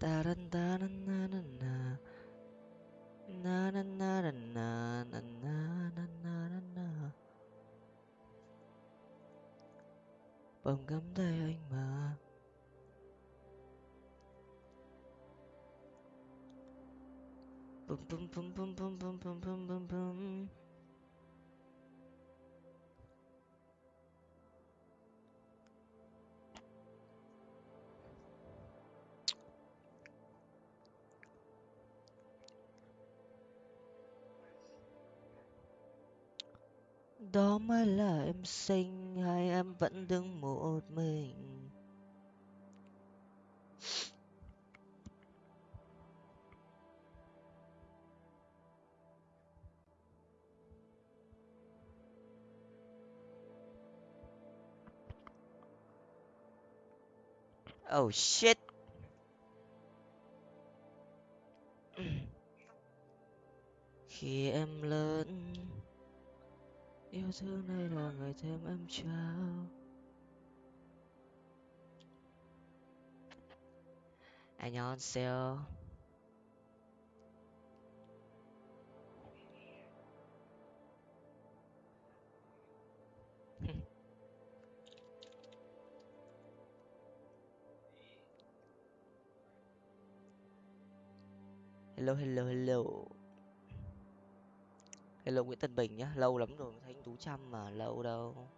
ta đân ta đân na na na na na na na na na na na na na tay đó mới là em xinh hay em vẫn đứng một mình? Oh shit. yêu thương này là ngày thêm em trao 안녕하세요 hello hello hello hello nguyễn tân bình nhá, lâu lắm rồi mới thấy anh tú trăm mà, lâu đâu.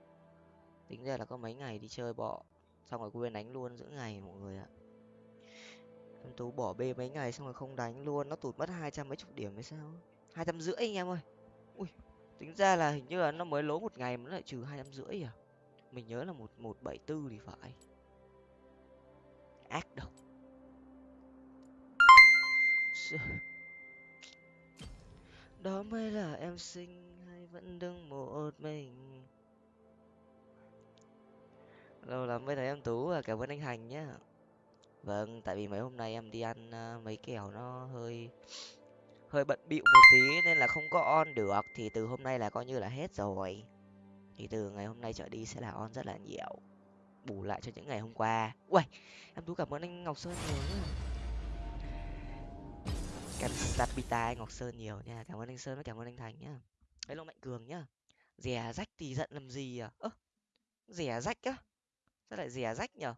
Tính ra là có mấy ngày đi chơi bọ, xong rồi quên đánh luôn giữa ngày mọi người ạ. Anh tú bỏ bê mấy ngày xong rồi không đánh luôn, nó tụt mất hai trăm mấy chục điểm hay sao? Hai trăm rưỡi anh em ơi. Ui, tính ra là hình như là nó mới lố một ngày mà nó lại trừ hai trăm rưỡi à? Mình nhớ là một một bảy tư thì phải. Ác độc đó mới là em xinh hay vẫn đứng một mình? Lâu lắm mới thấy em tú và cảm ơn anh hành nhá. Vâng tại vì mấy hôm nay em đi ăn à, mấy kèo nó hơi hơi bận bịu một tí nên là không có on được. Thì từ hôm nay là coi như là hết rồi. Thì từ ngày hôm nay trở đi sẽ là on rất là nhiều. Bù lại cho những ngày hôm qua. Uầy, em tú cảm ơn anh ngọc sơn nhiều nhá em sapita anh ngọc sơn nhiều nha. Cảm ơn anh sơn và cảm ơn anh thành nhá hello mạnh cường nhá. Rẻ rách thì giận làm gì à? Ơ, rẻ rách á? Sao lại rẻ rách nhở?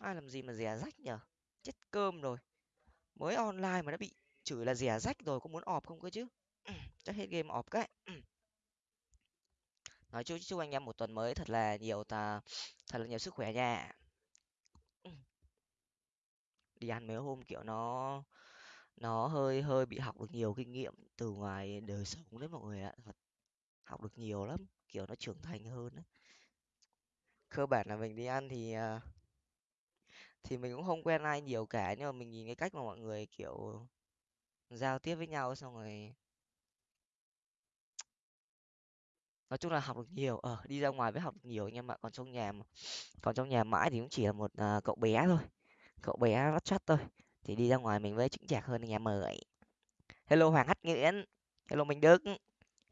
Ai làm gì mà rẻ rách nhở? Chết cơm rồi. Mới online mà đã bị chửi là rẻ rách rồi, có muốn ọp không cơ chứ? Chắc hết game ọp cái. Nói chung chúc anh em một tuần mới thật là nhiều ta thật là nhiều sức khỏe nha. Đi ăn mấy hôm kiểu nó nó hơi hơi bị học được nhiều kinh nghiệm từ ngoài đời sống đấy mọi người ạ thật. Học được nhiều lắm kiểu nó trưởng thành hơn đấy. Cơ bản là mình đi ăn thì à, thì mình cũng không quen ai nhiều cả nhưng mà mình nhìn cái cách mà mọi người kiểu giao tiếp với nhau xong rồi nói chung là học được nhiều ờ đi ra ngoài mới học được nhiều nhưng mà còn trong nhà mà còn trong nhà mãi thì cũng chỉ là một uh, cậu bé thôi cậu bé bắt chắt thôi thì đi ra ngoài mình với chững chạc hơn anh em ơi hello hoàng hắt nguyễn. Hello minh đức.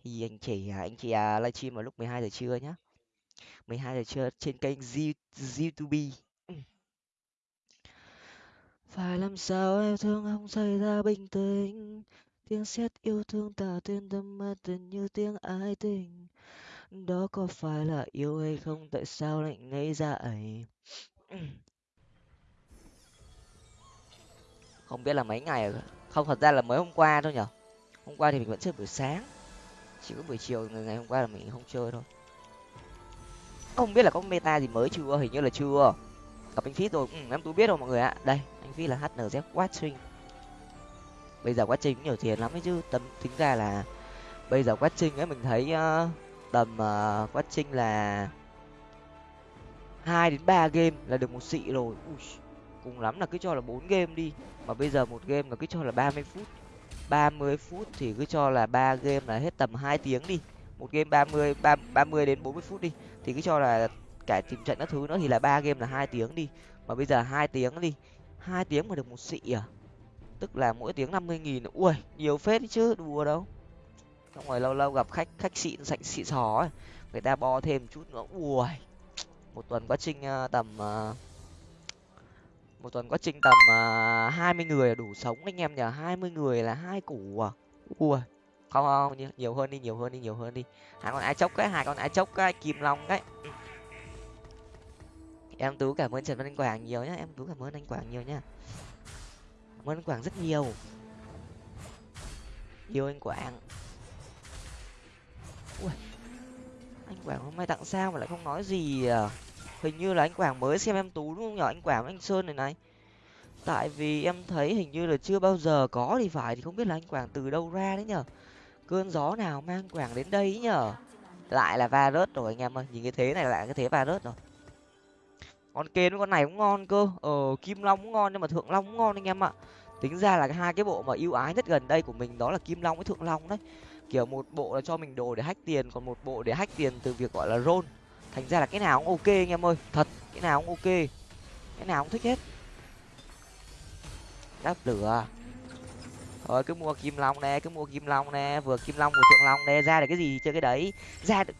Thì anh chị anh chị à, livestream vào lúc 12 giờ trưa nhá. 12 giờ trưa trên kênh youtube phải làm sao em thương không xảy ra bình tĩnh? Tiếng sét yêu thương tạo tên tâm ma tình như tiếng ái tình. Đó có phải là yêu hay không? Tại sao lại ngây ra không biết là mấy ngày không thật ra là mới hôm qua thôi nhở. Hôm qua thì mình vẫn chơi buổi sáng. Chỉ có buổi chiều ngày hôm qua là mình không chơi thôi. Không biết là có meta gì mới chưa? Hình như là chưa. Gặp anh phí rồi. Ừ, em tú biết rồi mọi người ạ. Đây anh phí là hnz watching. Bây giờ watching trình nhiều tiền lắm ấy chứ. Tâm tính ra là bây giờ watching trình ấy mình thấy uh, tầm uh, watching trình là hai đến ba game là được một xị rồi. Ui, cùng lắm là cứ cho là bốn game đi. Mà bây giờ một game là cứ cho là ba mươi phút. ba mươi phút thì cứ cho là ba game là hết tầm hai tiếng đi. Một game ba mươi ba ba mươi đến bốn mươi phút đi thì cứ cho là cả tìm trận các thứ nữa thì là ba game là hai tiếng đi. Mà bây giờ hai tiếng đi hai tiếng mà được một xị à? Tức là mỗi tiếng năm mươi nghìn ui nhiều phết chứ đùa đâu. Xong rồi lâu lâu gặp khách khách xịn sạch xịn xó ấy người ta bo thêm chút nữa ui. Một tuần quá trình ờ, tầm uh, một tuần có trình tầm à, hai mươi người là đủ sống anh em nhờ hai mươi người là hai củ à? Ui, không không nhiều hơn đi, nhiều hơn đi, nhiều hơn đi. Hai con ái chốc cái hai con ái chốc cái kim long đấy. Em tú cảm ơn trần văn anh quảng nhiều nhá, em tú cảm ơn anh quảng nhiều nhá. Cảm ơn anh quảng rất nhiều. Yêu anh quảng. Ui, anh quảng hôm nay tặng sao mà lại không nói gì à? Hình như là anh quảng mới xem em tú đúng không nhở anh quảng anh sơn này này. Tại vì em thấy hình như là chưa bao giờ có thì phải, thì không biết là anh quảng từ đâu ra đấy nhở cơn gió nào mang quảng đến đây nhở lại là va rớt rồi anh em ơi, nhìn cái thế này lại cái thế va rớt rồi. Con kên với con này cũng ngon cơ. Ờ kim long cũng ngon nhưng mà thượng long cũng ngon anh em ạ. Tính ra là hai cái bộ mà ưu ái nhất gần đây của mình đó là kim long với thượng long đấy. Kiểu một bộ là cho mình đồ để hách tiền, còn một bộ để hách tiền từ việc, gọi là roll thành ra là cái nào cũng ok anh em ơi, thật, cái nào cũng ok. Cái nào cũng thích hết. Đáp lửa. Thôi, cứ mua kim long nè, cứ mua kim long nè, vừa kim long vừa thượng long nè, ra được cái gì chơi cái đấy? Ra được.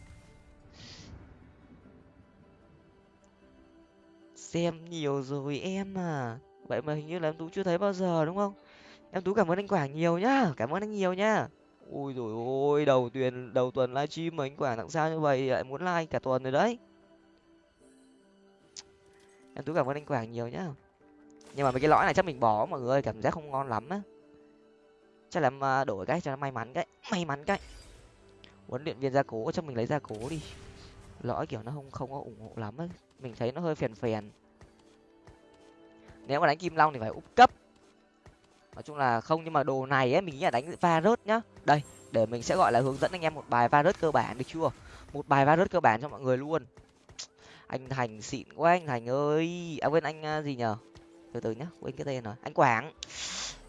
Xem nhiều rồi em à. Vậy mà hình như là em tú chưa thấy bao giờ, đúng không? Em tú cảm ơn anh quảng nhiều nhá, cảm ơn anh nhiều nhá ui rồi ôi, đầu tuần đầu tuần livestream mà anh quả tặng sao như vậy lại muốn like cả tuần rồi đấy. Em tú cảm ơn anh quảng nhiều nhá. Nhưng mà mấy cái lõi này chắc mình bỏ, mọi người cảm giác không ngon lắm á. Chắc là đổi cái cho nó may mắn cái, may mắn cái. Huấn luyện viên gia cố, chắc mình lấy gia cố đi. Lõi kiểu nó không không có ủng hộ lắm ấy mình thấy nó hơi phèn phèn. Nếu mà đánh kim long thì phải úp cấp nói chung là không nhưng mà đồ này ấy mình nghĩ là đánh va rớt nhá. Đây để mình sẽ gọi là hướng dẫn anh em một bài va rớt cơ bản được chưa? Một bài va rớt cơ bản cho mọi người luôn. Anh thành xịn quá anh thành ơi. À quên anh à, gì nhở từ từ nhá quên cái tên rồi. Anh quảng.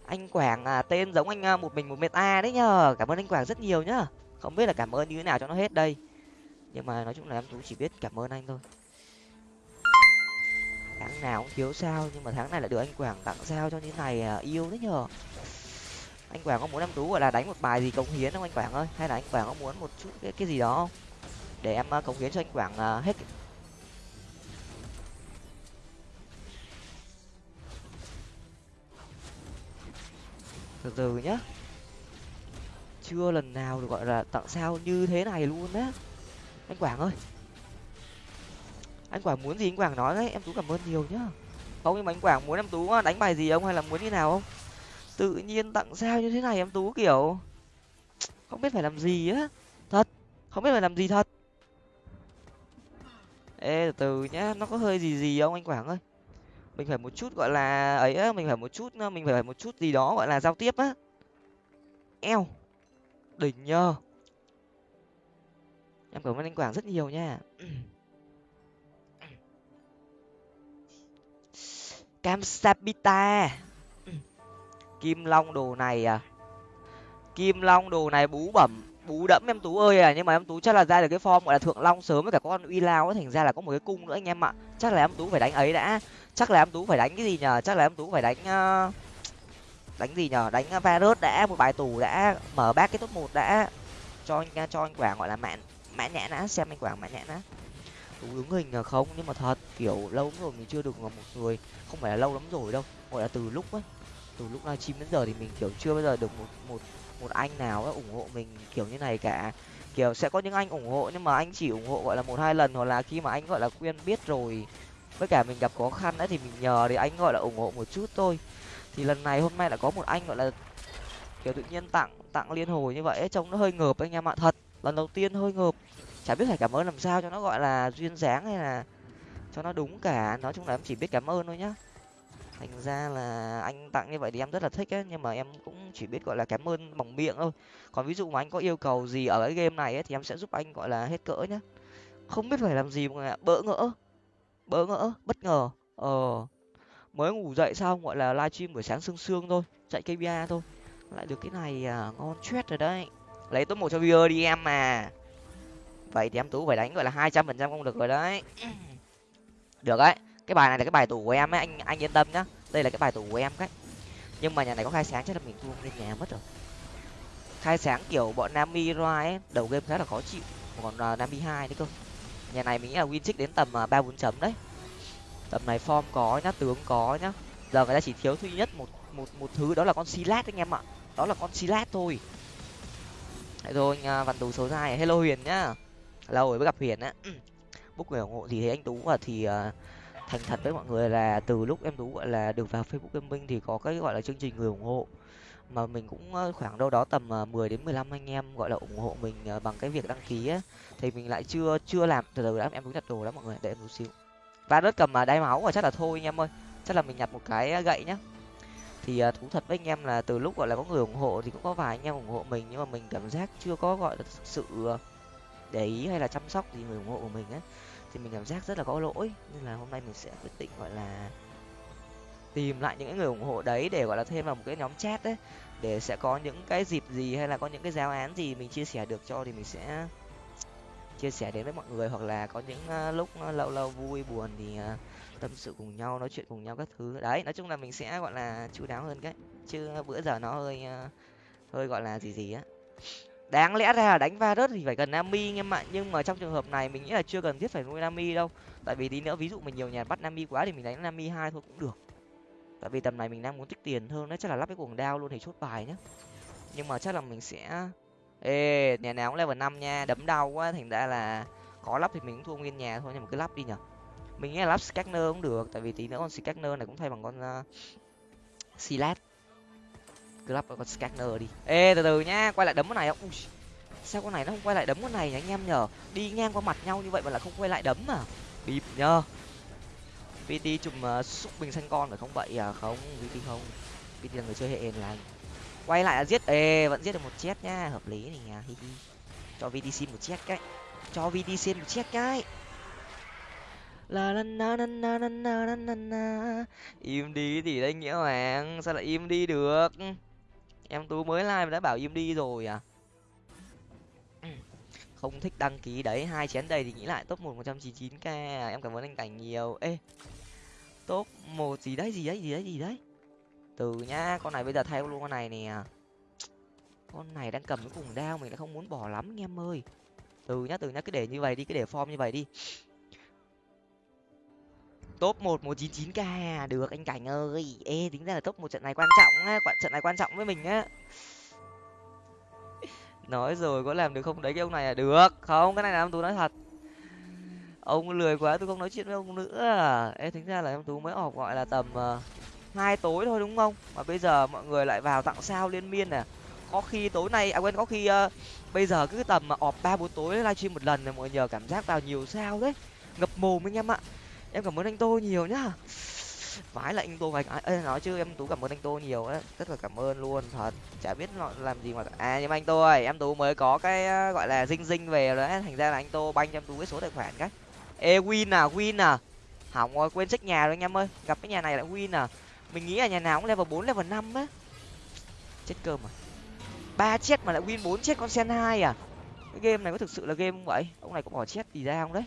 Anh quảng à, tên giống anh à, một mình một meta đấy nhờ. Cảm ơn anh quảng rất nhiều nhá. Không biết là cảm ơn như thế nào cho nó hết đây. Nhưng mà nói chung là em tú chỉ biết cảm ơn anh thôi tháng nào cũng thiếu sao nhưng mà tháng này lại được anh quảng tặng sao cho như này à, yêu thế nhờ. Anh quảng có muốn em tú gọi là đánh một bài gì cống hiến không anh quảng ơi? Hay là anh quảng có muốn một chút cái, cái gì đó không? Để em à, cống hiến cho anh quảng à, hết từ từ nhá. Chưa lần nào được gọi là tặng sao như thế này luôn á. Anh quảng ơi anh quảng muốn gì anh quảng nói đấy, em tú cảm ơn nhiều nhá. Không, nhưng mà anh quảng muốn em tú đánh bài gì ông, hay là muốn như nào không? Tự nhiên tặng sao như thế này em tú, kiểu, không biết phải làm gì á. Thật, không biết phải làm gì thật. Ê, từ từ nhá, nó có hơi gì gì không anh quảng ơi? Mình phải một chút, gọi là, ấy á, mình phải một chút mình phải một chút gì đó, gọi là giao tiếp á. Eo, đỉnh nhờ. Em cảm ơn anh quảng rất nhiều nha. cam sapita kim long đồ này à? Kim long đồ này bú bẩm bú đẫm em tú ơi à nhưng mà em tú chắc là ra được cái form gọi là thượng long sớm với cả con uy lao ấy thành ra là có một cái cung nữa anh em ạ. Chắc là em tú phải đánh ấy đã. Chắc là em tú phải đánh cái gì nhờ? Chắc là em tú phải đánh uh, đánh gì nhờ? Đánh virus đã một bài tù đã mở bát cái top một đã. Cho anh cho anh quảng gọi là mãn mãn nhãn đã xem anh quảng mãn nhãn đã đúng đứng hình là không nhưng mà thật kiểu lâu lắm rồi mình chưa được một người. Không phải là lâu lắm rồi đâu gọi là từ lúc ấy từ lúc livestream đến giờ thì mình kiểu chưa bao giờ được một một một anh nào ấy ủng hộ mình kiểu như này cả. Kiểu sẽ có những anh ủng hộ nhưng mà anh chỉ ủng hộ gọi là một hai lần hoặc là khi mà anh gọi là quen biết rồi với cả mình gặp khó khăn ấy thì mình nhờ thì anh gọi là ủng hộ một chút thôi. Thì lần này hôm nay đã có một anh gọi là kiểu tự nhiên tặng tặng liên hồi như vậy ấy, trông nó hơi ngợp anh em ạ thật lần đầu tiên hơi ngợp chả biết phải cảm ơn làm sao cho nó gọi là duyên dáng hay là cho nó đúng cả. Nói chung là em chỉ biết cảm ơn thôi nhá. Thành ra là anh tặng như vậy thì em rất là thích ấy nhưng mà em cũng chỉ biết gọi là cảm ơn bằng miệng thôi. Còn ví dụ mà anh có yêu cầu gì ở cái game này ấy, thì em sẽ giúp anh gọi là hết cỡ nhá. Không biết phải làm gì mọi người ạ. Bỡ ngỡ. Bỡ ngỡ. Bất ngờ. Ờ. Mới ngủ dậy xong gọi là livestream buổi sáng sương sương thôi. Chạy kpi thôi. Lại được cái này à, ngon chết rồi đấy. Lấy top một cho viewer đi em mà vậy thì em tú phải đánh gọi là hai trăm phần trăm không được rồi đấy. Được đấy. Cái bài này là cái bài tủ của em ấy anh anh yên tâm nhá. Đây là cái bài tủ của em đấy. Nhưng mà nhà này có khai sáng chắc là mình thua lên nhà mất rồi. Khai sáng kiểu bọn nami roi ấy đầu game khá là khó chịu. Còn uh, nami hai đấy cơ. Nhà này mình nghĩ là win trích đến tầm ba bốn chấm đấy. Tầm này form có nhá tướng có nhá. Giờ người ta chỉ thiếu duy nhất một một một thứ đó là con silat anh em ạ. Đó là con silat thôi. Đấy rồi anh à, văn tú số hai. Hello huyền nhá lâu rồi mới gặp huyền á. Book người ủng hộ gì thế anh tú và thì uh, thành thật với mọi người là từ lúc em tú gọi là được vào facebook gaming thì có cái gọi là chương trình người ủng hộ. Mà mình cũng khoảng đâu đó tầm mười đến mười lăm anh em gọi là ủng hộ mình bằng cái việc đăng ký á. Thì mình lại chưa chưa làm từ từ đã em tú nhặt đồ đó mọi người để em một xíu. Và đất cầm mà đáy máu và chắc là thôi anh em ơi. Chắc là mình nhặt một cái gậy nhá. Thì thú thật với anh em là từ lúc gọi là có người ủng hộ thì cũng có vài anh em ủng hộ mình nhưng mà mình cảm giác chưa có gọi là sự để ý hay là chăm sóc gì người ủng hộ của mình á, thì mình cảm giác rất là có lỗi. Nên là hôm nay mình sẽ quyết định, gọi là, tìm lại những người ủng hộ đấy để, gọi là, thêm vào một cái nhóm chat đấy để sẽ có những cái dịp gì hay là có những cái giáo án gì mình chia sẻ được cho thì mình sẽ chia sẻ đến với mọi người. Hoặc là có những ờ, lúc lâu lâu vui, buồn thì ờ, tâm sự cùng nhau, nói chuyện cùng nhau các thứ. Đấy, nói chung là mình sẽ, gọi là chú đáo hơn cái, chứ bữa giờ nó hơi ờ, hơi, gọi là, gì gì á đáng lẽ ra là đánh va rớt thì phải cần nami anh em ạ. Nhưng mà trong trường hợp này mình nghĩ là chưa cần thiết phải nuôi nami đâu. Tại vì tí nữa ví dụ mình nhiều nhà bắt nami quá thì mình đánh nami hai thôi cũng được. Tại vì tầm này mình đang muốn tích tiền hơn đấy chắc là lắp cái cuồng đao luôn thì chốt bài nhá. Nhưng mà chắc là mình sẽ ê nhà nào cũng level năm nha đấm đau quá thành ra là có lắp thì mình cũng thua nguyên nhà thôi nhưng mà cứ lắp đi nhở. Mình nghĩ là lắp scanner cũng được tại vì tí nữa con scanner này cũng thay bằng con ờ, uh, silat cứ lắp con scanner đi. Ê từ từ nhá quay lại đấm con này không? Ui, sao con này nó không quay lại đấm con này nhá anh em nhở? Đi ngang qua mặt nhau như vậy mà lại không quay lại đấm à? Bịp nhờ pt chùm uh, ờ, xúc bình xanh con phải không vậy? À không pt không. Pt là người chơi hệ là quay lại là giết ê vẫn giết được một chết nhá hợp lý này nha hi hi. Cho vt xin một chết cái. Cho vt xin một chết cái. La la na na na na na na na. Im đi thì đấy nghĩa hoàng sao lại im đi được? Em tú mới like đã bảo im đi rồi à? Không thích đăng ký đấy, hai chén đầy thì nghĩ lại top một một trăm chín chín k à, em cảm ơn anh cảnh nhiều. Ê, top một gì đấy gì đấy gì đấy gì đấy? Từ nhá, con này bây giờ thay luôn con này nè. Con này đang cầm cái cùng đao mình lại không muốn bỏ lắm anh em ơi. Từ nhá từ nhá, cứ để như vậy đi, cứ để form như vậy đi top một một chín chín k à? được anh cảnh ơi. Ê tính ra là top một trận này quan trọng á trận này quan trọng với mình á. Nói rồi có làm được không? Đấy cái ông này là được. Không cái này là em tú nói thật. Ông lười quá tôi không nói chuyện với ông nữa. Ê tính ra là em tú mới họp gọi là tầm uh, hai tối thôi đúng không? Mà bây giờ mọi người lại vào tặng sao liên miên nè có khi tối nay à quên có khi uh, bây giờ cứ tầm ờ, mà ọp ba bốn tối livestream một lần này mọi người nhờ cảm giác vào nhiều sao đấy. Ngập mồm anh em ạ em cảm ơn anh tô nhiều nhá. Vãi lại anh tô vài cái ê, nói chứ em tú cảm ơn anh tô nhiều á. Rất là cảm ơn luôn, thật. Chả biết làm gì mà à nhưng mà anh tô ơi, em tú mới có cái ờ, gọi là dinh dinh về rồi đấy thành ra là anh tô banh cho em tú cái số tài khoản cái. Ê, win à win à. Hỏng rồi, quên check nhà rồi anh em ơi. Gặp cái nhà này lại win à. Mình nghĩ là nhà nào cũng level bốn, level năm á. Chết cơm à. Ba chết mà lại win bốn chết con sen hai à. Cái game này có thực sự là game không vậy? Ông này có bỏ chết gì ra không đấy?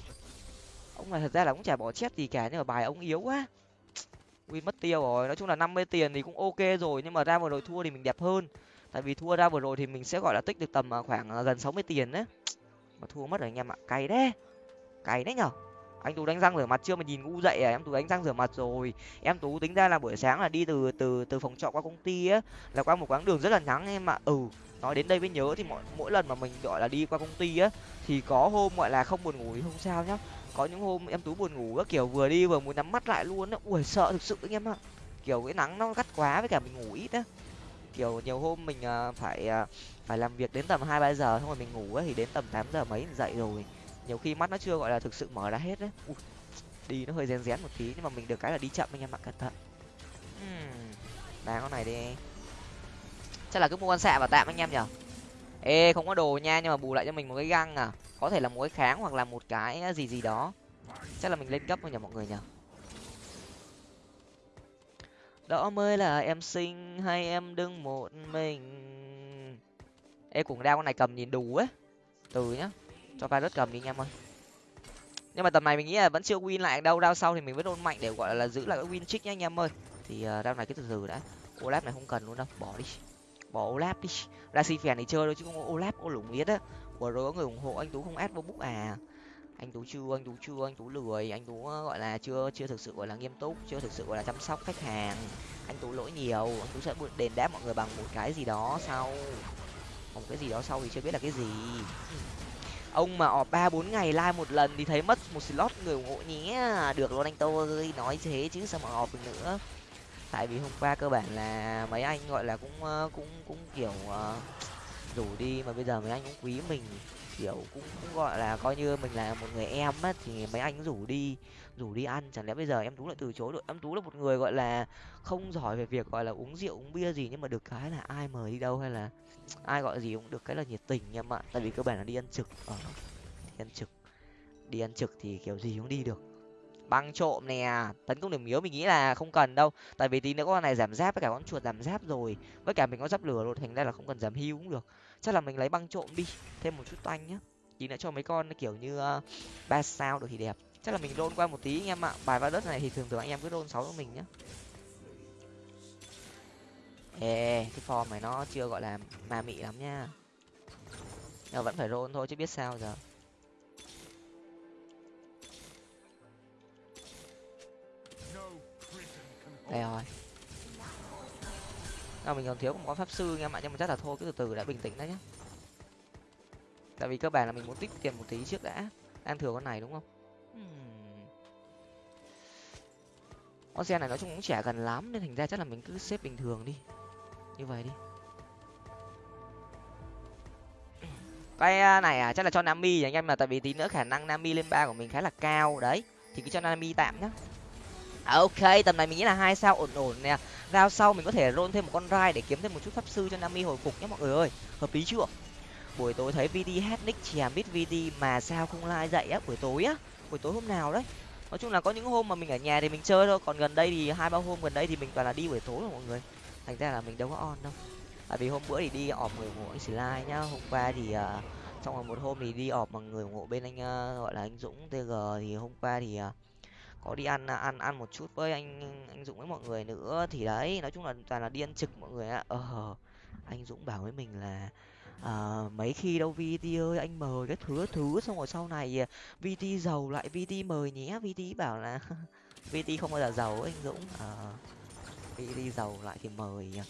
Ông này thật ra là cũng chả bỏ chết gì cả, nhưng mà bài ông yếu quá. Win mất tiêu rồi, nói chung là năm mươi tiền thì cũng ok rồi, nhưng mà ra vừa rồi thua thì mình đẹp hơn. Tại vì thua ra vừa rồi thì mình sẽ gọi là tích được tầm à, khoảng à, gần sáu mươi tiền đấy. Mà thua mất rồi anh em ạ cày đấy. Cày đấy nhở. Anh tú đánh răng rửa mặt chưa mà nhìn ngu dậy à? Em tú đánh răng rửa mặt rồi. Em tú tính ra là buổi sáng là đi từ từ từ phòng trọ qua công ty á, là qua một quãng đường rất là ngắn em ạ. Ừ nói đến đây mới nhớ thì mỗi mỗi lần mà mình, gọi là, đi qua công ty á, thì có hôm, gọi là, không buồn ngủ thì không sao nhá có những hôm em tú buồn ngủ các kiểu vừa đi vừa muốn nhắm mắt lại luôn á. Ui sợ thực sự anh em ạ. Kiểu cái nắng nó gắt quá với cả mình ngủ ít á. Kiểu nhiều hôm mình uh, phải uh, phải làm việc đến tầm hai ba giờ xong rồi mình ngủ á thì đến tầm tám giờ mấy mình dậy rồi. Nhiều khi mắt nó chưa gọi là thực sự mở ra hết đấy Ui, đi nó hơi rén rén một tí nhưng mà mình được cái là đi chậm anh em ạ cẩn thận. Uhm, đá con này đi. Chắc là cứ mua con xạ vào tạm anh em nhở ê, không có đồ nha, nhưng mà bù lại cho mình một cái găng à. Có thể là một cái kháng hoặc là một cái ờ, gì gì đó. Chắc là mình lên cấp thôi nhỉ mọi người nhở đó mới là em xinh hay em đứng một mình? Ê, cuồng đao con này cầm nhìn đủ ấy. Từ nhá, cho virus cầm đi anh em ơi. Nhưng mà tầm này mình nghĩ là vẫn chưa win lại, đâu, đao sau thì mình vẫn ôn mạnh để, gọi là, giữ lại cái win trick nhá anh em ơi. Thì ờ, đao này cứ từ từ đã. Olap này không cần luôn đâu, bỏ đi. Bỏ olap đi ra si phèn thì chơi thôi chứ không có olap, ô lủng biết á. Vừa rồi có người ủng hộ, anh tú không ép vô book à? Anh tú chưa, anh tú chưa, anh tú lười. Anh tú ờ, gọi là chưa chưa thực sự, gọi là nghiêm túc, chưa thực sự, gọi là chăm sóc khách hàng. Anh tú lỗi nhiều, anh tú sẽ đền đáp mọi người bằng một cái gì đó sau. Một cái gì đó sau thì chưa biết là cái gì. Ông mà ọp ba bốn ngày like một lần thì thấy mất một slot người ủng hộ nhé. Được luôn anh tôi nói thế chứ sao mà ọp được nữa tại vì hôm qua cơ bản là mấy anh gọi là cũng ờ, cũng cũng kiểu uh, rủ đi mà bây giờ mấy anh cũng quý mình. Kiểu cũng cũng gọi là coi như mình là một người em á thì mấy anh rủ đi rủ đi ăn. Chẳng lẽ bây giờ em tú lại từ chối được em tú là một người gọi là không giỏi về việc gọi là uống rượu uống bia gì nhưng mà được cái là ai mời đi đâu hay là ai gọi gì cũng được cái là nhiệt tình em ạ. Tại vì cơ bản là đi ăn trực. Ở ờ, đi ăn trực. Đi ăn trực thì kiểu gì cũng đi được băng trộm nè tấn công điểm yếu mình nghĩ là không cần đâu. Tại vì tí nữa con này giảm giáp với cả con chuột giảm giáp rồi với cả mình có giáp lửa rồi thành ra là không cần giảm hưu cũng được. Chắc là mình lấy băng trộm đi thêm một chút toanh nhá. Tí nữa cho mấy con kiểu như ờ, ba uh, sao được thì đẹp. Chắc là mình rôn qua một tí anh em ạ. Bài va đất này thì thường thường anh em cứ rôn sáu cho mình nhá. Ê cái form này nó chưa gọi là ma mị lắm nhá nhưng vẫn phải rôn thôi chứ biết sao giờ. Đây rồi. Nào mình còn thiếu một con pháp sư nghe mọi nhưng mà chắc là thôi, cứ từ từ đã bình tĩnh đã nhé tại vì cơ bản là mình muốn tích tiền một tí trước đã. Đang thừa con này đúng không? Con xe này nói chung cũng trẻ gần lắm, nên thành ra chắc là mình cứ xếp bình thường đi. Như vậy đi. Cái à, này à chắc là cho nami anh em là tại vì tí nữa khả năng nami lên ba của mình khá là cao. Đấy, thì cứ cho nami tạm nhá. À, ok tầm này mình nghĩ là hai sao ổn ổn nè. Rao sau mình có thể rôn thêm một con rai để kiếm thêm một chút pháp sư cho nami hồi phục nhé mọi người ơi. Hợp lý chưa? Buổi tối thấy vd hát nick chèm biết vd mà sao không like dậy á buổi tối á. Buổi tối hôm nào đấy? Nói chung là có những hôm mà mình ở nhà thì mình chơi thôi còn gần đây thì hai ba hôm gần đây thì mình toàn là đi buổi tối rồi mọi người. Thành ra là mình đâu có on đâu. Tại vì hôm bữa thì đi ọp người ngộ anh slide nhá hôm qua thì uh, trong rồi một hôm thì đi ọp bằng người ngộ bên anh uh, gọi là anh dũng tg thì hôm qua thì uh, có đi ăn à, ăn ăn một chút với anh anh dũng với mọi người nữa thì đấy nói chung là toàn là đi ăn trực mọi người ạ. Ờ anh dũng bảo với mình là à, mấy khi đâu vt ơi anh mời cái thứ thứ xong rồi sau này à, vt giàu lại vt mời nhé. Vt bảo là vt không bao giờ giàu anh dũng. Ờ, à, vt giàu lại thì mời à,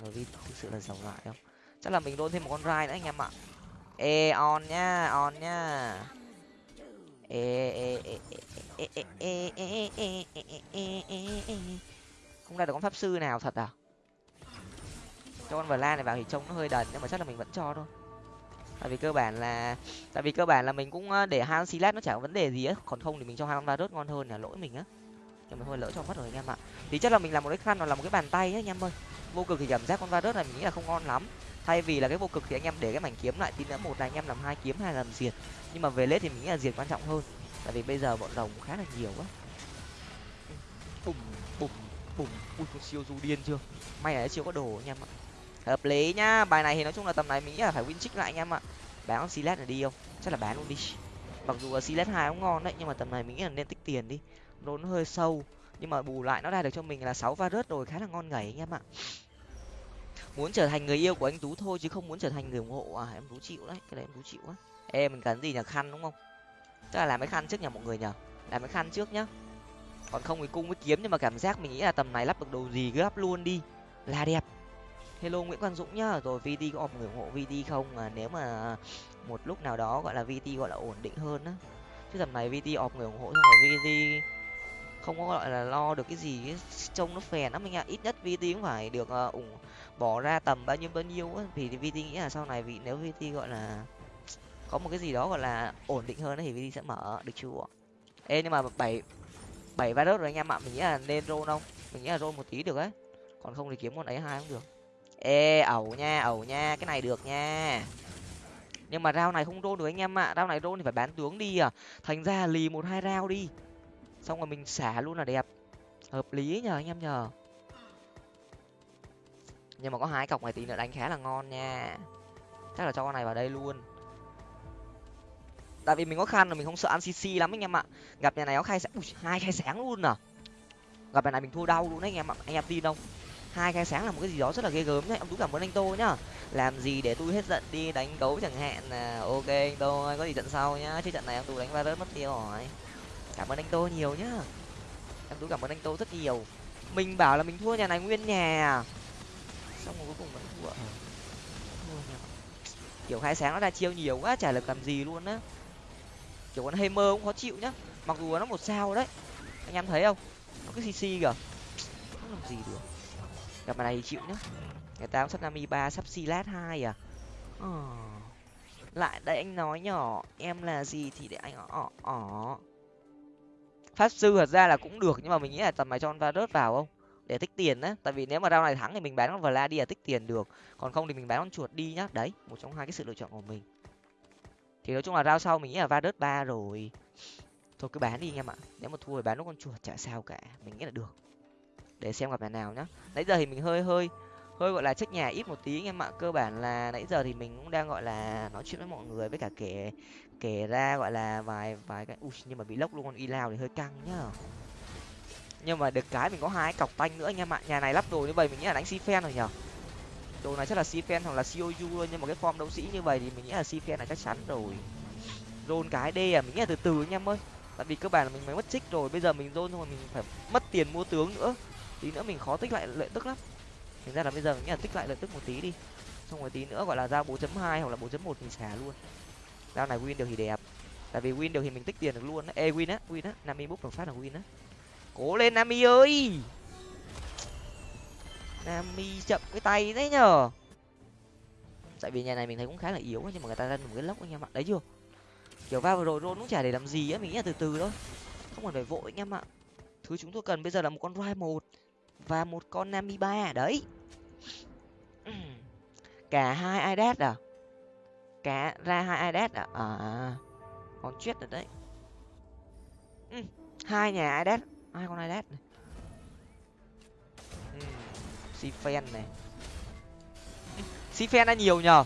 rồi vt thực sự là giàu lại không? Chắc là mình đôn thêm một con rai nữa anh em ạ. Ê on nhá on nhá không ra được con pháp sư nào thật à? Cho con la này vào thì trông nó hơi đần, nhưng mà chắc là mình vẫn cho thôi. Tại vì cơ bản là, tại vì cơ bản là mình cũng ờ, để hai silat nó chả có vấn đề gì á. Còn không thì mình cho hai con varus ngon hơn là lỗi mình á. Nhưng mà thôi, lỡ cho mất rồi anh em ạ. Thì chắc là mình làm một cái khăn hoặc là một cái bàn tay á, anh em ơi. Vô cực thì cảm giác con varus này mình nghĩ là không ngon lắm thay vì là cái vô cực thì anh em để cái mảnh kiếm lại tí nữa một là anh em làm hai kiếm hai làm diệt. Nhưng mà về lết thì mình nghĩ là diệt quan trọng hơn. Tại vì bây giờ bọn đồng khá là nhiều quá. Bùm bùm bùm. Ui con siêu du điên chưa? May là siêu có đồ anh em ạ. Hợp lý nhá bài này thì nói chung là tầm này mình nghĩ là phải win trích lại anh em ạ. Bán con silet này đi không? Chắc là bán luôn đi. Mặc dù là silet hai cũng ngon đấy nhưng mà tầm này mình nghĩ là nên tích tiền đi. Nó hơi sâu nhưng mà bù lại nó ra được cho mình là sáu va rớt rồi khá là ngon ngẩy anh em ạ muốn trở thành người yêu của anh tú thôi chứ không muốn trở thành người ủng hộ. À em tú chịu đấy cái này em tú chịu á em mình cần gì nhờ khăn đúng không? Tức là làm cái khăn trước nhà mọi người nhờ. Làm cái khăn trước nhá. Còn không thì cung với kiếm nhưng mà cảm giác mình nghĩ là tầm này lắp được đồ gì cứ lắp luôn đi. Là đẹp. Hello nguyễn quang dũng nhá. Rồi vt có một người ủng hộ vt không? À, nếu mà một lúc nào đó gọi là vt gọi là ổn định hơn á. Chứ tầm này vt ọp người ủng hộ xong rồi vt không có gọi là lo được cái gì trông nó phèn lắm anh ạ. Ít nhất vt cũng phải được uh, ủng bỏ ra tầm bao nhiêu bao nhiêu á, thì vt nghĩ là sau này vì, nếu vt gọi là có một cái gì đó gọi là ổn định hơn thì vt sẽ mở, được chưa? Ê, nhưng mà bảy bảy virus rồi anh em ạ, mình nghĩ là nên roll không mình nghĩ là roll một tí được ấy. Còn không thì kiếm con ấy hai cũng được. Ê, ẩu nha ẩu nha, cái này được nha. Nhưng mà rau này không rôn được anh em ạ rau này rôn thì phải bán tướng đi à. Thành ra lì một hai rau đi. Xong rồi mình xả luôn là đẹp. Hợp lý nhờ, anh em nhờ nhưng mà có hai cọc này tí nữa đánh khá là ngon nha. Chắc là cho con này vào đây luôn. Tại vì mình có khăn rồi mình không sợ ăn cc lắm anh em ạ. Gặp nhà này có khai sáng hai khai sáng luôn à. Gặp nhà này mình thua đau luôn đấy anh em ạ. Anh em tin không? Hai khai sáng là một cái gì đó rất là ghê gớm đấy. Ông tú cảm ơn anh tô nhá. Làm gì để tôi hết giận đi đánh gấu chẳng hạn là ok anh tô ơi, có gì trận sau nhá. Chứ trận này em tú đánh virus mất tiêu rồi. Cảm ơn anh tô nhiều nhá. Em tú cảm ơn anh tô rất nhiều. Mình bảo là mình thua nhà này nguyên nhà xong rồi cuối cùng vẫn thua. Thua nhà kiểu khai sáng nó ra chiêu nhiều quá chả lực làm gì luôn á. Kiểu con hammer cũng khó chịu nhá. Mặc dù nó một sao đấy. Anh em thấy không? Nó cứ cc kìa. Không làm gì được? Gặp này thì chịu nhá. Người ta cũng sắp nami ba sắp silat hai à. Ờ. lại đây anh nói nhỏ em là gì thì để anh ọ ọ pháp sư thật ra là cũng được nhưng mà mình nghĩ là tầm này cho con va vào không để tích tiền á tại vì nếu mà rau này thắng thì mình bán con vla đi là tích tiền được. Còn không thì mình bán con chuột đi nhá. Đấy, một trong hai cái sự lựa chọn của mình. Thì nói chung là rau sau mình nghĩ là va ba rồi. Thôi cứ bán đi anh em ạ. Nếu mà thua thì bán nó con chuột chả sao cả. Mình nghĩ là được. Để xem gặp nhà nào nhá. Nãy giờ thì mình hơi hơi hơi gọi là trách nhà ít một tí anh em ạ. Cơ bản là nãy giờ thì mình cũng đang gọi là nói chuyện với mọi người, với cả kể kể ra gọi là vài vài cái ui, nhưng mà bị lốc luôn, con y lao thì hơi căng nhá nhưng mà được cái mình có hai cọc tanh nữa anh em ạ. Nhà này lắp đồ như vậy mình nghĩ là đánh si phen rồi nhở đồ này chắc là si phen hoặc là coju luôn nhưng mà cái form đấu sĩ như vậy thì mình nghĩ là si phen là chắc chắn rồi. Rôn cái d à mình nghĩ là từ từ anh em ơi. Tại vì cơ bản là mình mới mất trích rồi, bây giờ mình rôn xong rồi mình phải mất tiền mua tướng nữa. Tí nữa mình khó tích lại lợi tức lắm. Thành ra là bây giờ mình nghĩ là tích lại lợi tức một tí đi. Xong rồi tí nữa gọi là ra 4.2 hoặc là 4.1 mình xả luôn. Dao này win được thì đẹp. Tại vì win được thì mình tích tiền được luôn ê, win á win á. Nami bút được phát là win á cố lên, nami ơi. Nami chậm cái tay đấy nhở tại vì nhà này mình thấy cũng khá là yếu, nhưng mà người ta ra một cái lốc anh em ạ. Đấy chưa? Kiểu va vừa rồi rôn cũng chả để làm gì á, mình nghĩ là từ từ thôi. Không cần phải vội anh em ạ. Thứ chúng tôi cần bây giờ là một con roi một và một con nami ba, đấy. Cả hai idas à? Cả ra hai idas à? À, à, à. còn chết rồi đấy. Ừ. hai nhà idas hai con idas này? Ừ. sifen này. Ừ. sifen đã nhiều nhờ.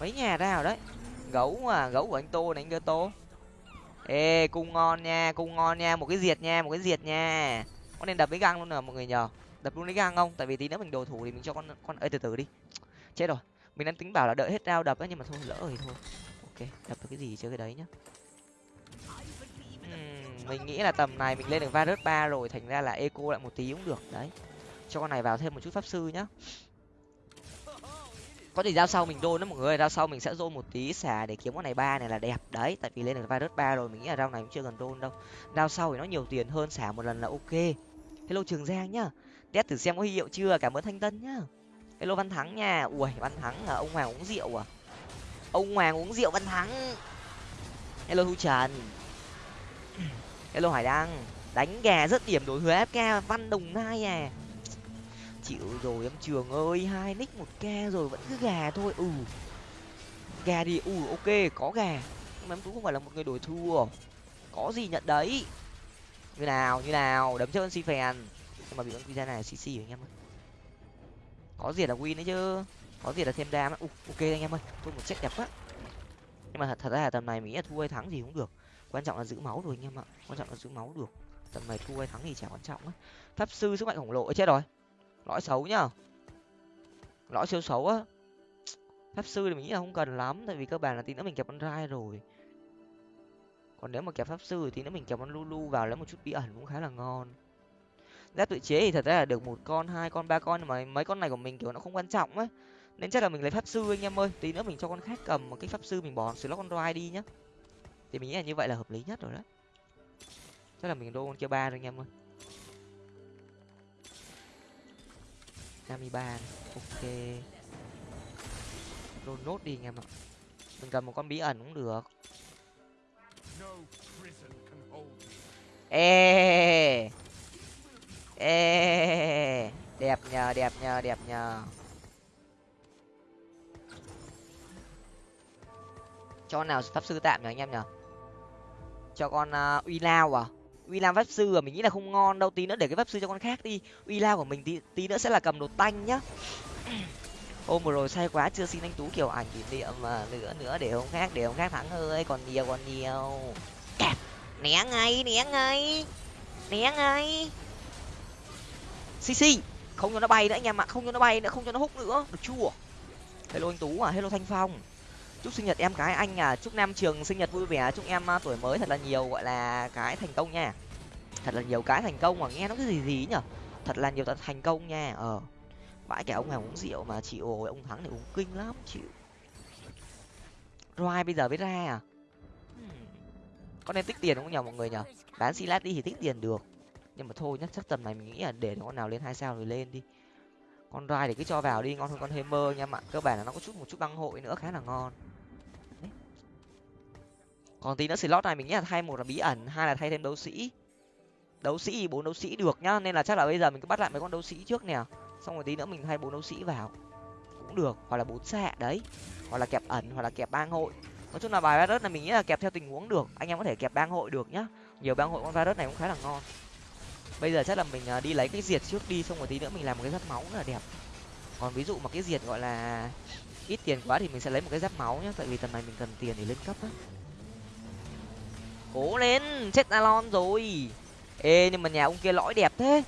Mấy nhà ra rồi đấy. Gấu à gấu của anh tô này anh cơ tô. Ê cung ngon nha cung ngon nha. Một cái diệt nha một cái diệt nha. Có nên đập với găng luôn nè mọi người nhờ. Đập luôn với găng không? Tại vì tí nữa mình đồ thủ thì mình cho con con ơi từ từ đi. Chết rồi. Mình đang tính bảo là đợi hết rau đập ấy nhưng mà thôi lỡ rồi thôi. Ok đập cái gì chơi cái đấy nhá mình nghĩ là tầm này mình lên được virus ba rồi, thành ra là eco lại một tí cũng được. Đấy. Cho con này vào thêm một chút pháp sư nhá. Có thể giao sau mình đôn đó mọi người giao sau mình sẽ dôn một tí xả để kiếm con này ba này là đẹp. Đấy, tại vì lên được virus ba rồi, mình nghĩ là rau này cũng chưa cần đôn đâu. Giao sau thì nó nhiều tiền hơn, xả một lần là ok. Hello trường giang nhá. Test thử xem có hiệu chưa, cảm ơn thanh tân nhá. Hello văn thắng nha. Ui, văn thắng là ông hoàng uống rượu à? Ông hoàng uống rượu văn thắng. Hello thu trần hello hải đăng đánh gà rất điểm đổi với fk văn đồng nai à. Chịu rồi em trường ơi hai nick một k rồi vẫn cứ gà thôi. Ừ gà đi ừ ok có gà. Nhưng mà em cũng không phải là một người đổi thua. Có gì nhận đấy? Như nào như nào đấm chơi si phèn. Nhưng mà bị con pizza này cc anh em ơi. Có gì là win đấy chứ? Có gì là thêm đam uh, ok anh em ơi thôi một chết đẹp quá. Nhưng mà thật, thật ra là tầm này mình nghĩ là thua hay thắng gì cũng được quan trọng là giữ máu rồi anh em ạ. Quan trọng là giữ máu được. Tầm này thua hay thắng thì chả quan trọng á. Pháp sư sức mạnh khổng lồ chết rồi. Lõi xấu nhá. Lõi siêu xấu á. Pháp sư thì mình nghĩ là không cần lắm, tại vì cơ bản là tí nữa mình kẹp con rai rồi. Còn nếu mà kẹp pháp sư thì tí nữa mình kẹp con lulu vào lấy một chút bí ẩn cũng khá là ngon. Giáp tự chế thì thật ra là được một con, hai con, ba con, nhưng mà mấy con này của mình, kiểu, nó không quan trọng á. Nên chắc là mình lấy pháp sư anh em ơi. Tí nữa mình cho con khác cầm một cái pháp sư mình bỏ slot con rai đi nhá thì mình nghĩ là như vậy là hợp lý nhất rồi đấy. Chắc là mình đô con kia ba rồi anh em ơi. Năm ba ok. Đôn nốt đi anh em ạ. Mình cầm một con bí ẩn cũng được. Ê! Ê! Đẹp nhờ đẹp nhờ đẹp nhờ. Cho nào pháp sư tạm nhờ anh em nhờ cho con uh, uy lao à? Uy lao pháp sư à? Mình nghĩ là không ngon đâu tí nữa để cái pháp sư cho con khác đi. Uy lao của mình tí, tí nữa sẽ là cầm đồ tanh nhá. Hôm vừa rồi say quá chưa xin anh tú kiểu ảnh kỷ niệm mà nữa nữa để hôm khác để hôm khác thắng hơi còn nhiều còn nhiều. Né ngay né ngay né ngay. Cc không cho nó bay nữa anh em ạ không cho nó bay nữa không cho nó hút nữa. Được chưa? Hello anh tú à hello thanh phong chúc sinh nhật em cái anh à chúc nam trường sinh nhật vui vẻ chúc em uh, tuổi mới thật là nhiều gọi là cái thành công nha. Thật là nhiều cái thành công mà nghe nó cái gì gì nhở. Thật là nhiều thành công nha ờ. Vãi cả ông này uống rượu mà chịu ồ ông thắng thì uống kinh lắm chịu. Roi bây giờ mới ra à? Hmm. có nên tích tiền không nhờ mọi người nhở? Bán silat đi thì tích tiền được. Nhưng mà thôi nhá chắc tầm này mình nghĩ là để con nào lên hai sao rồi lên đi. Con roi thì cứ cho vào đi ngon hơn con hammer nha bạn cơ bản là nó có chút một chút băng hội nữa khá là ngon còn tí nữa slot này mình nghĩ là thay một là bí ẩn, hai là thay thêm đấu sĩ. Đấu sĩ bốn đấu sĩ được nhá, nên là chắc là bây giờ mình cứ bắt lại mấy con đấu sĩ trước nè. Xong rồi tí nữa mình thay bốn đấu sĩ vào. Cũng được, hoặc là bốn xạ, đấy. Hoặc là kẹp ẩn, hoặc là kẹp bang hội. Nói chung là bài virus này mình nghĩ là kẹp theo tình huống được. Anh em có thể kẹp bang hội được nhá. Nhiều bang hội con virus này cũng khá là ngon. Bây giờ chắc là mình à, đi lấy cái diệt trước đi, xong rồi tí nữa mình làm một cái giáp máu rất là đẹp. Còn ví dụ mà cái diệt gọi là ít tiền quá thì mình sẽ lấy một cái giáp máu nhá, tại vì tầm này mình cần tiền để lên cấp á cố lên, chết alon rồi. Ê, nhưng mà nhà ông kia lõi đẹp thế.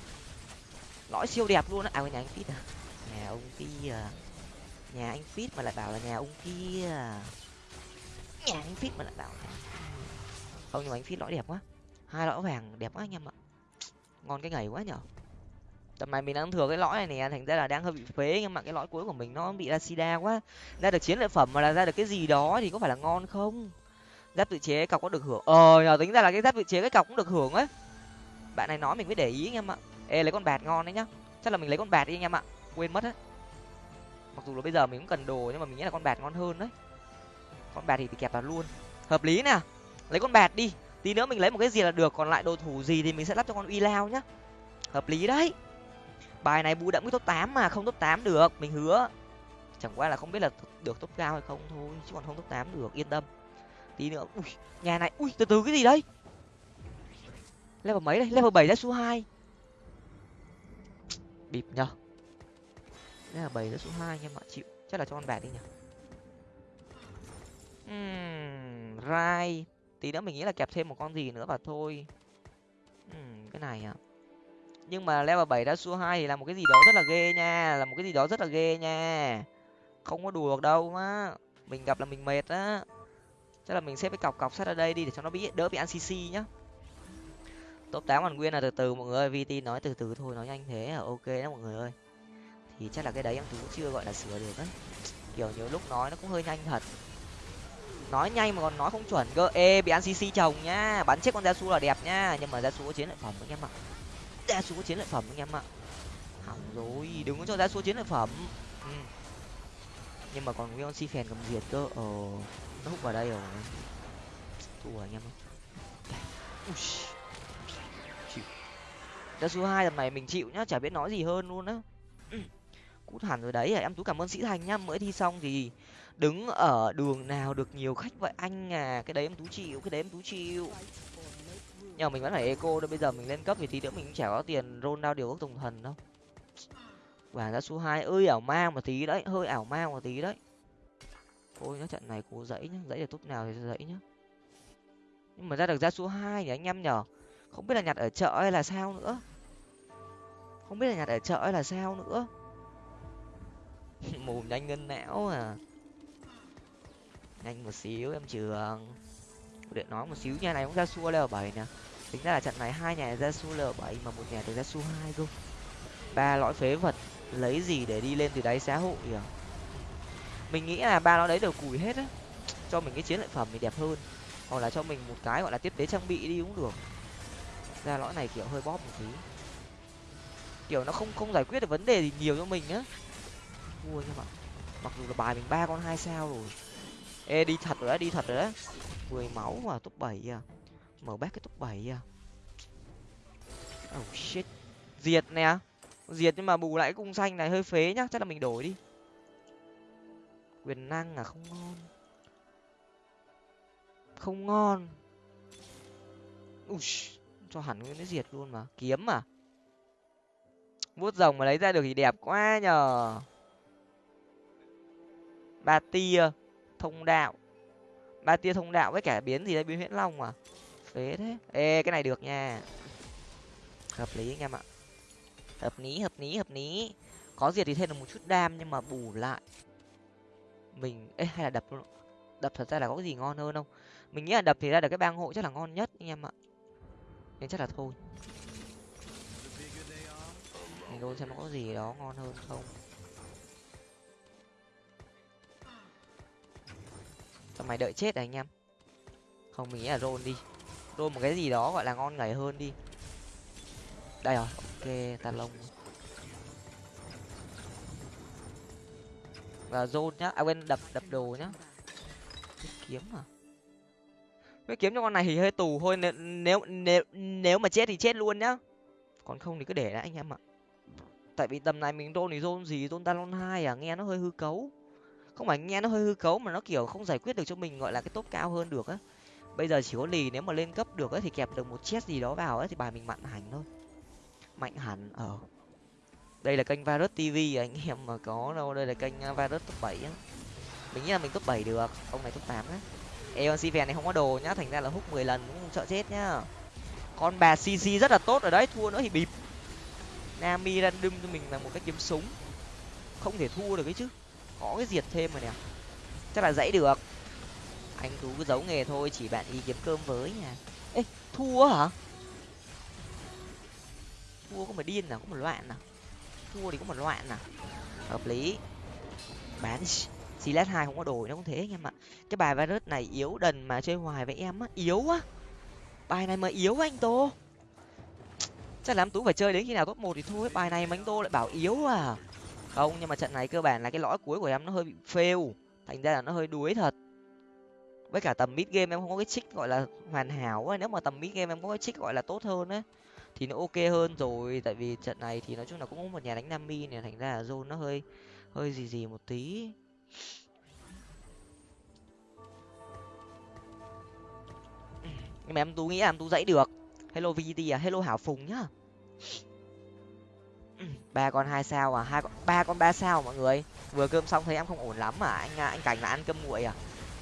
Lõi siêu đẹp luôn á. À nhà anh fit à? Nhà ông kia à? nhà anh fit mà lại bảo là nhà ông kia à? nhà anh fit mà lại bảo là à? không, nhưng mà anh fit lõi đẹp quá. Hai lõi vàng đẹp quá anh em ạ. Ngon cái ngày quá nhở. Tầm này mình đang thừa cái lõi này nè, thành ra là đang hơi bị phế nhưng mà cái lõi cuối của mình nó bị ra sida quá. Ra được chiến lợi phẩm mà là ra được cái gì đó thì có phải là ngon không? Giáp tự chế cọc có được hưởng? Ờ nhờ tính ra là cái giáp tự chế cái cọc cũng được hưởng ấy. Bạn này nói mình mới để ý anh em ạ. Ê lấy con bạt ngon đấy nhá. Chắc là mình lấy con bạt đi anh em ạ. Quên mất á mặc dù là bây giờ mình cũng cần đồ nhưng mà mình nghĩ là con bạt ngon hơn đấy. Con bạt thì, thì kẹp vào luôn. Hợp lý nè. Lấy con bạt đi. Tí nữa mình lấy một cái gì là được. Còn lại đồ thủ gì thì mình sẽ lắp cho con uy lao nhá. Hợp lý đấy. Bài này bù đậm cái top tám mà không top tám được. Mình hứa. Chẳng qua là không biết là được top cao hay không thôi chứ còn không top tám được yên tâm tí nữa. Ui nhà này ui từ từ cái gì đấy level mấy đây? Level bảy ra số hai. Bịp nhở level bảy ra số hai nhưng mà chịu. Chắc là cho con bạc đi nhở uhm, rai. Tí nữa mình nghĩ là kẹp thêm một con gì nữa và thôi. Uhm, cái này à. Nhưng mà level bảy ra số hai thì là một cái gì đó rất là ghê nha. Là một cái gì đó rất là ghê nha. Không có đùa được đâu á. Mình gặp là mình mệt á chắc là mình xếp cái cọc cọc sắt ở đây đi để cho nó bị đỡ bị ăn cc nhá. Top tám hoàn nguyên là từ từ mọi người ơi vt nói từ từ thôi, nói nhanh thế là ok đó mọi người ơi. Thì chắc là cái đấy em cũng chưa gọi là sửa được đấy kiểu nhiều lúc nói nó cũng hơi nhanh thật. Nói nhanh mà còn nói không chuẩn cơ. Ê, bị ăn cc chồng nhá. Bắn chết con da su là đẹp nhá. Nhưng mà da su có chiến lợi phẩm anh em ạ. Da su có chiến lợi phẩm anh em ạ. Hỏng rồi, đừng có cho da su chiến lợi phẩm. Ừ. nhưng mà còn nguyên con si phèn cầm diệt cơ. Ờ nó hút vào đây rồi. Thua anh em ơi. Ra số hai tầm này mình chịu nhá, chả biết nói gì hơn luôn á. Cút hẳn rồi đấy à em? Tú cảm ơn sĩ thành nhá. Mới thi xong thì đứng ở đường nào được nhiều khách vậy anh à? Cái đấy em tú chịu, cái đấy em tú chịu. Nhưng mà mình vẫn phải eco đâu bây giờ mình lên cấp thì tí nữa mình cũng chả có tiền rôn đao điều các tùng thần đâu. Và ra số hai, ơi ảo ma một tí đấy, hơi ảo ma một tí đấy thôi nhá trận này cố dãy nhá, dãy được tốt nào thì dãy nhá. Nhưng mà ra được ra số hai thì anh em nhở, không biết là nhặt ở chợ hay là sao nữa. Không biết là nhặt ở chợ hay là sao nữa. Mồm nhanh ngân não à. Nhanh một xíu em trường. Điện nói một xíu, nhà này cũng ra xua leo bảy nè. Tính ra là trận này hai nhà ra xua leo bảy mà một nhà được ra xua hai cơ. Ba lõi phế vật, lấy gì để đi lên từ đáy xã hội à mình nghĩ là ba nó đấy đều cùi hết á. Cho mình cái chiến lợi phẩm thì đẹp hơn. Hoặc là cho mình một cái gọi là tiếp tế trang bị đi cũng được. Ra lõi này kiểu hơi bóp một tí. Kiểu nó không không giải quyết được vấn đề gì nhiều cho mình á. Mua nha mà mặc dù là bài mình ba con hai sao rồi. Ê, đi thật rồi đấy đi thật rồi đấy mười máu mà, top bảy à. Mở bát cái top bảy à. Oh shit. Diệt nè. Diệt nhưng mà bù lại cái cung xanh này hơi phế nhá. Chắc là mình đổi đi quyền năng à? Không ngon. Không ngon. Ui, cho hẳn nguyên cái diệt luôn mà. Kiếm mà vuốt rồng mà lấy ra được thì đẹp quá nhờ. Ba tia thông đạo. Ba tia thông đạo với cả biến gì đây? Biến huyễn long à, phế thế. Ê cái này được nha. Hợp lý anh em ạ. Hợp lý hợp lý hợp lý. Có diệt thì thêm được một chút đam nhưng mà bù lại mình, ê, hay là đập luôn đập thật ra là có cái gì ngon hơn không? Mình nghĩ là đập thì ra được cái bang hộ chắc là ngon nhất, anh em ạ. Nên chắc là thôi. Mình đôi xem nó có gì đó ngon hơn không. Sao mày đợi chết à anh em? Không, mình nghĩ là roll đi. Roll một cái gì đó gọi là ngon ngảy hơn đi. Đây rồi, ok ta lông. Và zone nhá. À quên, đập đập đồ nhá. Cái kiếm à? Cái kiếm cho con này thì hơi tù thôi. Nếu nếu nếu nếu mà chết thì chết luôn nhá. Còn không thì cứ để đã, anh em ạ. Tại vì tầm này mình rôn thì zone gì? Zone talon hai à? Nghe nó hơi hư cấu. Không phải nghe nó hơi hư cấu mà nó kiểu không giải quyết được cho mình, gọi là, cái top cao hơn được á. Bây giờ chỉ có lì, nếu mà lên cấp được ấy thì kẹp được một chết gì đó vào ấy thì bài mình mạnh hẳn thôi. Mạnh hẳn ở ờ đây là kênh virus tv à, anh em mà có đâu, đây là kênh à, virus top bảy á. Mình nghĩ là mình top bảy được, ông này top tám á. Eon Sifen này không có đồ nhá, thành ra là hút mười lần cũng không sợ chết nhá. Con bà cc rất là tốt ở đấy, thua nữa thì bịp. Nami random cho mình là một cái kiếm súng. Không thể thua được ấy chứ, có cái diệt thêm rồi nè. Chắc là dãy được. Anh tú cứ giấu nghề thôi, chỉ bạn đi kiếm cơm với nha. Ê, thua hả? Thua có mà điên nào, có một loạn nào? Thua thì có một loạn à. Hợp lý. Bán Silas hai không có đổi nó cũng thế anh em ạ. Cái bài virus này yếu đần mà chơi hoài với em á, yếu á bài này mà yếu anh tô. Chắc là tú phải chơi đến khi nào top một thì thôi, bài này mà anh tô lại bảo yếu à. Không, nhưng mà trận này cơ bản là cái lõi cuối của em nó hơi bị fail, thành ra là nó hơi đuối thật. Với cả tầm mid game em không có cái trích gọi là hoàn hảo ấy, nếu mà tầm mid game em có cái trích gọi là tốt hơn ấy thì nó ok hơn rồi, tại vì trận này thì nói chung là cũng có một nhà đánh nam mi này, thành ra là zone nó hơi hơi gì gì một tí. Nhưng mà em tú nghĩ là em tú dãy được. Hello vt à hello hảo phùng nhá. Ba con hai sao à hai con, ba con ba sao mọi người. Vừa cơm xong thấy em không ổn lắm mà anh à, anh cảnh là ăn cơm nguội à.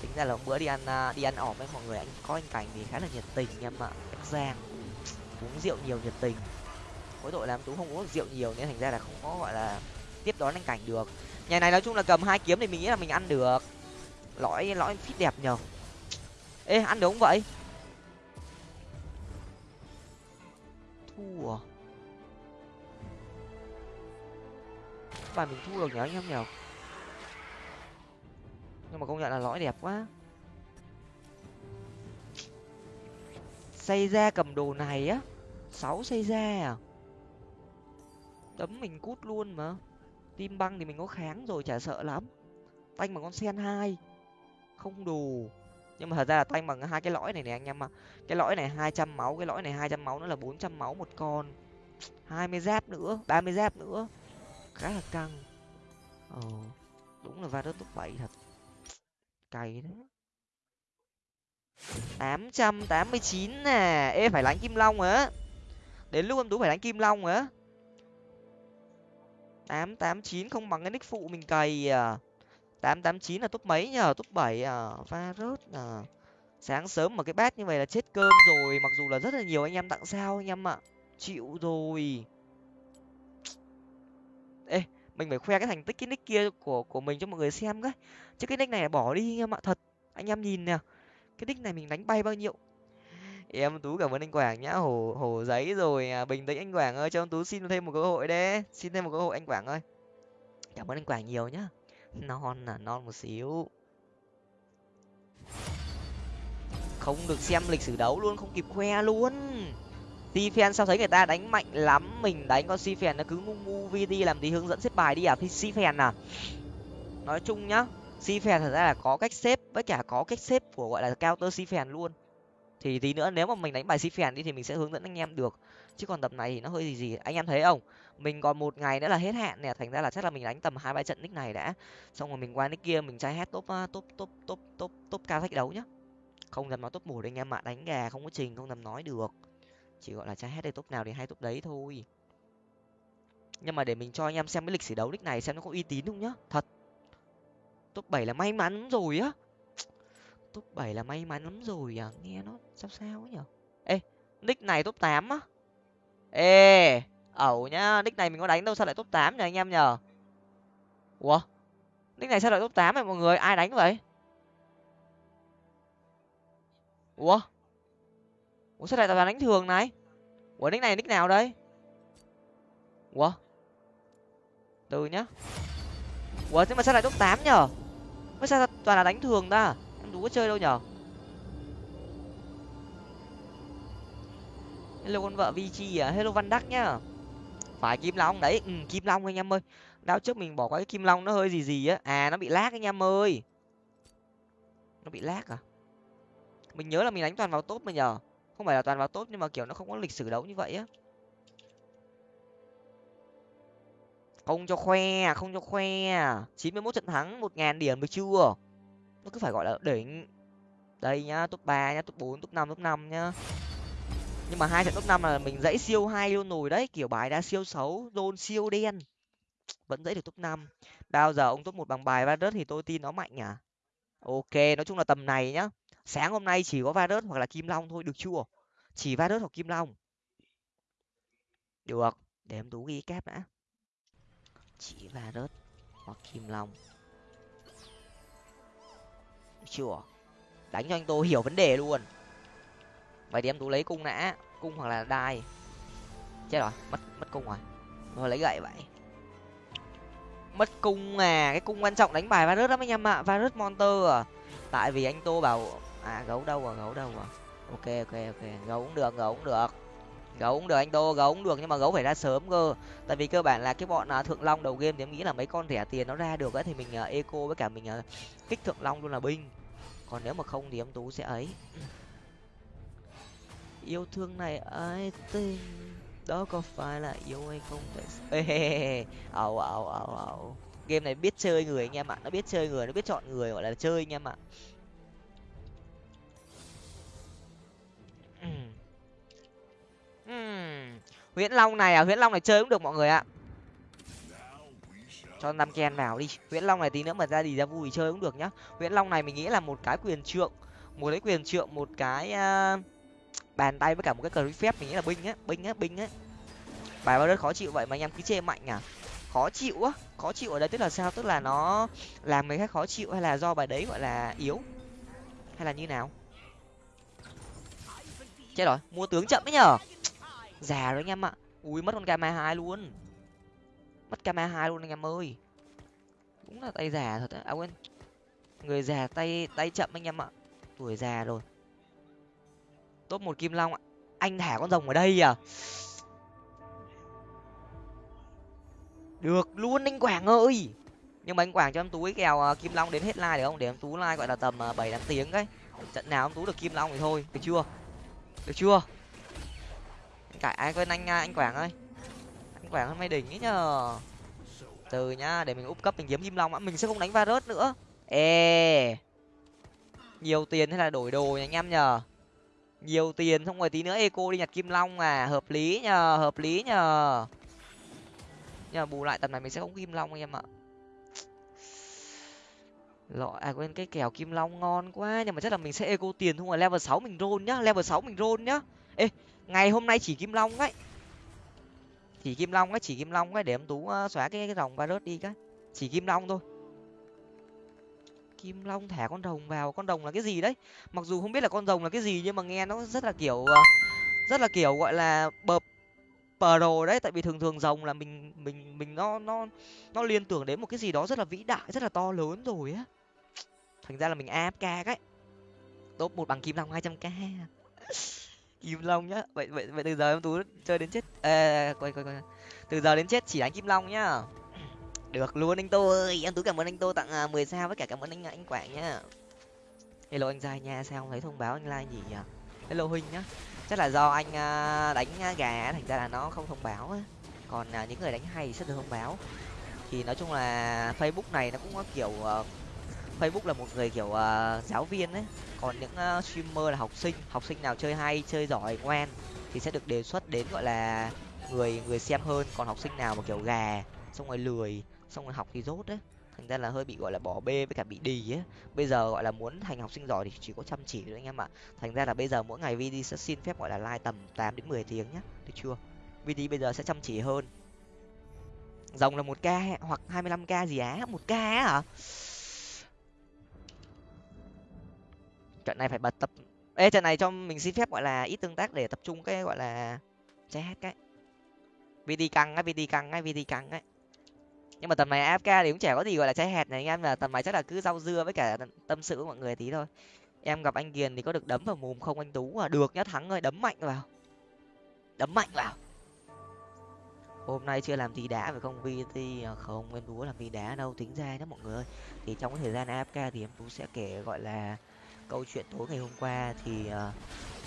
Tính ra là bữa đi ăn à, đi ăn ỏm với mọi người, anh có anh cảnh thì khá là nhiệt tình em ạ, em giang uống rượu nhiều nhiệt tình. Mỗi tội làm tú không uống rượu nhiều nên thành ra là không có, gọi là, tiếp đón anh cảnh được. Nhà này nói chung là cầm hai kiếm thì mình nghĩ là mình ăn được. Lõi lõi phít đẹp nhờ. Ê, ăn được không vậy? Thua. Bài mình thua được nhở anh em nhở nhưng mà công nhận là lõi đẹp quá. Xây ra cầm đồ này á sáu xây ra à? Tấm mình cút luôn mà. Tim băng thì mình có kháng rồi, chả sợ lắm. Tanh bằng con sen hai. Không đủ. Nhưng mà thật ra là tanh bằng hai cái lõi này này anh em ạ. Cái lõi này hai trăm máu, cái lõi này hai trăm máu nữa là bốn trăm máu một con. hai mươi giáp nữa, ba mươi giáp nữa. Khá là căng. Ờ đúng là va top bảy thật. Cày đấy tám trăm tám mươi chín nè. Ê, phải lánh kim long á đến lúc em tú phải đánh kim long á. tám tám chín không bằng cái nick phụ mình cày à. tám tám chín là top mấy nhờ? Top bảy à? Va rớt à? Sáng sớm mà cái bát như vậy là chết cơm rồi. Mặc dù là rất là nhiều anh em tặng sao anh em ạ. Chịu rồi. Ê, mình phải khoe cái thành tích, cái nick kia của của mình cho mọi người xem cái. Chứ cái nick này bỏ đi anh em ạ, thật. Anh em nhìn nè. Cái nick này mình đánh bay bao nhiêu? Em tú cảm ơn anh quảng nhá. Hổ hổ giấy rồi à, bình tĩnh anh quảng ơi cho em tú xin thêm một cơ hội đấy. Xin thêm một cơ hội anh quảng ơi. Cảm ơn anh quảng nhiều nhá. Non là non một xíu. Không được xem lịch sử đấu luôn không kịp khoe luôn. Si fan sao thấy người ta đánh mạnh lắm mình đánh con si fan nó cứ ngu ngu vt làm gì hướng dẫn xếp bài đi à si fan à? Nói chung nhá si fan thật ra là có cách xếp với cả có cách xếp của gọi là counter si fan luôn thì tí nữa nếu mà mình đánh bài si phèn đi thì mình sẽ hướng dẫn anh em được. Chứ còn tập này thì nó hơi gì gì, anh em thấy không? Mình còn một ngày nữa là hết hạn nè, thành ra là chắc là mình đánh tầm hai ba trận nick này đã. Xong rồi mình qua nick kia, mình trai hết top à, top top top top top cao thách đấu nhá. Không dám nói top một anh em ạ, đánh gà không có trình, không dám nói được. Chỉ gọi là trai hết đây top nào thì hai top đấy thôi. Nhưng mà để mình cho anh em xem cái lịch sử đấu nick này xem nó có uy tín không nhá. Thật. Top bảy là may mắn rồi á top 7 là may mắn lắm rồi à? Nghe nó sao sao ấy nhở? Ê, nick này top 8 á? Ê, ẩu nhá, nick này mình có đánh đâu sao lại top 8 nhờ anh em nhờ ủa? Nick này sao lại top 8 vậy mọi người? Ai đánh vậy? Ủa? Ủa, sao lại toàn đánh thường này? Ủa, nick này nick nào đây? Ủa? Từ nhá. Ủa, nhưng mà sao lại top 8 nhở? Mới sao toàn là đánh thường ta? Em đủ có chơi đâu nhở? Hello con vợ vg à hello văn đắc nhá. Phải kim long đấy. Ừ, kim long anh em ơi. Đao trước mình bỏ qua cái kim long nó hơi gì gì á. À nó bị lag anh em ơi. Nó bị lag à? Mình nhớ là mình đánh toàn vào tốt mà nhờ không phải là toàn vào tốt nhưng mà kiểu nó không có lịch sử đấu như vậy á. Không cho khoe không cho khoe. Chín mươi mốt trận thắng một ngàn điểm được chưa? Nó cứ phải, gọi là, đỉnh. Đây nhá, top ba nhá, top bốn, top năm top năm nhá. Nhưng mà hai trận top năm là mình dãy siêu hai luôn nồi đấy, kiểu bài đã siêu xấu đôn siêu đen. Vẫn dãy được top năm. Bao giờ ông top một bằng bài va thì tôi tin nó mạnh à ok, nói chung là tầm này nhá. Sáng hôm nay chỉ có va hoặc là kim long thôi, được chưa? Chỉ va hoặc kim long. Được, để em tú ghi kép đã. Chỉ va hoặc kim long chưa. Đánh cho anh tô hiểu vấn đề luôn. Vậy thì em tú lấy cung nã, cung hoặc là đai. Chết rồi, mất mất cung rồi. Thôi, lấy gậy vậy. Mất cung à cái cung quan trọng đánh bài virus lắm anh em ạ va monster à. Tại vì anh tô bảo à gấu đâu à gấu đâu à ok ok ok, gấu cũng được, gấu cũng được gấu cũng được anh đô, gấu cũng được nhưng mà gấu phải ra sớm cơ. Tại vì cơ bản là cái bọn à, thượng long đầu game thì em nghĩ là mấy con rẻ tiền nó ra được ấy thì mình à, eco với cả mình à, kích thượng long luôn là binh. Còn nếu mà không thì em tú sẽ ấy. Yêu thương này ai tin đó có phải là yêu hay không vậy? Ẩu ẩu ẩu ẩu game này biết chơi người anh em ạ. Nó biết chơi người, nó biết chọn người gọi là chơi anh em ạ. Huyễn long này à? Huyễn long này chơi cũng được mọi người ạ. Cho năm ken vào đi. Huyễn long này tí nữa mà ra đi ra vui chơi cũng được nhá. Huyễn long này mình nghĩ là một cái quyền trượng. Một cái quyền trượng một cái uh, bàn tay với cả một cái cờ phép mình nghĩ là binh á binh á binh á. Bài bao đất khó chịu vậy mà anh em cứ chê mạnh à? Khó chịu á khó chịu ở đây tức là sao? Tức là nó làm người khác khó chịu hay là do bài đấy gọi là yếu? Hay là như nào? Chết rồi mua tướng chậm ấy nhở già rồi anh em ạ. Ui mất con kama hai luôn. Mất kama hai luôn anh em ơi. Đúng là tay già thật à quên. Người già tay tay chậm anh em ạ. Tuổi già rồi. Top một kim long ạ. Anh thả con rồng ở đây à? Được luôn anh quảng ơi. Nhưng mà anh quảng cho em tú kèo uh, kim long đến hết like được không? Để em tú like gọi là tầm uh, bảy tám tiếng đấy, trận nào em tú được kim long thì thôi. Được chưa? Được chưa? Cải ai quên anh à, anh quảng ơi. Anh quảng hôm nay đỉnh ấy nhờ. Từ nhá, để mình úp cấp mình kiếm kim long á mình sẽ không đánh va rớt nữa. Ê. Nhiều tiền hay là đổi đồ nha anh em nhờ? Nhiều tiền xong rồi tí nữa eco đi nhặt kim long à hợp lý nhờ, hợp lý nhờ. Nhưng mà bù lại tầm này mình sẽ không kim long anh em ạ. Lọ à quên cái kèo kim long ngon quá, nhưng mà chắc là mình sẽ eco tiền, không rồi level sáu mình roll nhá, level sáu mình roll nhá. Ê ngày hôm nay chỉ kim long ấy. Chỉ kim long ấy, chỉ kim long ấy để em tú ờ, xóa cái cái rồng virus đi cái. Chỉ kim long thôi. Kim long thả con rồng vào, con rồng là cái gì đấy? Mặc dù không biết là con rồng là cái gì nhưng mà nghe nó rất là kiểu ờ, rất là kiểu gọi là bợp pro đấy. Tại vì thường thường rồng là mình mình mình nó nó nó liên tưởng đến một cái gì đó rất là vĩ đại, rất là to lớn rồi á. Thành ra là mình afk cái. Top một bằng kim long hai trăm k kim long nhá. Vậy vậy vậy từ giờ em tú chơi đến chết. Ê quay quay quay. Từ giờ đến chết chỉ đánh kim long nhá. Được luôn anh tô ơi em tú cảm ơn anh tô tặng à, mười sao với cả cảm ơn anh à, anh quảng nhá. Hello anh dài nha sao không thấy thông báo anh like gì nhỉ? Hello huynh nhá. Chắc là do anh à, đánh à, gà thành ra là nó không thông báo á. Còn những người đánh hay sẽ được thông báo. Thì nói chung là facebook này nó cũng có kiểu ờ, facebook là một người kiểu uh, giáo viên ấy. Còn những uh, streamer là học sinh học sinh nào chơi hay chơi giỏi ngoan thì sẽ được đề xuất đến gọi là người người xem hơn. Còn học sinh nào mà kiểu gà xong rồi lười xong rồi học thì rốt đấy thành ra là hơi bị gọi là bỏ bê với cả bị đi. ấy. Bây giờ gọi là muốn thành học sinh giỏi thì chỉ có chăm chỉ thôi anh em ạ. Thành ra là bây giờ mỗi ngày vd sẽ xin phép gọi là like tầm tám đến mười tiếng nhá. Được chưa? Vd bây giờ sẽ chăm chỉ hơn. Rồng là một k hoặc hai mươi lăm k gì á? Một k á hả? Trận này phải bật tập ê, trận này cho mình xin phép, gọi là, ít tương tác để tập trung cái, gọi là, che hết cái. Vd căng á vd căng á vd căng ấy nhưng mà tầm này afk thì cũng chả có gì gọi là trái hẹt này anh em là tầm này chắc là cứ rau dưa với cả tâm sự của mọi người tí thôi. Em gặp anh kiền thì có được đấm vào mồm không anh tú à? Được nhá, thắng ơi đấm mạnh vào. Đấm mạnh vào. Hôm nay chưa làm gì đá phải không? Vt à, không, em tú làm gì đá đâu, tính ra đó mọi người thì trong cái thời gian afk thì em tú sẽ kể, gọi là câu chuyện tối ngày hôm qua thì uh,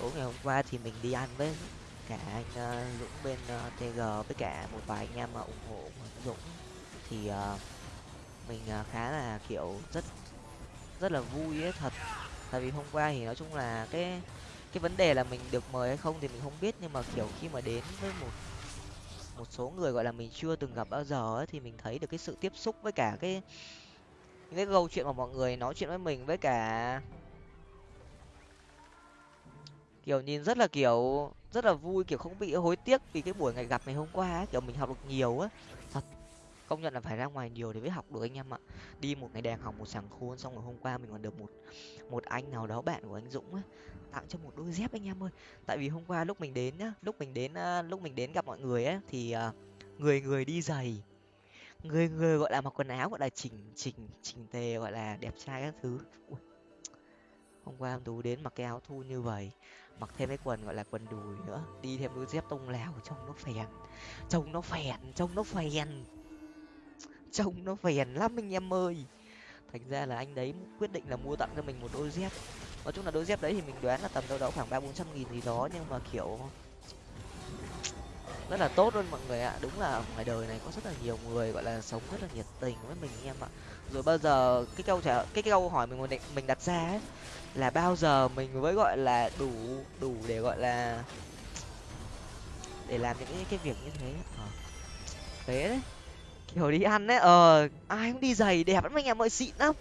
tối ngày hôm qua thì mình đi ăn với cả anh uh, dũng bên ờ, uh, tg với cả một vài anh em mà ủng hộ dũng. Thì uh, mình uh, khá là kiểu rất rất là vui ấy thật. Tại vì hôm qua thì nói chung là cái cái vấn đề là mình được mời hay không thì mình không biết nhưng mà kiểu khi mà đến với một một số người gọi là mình chưa từng gặp bao giờ ấy, thì mình thấy được cái sự tiếp xúc với cả cái những cái câu chuyện mà mọi người nói chuyện với mình với cả kiểu nhìn rất là kiểu rất là vui kiểu không bị hối tiếc vì cái buổi ngày gặp ngày hôm qua ấy, kiểu mình học được nhiều á. Thật công nhận là phải ra ngoài nhiều để mới học được anh em ạ. Đi một ngày đèn học một sàng khôn xong rồi hôm qua mình còn được một một anh nào đó bạn của anh dũng á tặng cho một đôi dép anh em ơi. Tại vì hôm qua lúc mình đến nhá lúc mình đến lúc mình đến gặp mọi người á thì à, người người đi giày người người gọi là mặc quần áo gọi là chỉnh chỉnh chỉnh tề gọi là đẹp trai các thứ. Ui. hôm qua em tú đến mặc cái áo thu như vậy mặc thêm cái quần gọi là quần đùi nữa. Đi thêm đôi dép tông lào trông nó phèn. Trông nó phèn, trông nó phèn. Trông nó phèn lắm anh em ơi. Thành ra là anh đấy quyết định là mua tặng cho mình một đôi dép. Nói chung là đôi dép đấy thì mình đoán là tầm đâu đó khoảng ba bốn trăm nghìn gì đó, nhưng mà kiểu rất là tốt luôn mọi người ạ. Đúng là ngoài đời này có rất là nhiều người gọi là sống rất là nhiệt tình với mình anh em ạ. Rồi bao giờ cái câu trả, cái câu hỏi mình mình đặt ra ấy là bao giờ mình mới gọi là đủ đủ để gọi là để làm những cái, cái việc như thế? À. thế đấy. Kiểu đi ăn đấy ờ ai cũng đi giày đẹp lắm anh em ơi xịn lắm.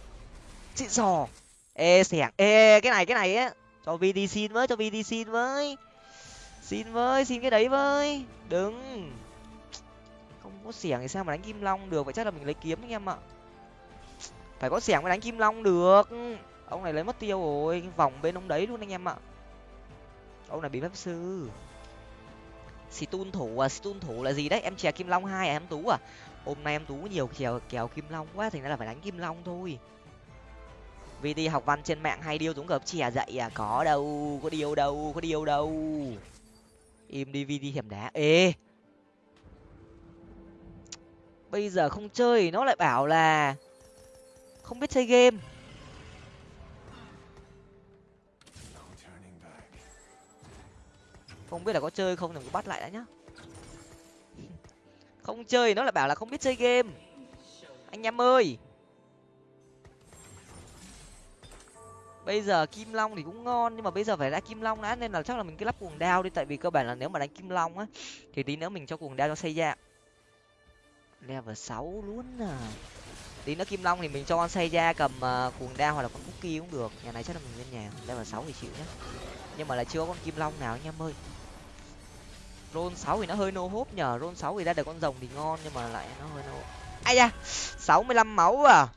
Xịn sò. Ê xẻng. Ê cái này cái này á cho vd xin với cho vd xin với. Xin với xin cái đấy với. Đừng. Không có xẻng thì sao mà đánh kim long được? Vậy chắc là mình lấy kiếm anh em ạ. Phải có xẻng mới đánh kim long được ông này lấy mất tiêu rồi vòng bên ông đấy luôn anh em ạ. Ông này bị pháp sư. Xì tun thủ à xì tun thủ là gì đấy? Em chè kim long hai à em tú à? Hôm nay em tú nhiều kèo kèo kim long quá, thành ra là phải đánh kim long thôi. Vì đi học văn trên mạng hay điêu dũng gặp chè dậy à có đâu, có điêu đâu, có điêu đâu. Im đi, vi đi hiểm đá. Ê! Bây giờ không chơi, nó lại bảo là không biết chơi game. Không biết là có chơi không thì cứ bắt lại đã nhá. Không chơi nó lại bảo là không biết chơi game. Anh em ơi. Bây giờ kim long thì cũng ngon nhưng mà bây giờ phải ra kim long đã nên là chắc là mình cứ lắp cuồng đao đi tại vì cơ bản là nếu mà đánh kim long á thì tí nữa mình cho cuồng đao cho xây ra. Level sáu luôn à. Tí nữa kim long thì mình cho xây ra cầm uh, cuồng đao hoặc là con cookie cũng được. Nhà này chắc là mình lên nhà level sáu thì chịu nhá. Nhưng mà là chưa có con kim long nào anh em ơi ron sáu thì nó hơi nô hốp nhờ. Ron sáu thì ra được con rồng thì ngon nhưng mà lại nó hơi nô ai da sáu mươi lăm máu à.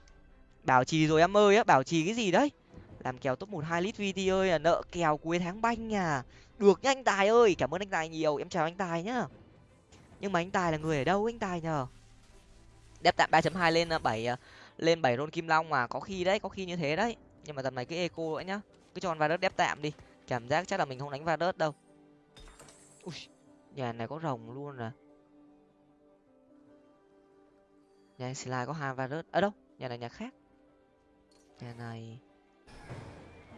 Bảo trì rồi em ơi á bảo trì cái gì đấy? Làm kèo top một hai lít vt ơi à nợ kèo cuối tháng banh à. Được nhá anh tài ơi cảm ơn anh tài nhiều. Em chào anh tài nhá. Nhưng mà anh tài là người ở đâu anh tài nhờ? Đép tạm ba chấm hai lên ờ, bảy ờ, lên bảy rôn kim long mà có khi đấy có khi như thế đấy. Nhưng mà tầm này cái eco nữa nhá. Cứ cho vào đất đép tạm đi. Cảm giác chắc là mình không đánh va đớt đâu. Ui, nhà này có rồng luôn à nhà anh slide có hai virus rớt ở đâu? Nhà này, nhà khác. Nhà này.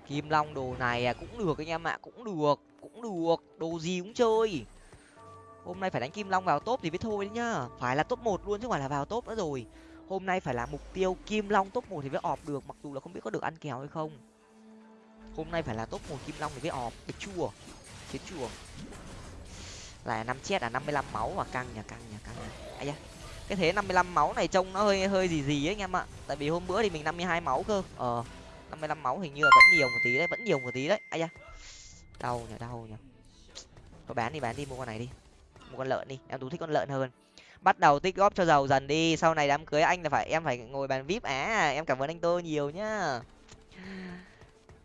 Kim long đồ này à cũng được anh em ạ, cũng được cũng được. Đồ gì cũng chơi. Hôm nay phải đánh kim long vào top thì mới thôi đấy nhá. Phải là top một luôn chứ không phải là vào top nữa rồi. Hôm nay phải là mục tiêu kim long top một thì mới ọp được, mặc dù là không biết có được ăn kèo hay không. Hôm nay phải là top một kim long thì mới ọp. Được chua chết chua là năm chết là năm mươi máu và căng nhà căng nhà căng nhà ai da, cái thế năm mươi lăm máu này trông nó hơi hơi gì gì ấy anh em ạ. Tại vì hôm bữa thì mình năm mươi hai máu cơ. Ờ năm mươi lăm máu hình như là vẫn nhiều một tí đấy, vẫn nhiều một tí đấy. Ai da, đau nhỉ đau nhỉ có bán đi bán đi, mua con này đi. Mua con lợn đi, em tú thích con lợn hơn. Bắt đầu tích góp cho giàu dần đi, sau này đám cưới anh là phải, em phải ngồi bàn vip. À em cảm ơn anh tô nhiều nhá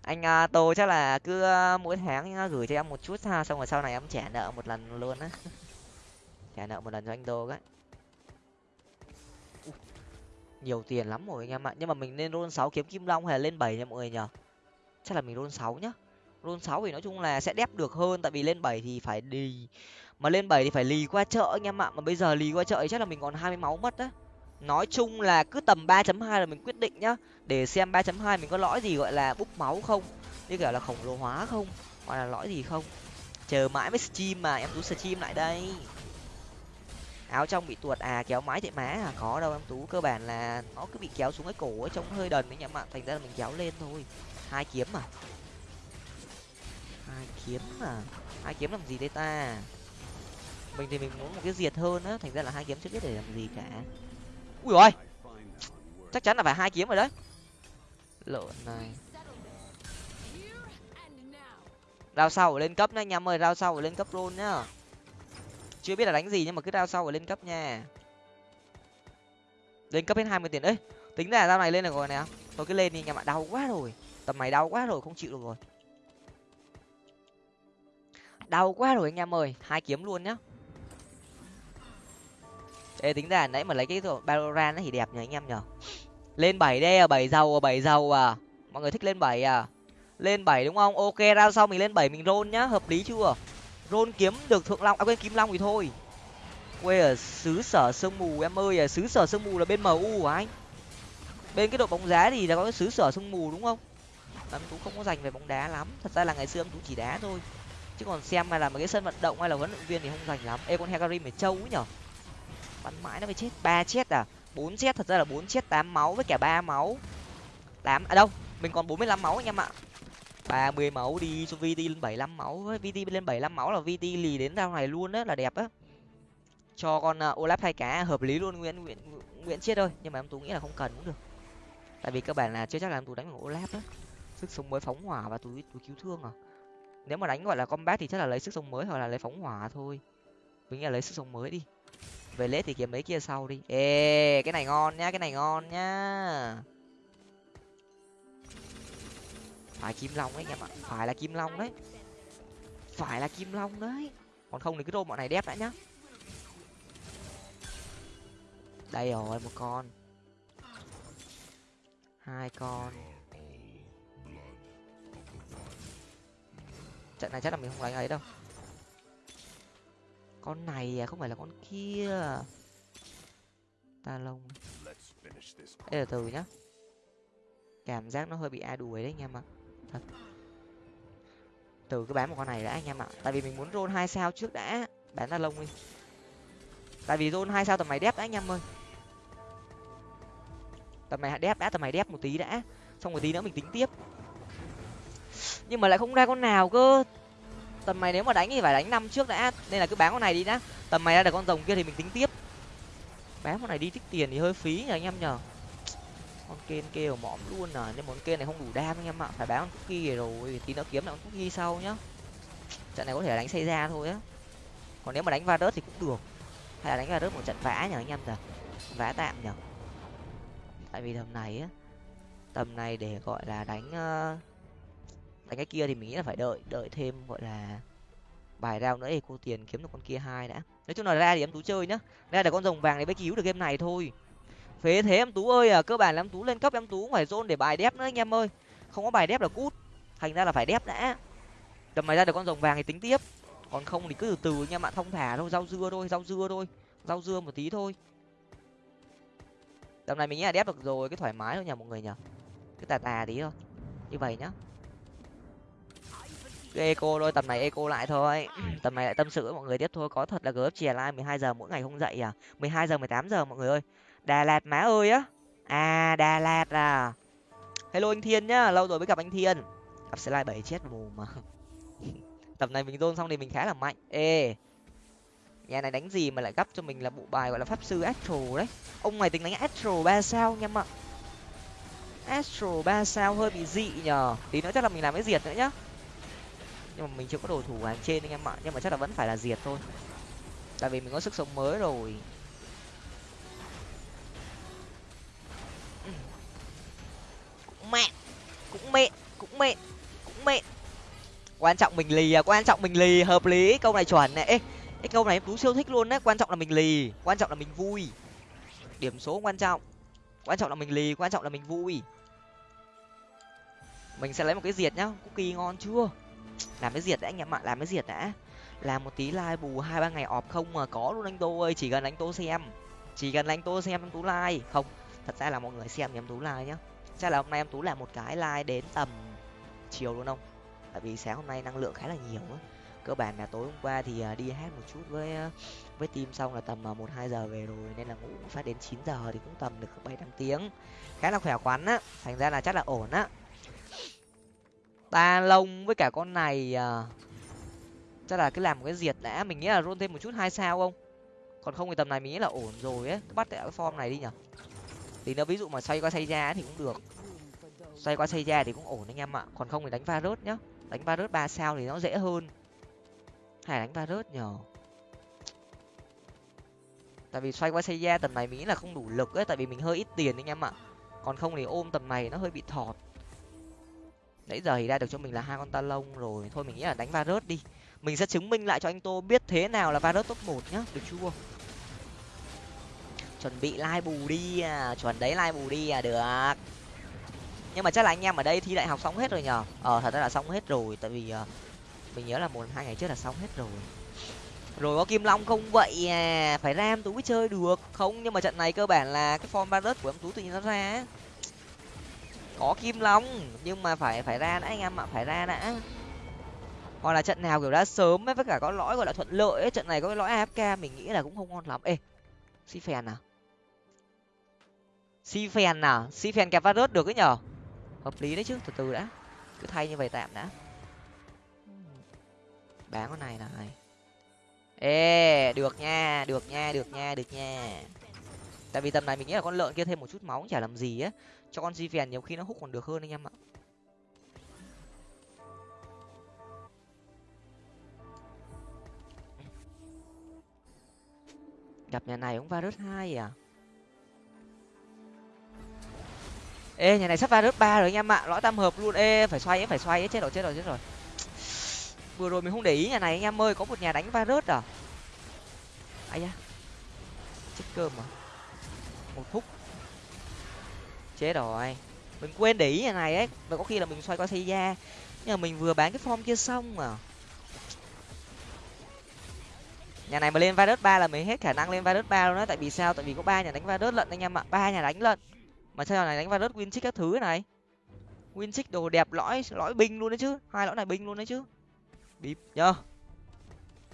anh uh, tô chắc là cứ uh, mỗi tháng uh, gửi cho em một chút ha xong rồi sau này em trả nợ một lần luôn á. Trả nợ một lần cho anh tô cái. Nhiều tiền lắm rồi anh em ạ. Nhưng mà mình nên roll sáu kiếm kim long hay là lên bảy nha mọi người nhở chắc là mình roll sáu nhá. Roll sáu thì nói chung là sẽ đép được hơn tại vì lên bảy thì phải đi mà lên bảy thì phải lì qua chợ anh em ạ. Mà bây giờ lì qua chợ thì chắc là mình còn hai mươi máu mất á nói chung là cứ tầm ba chấm hai là mình quyết định nhá. Để xem ba chấm hai mình có lõi gì gọi là búp máu không, như kiểu là khổng lồ hóa không, hoặc là lõi gì không. Chờ mãi mới stream mà, em tú stream lại đây. Áo trong bị tuột à kéo mái thì má à? Có đâu em tú, cơ bản là nó cứ bị kéo xuống cái cổ ấy, trông hơi đần đấy nhá ạ thành ra là mình kéo lên thôi. Hai kiếm mà hai kiếm mà hai kiếm làm gì đây ta? Mình thì mình muốn một cái diệt hơn á, thành ra là hai kiếm chưa biết để làm gì cả ui rồi chắc chắn là phải hai kiếm rồi đấy. Lợn này. Rao sau lên cấp nhá anh em ơi rao sau lên cấp luôn nhá. Chưa biết là đánh gì nhưng mà cứ rao sau lên cấp nha. Lên cấp hết hai mươi tiền. Đấy tính ra rao này lên được rồi nè. Thôi cứ lên đi anh em ạ đau quá rồi. Tầm này đau quá rồi, không chịu được rồi. Đau quá rồi anh em ơi. Hai kiếm luôn nhá ê, tính ra nãy mà lấy cái Valorant thì đẹp nhỉ anh em nhở lên bảy đây à bảy giàu à bảy giàu à. Mọi người thích lên bảy à? Lên bảy đúng không? Ok ra sau mình lên bảy, mình roll nhá, hợp lý chưa? Roll kiếm được thượng long à quên, kim long thì thôi. Quê ở xứ sở sương mù em ơi à xứ sở sương mù là bên mu của anh? Bên cái đội bóng đá thì là có cái xứ sở sương mù đúng không? Em tú không có dành về bóng đá lắm, thật ra là ngày xưa em tú chỉ đá thôi. Chứ còn xem mà là mấy cái sân vận động hay là huấn luyện viên thì không dành lắm. Ê, con hecarim phải trâu ấy nhở bắn mãi nó mới chết. Ba chết à? Bốn chết thật ra là bốn chết tám máu với cả ba máu. Tám à đâu mình còn bốn mươi lăm máu anh em ạ. Ba mươi máu đi cho vt lên bảy lăm máu. Với vt lên bảy lăm máu là vt lì đến rau này luôn á là đẹp á. Cho con uh, olaf hai cá hợp lý luôn nguyễn nguyễn nguyễn chết thôi. Nhưng mà em tú nghĩ là không cần cũng được. Tại vì các bạn là chưa chắc là em tú đánh bằng olaf á. Sức sống mới phóng hỏa và túi túi cứu thương à. Nếu mà đánh gọi là combat thì chắc là lấy sức sống mới hoặc là lấy phóng hỏa thôi. Mình nghĩ là lấy sức sống mới đi về lết thì kiếm mấy kia sau đi. Ê, cái này ngon nhá, cái này ngon nhá. Phải kim long đấy anh em ạ phải là kim long đấy. Phải là kim long đấy. Còn không thì cứ rôm bọn này đép đã nhá. Đây rồi, một con. Hai con. Trận này chắc là mình không đánh ấy đâu con này à không phải là con kia. Ta lông. Đây là từ nhá. Cảm giác nó hơi bị a đuổi đấy anh em ạ. Thật. Từ cứ bán một con này đã anh em ạ. Tại vì mình muốn roll hai sao trước đã. Bán ta lông đi. Tại vì roll hai sao tầm này đép đã anh em ơi. Tầm này đép đã tầm này đép một tí đã. Xong một tí nữa mình tính tiếp. Nhưng mà lại không ra con nào cơ tầm mày nếu mà đánh thì phải đánh năm trước đã nên là cứ bán con này đi đã. Tầm mày ra được con rồng kia thì mình tính tiếp. Bán con này đi tích tiền thì hơi phí nhờ anh em nhờ con kên kêu mõm luôn à nhưng món kên này không đủ đam anh em ạ. Phải bán con cookie rồi tí nữa kiếm lại con cookie sau nhá. Trận này có thể đánh xây ra thôi á. Còn nếu mà đánh va rớt thì cũng được. Hay là đánh va rớt một trận vã nhờ anh em nhờ vã tạm nhờ tại vì tầm này á tầm này để gọi là đánh uh, đánh cái kia thì mình nghĩ là phải đợi đợi thêm, gọi là bài rao nữa thì cô tiền kiếm được con kia hai đã. Nói chung là ra thì em tú chơi nhá. Ra là con rồng vàng để mới cứu được game này thôi. Phế thế em tú ơi à cơ bản là em tú lên cấp, em tú phải zone để bài đép nữa anh em ơi. Không có bài đép là cút. Thành ra là phải đép đã. Tầm mày ra được con rồng vàng thì tính tiếp. Còn không thì cứ từ từ anh em ạ thông thả thôi, rau dưa thôi, rau dưa thôi, rau dưa một tí thôi. Tầm này mình nghĩ là đép được rồi, cái thoải mái thôi nhờ mọi người nhờ. Cái tà tà tí thôi. Như vậy nhá eco thôi tầm này eco lại thôi. Tầm này lại tâm sự với mọi người tiếp thôi. Có thật là gớp chè lai mười hai giờ mỗi ngày không dậy à? mười hai giờ mười tám giờ mọi người ơi. Đà lạt má ơi á. À đà lạt à. Hello anh thiên nhá lâu rồi mới gặp anh thiên. Gặp slide bảy chết mù mà. Tầm này mình dôn xong thì mình khá là mạnh. Ê. Nhà này đánh gì mà lại gấp cho mình là bộ bài gọi là pháp sư astro đấy. Ông này tính đánh astro ba sao nha ạ astro ba sao hơi bị dị nhờ. Tí nữa chắc là mình làm cái diệt nữa nhá nhưng mà mình chưa có đồ thủ hàng trên anh em ạ. Nhưng mà chắc là vẫn phải là diệt thôi. Tại vì mình có sức sống mới rồi. Cũng mẹ. Cũng mẹ. Cũng mẹ. Cũng mẹ. Quan trọng mình lì à. Quan trọng mình lì. Hợp lý. Câu này chuẩn này ê, cái câu này em tú siêu thích luôn đấy quan trọng là mình lì. Quan trọng là mình vui. Điểm số quan trọng. Quan trọng là mình lì. Quan trọng là mình vui. Mình sẽ lấy một cái diệt nhá. Cookie ngon chưa? Làm cái diệt đã, anh em ạ, làm cái diệt đã. Làm một tí like bù hai, ba ngày ọp không mà có luôn anh tô ơi, chỉ cần anh tô xem. Chỉ cần anh tô xem em tú like. Không, thật ra là mọi người xem thì em tú like nhá. Chắc là hôm nay em tú làm một cái like đến tầm chiều luôn không? Tại vì sáng hôm nay năng lượng khá là nhiều á. Cơ bản là tối hôm qua thì à, đi hát một chút với à, với team xong là tầm à, một, hai giờ về rồi. Nên là ngủ phát đến chín giờ thì cũng tầm được bảy, tám tiếng. Khá là khỏe khoắn á. Thành ra là chắc là ổn á ta lông với cả con này à, chắc là cứ làm một cái diệt đã. Mình nghĩ là run thêm một chút hai sao không? Còn không thì tầm này mình nghĩ là ổn rồi ấy. Bắt cái form này đi nhở thì nó ví dụ mà xoay qua xoay ra thì cũng được. Xoay qua xoay ra thì cũng ổn anh em ạ. Còn không thì đánh va rớt nhá. Đánh va rớt ba sao thì nó dễ hơn. Hay đánh va rớt nhở tại vì xoay qua xoay ra tầm này mình nghĩ là không đủ lực ấy. Tại vì mình hơi ít tiền anh em ạ. Còn không thì ôm tầm này nó hơi bị thọt nãy giờ thì ra được cho mình là hai con ta lông rồi. Thôi mình nghĩ là đánh varus đi. Mình sẽ chứng minh lại cho anh tô biết thế nào là varus top một nhá. Được chưa? Chuẩn bị lai bù đi à. Chuẩn đấy lai bù đi à. Được. Nhưng mà chắc là anh em ở đây thi đại học xong hết rồi nhở ờ thật ra là xong hết rồi. Tại vì uh, mình nhớ là một hai ngày trước là xong hết rồi. Rồi có kim long không? Vậy à phải ram tú mới chơi được. Không nhưng mà trận này cơ bản là cái form ba của em tú tự nhiên nó ra có kim long, nhưng mà phải phải ra đã anh em ạ, phải ra đã. Hoặc là trận nào kiểu đã sớm ấy với cả có lõi gọi là thuận lợi ấy, trận này có cái lõi afk mình nghĩ là cũng không ngon lắm. Ê si phèn à? Si phèn à? Si phèn kẹp va được ấy nhở? Hợp lý đấy chứ, từ từ đã. Cứ thay như vậy tạm đã. Bán con này này. Ê, được nha được nha được nha được nha. Tại vì tầm này mình nghĩ là con lợn kia thêm một chút máu cũng chả làm gì á cho con di phèn nhiều khi nó hút còn được hơn anh em ạ. Gặp nhà này cũng virus hai à? Ê, nhà này sắp virus ba rồi anh em ạ. Lõi tam hợp luôn. Ê, phải xoay ấy, phải xoay ấy. Chết rồi chết rồi chết rồi. Vừa rồi mình không để ý nhà này anh em ơi. Có một nhà đánh virus à? Ai da. Chết cơm à? Một phút chết rồi. Mình quên để ý nhà này ấy. Và có khi là mình xoay qua xây da nhưng mà mình vừa bán cái form kia xong mà. Nhà này mà lên virus ba là mình hết khả năng lên virus ba luôn đó tại vì sao? Tại vì có ba nhà đánh virus lận anh em ạ. Ba nhà đánh lận. Mà sao này đánh virus win các thứ này? Win đồ đẹp lõi lõi binh luôn đấy chứ. Hai lõi này binh luôn đấy chứ. Bíp nhá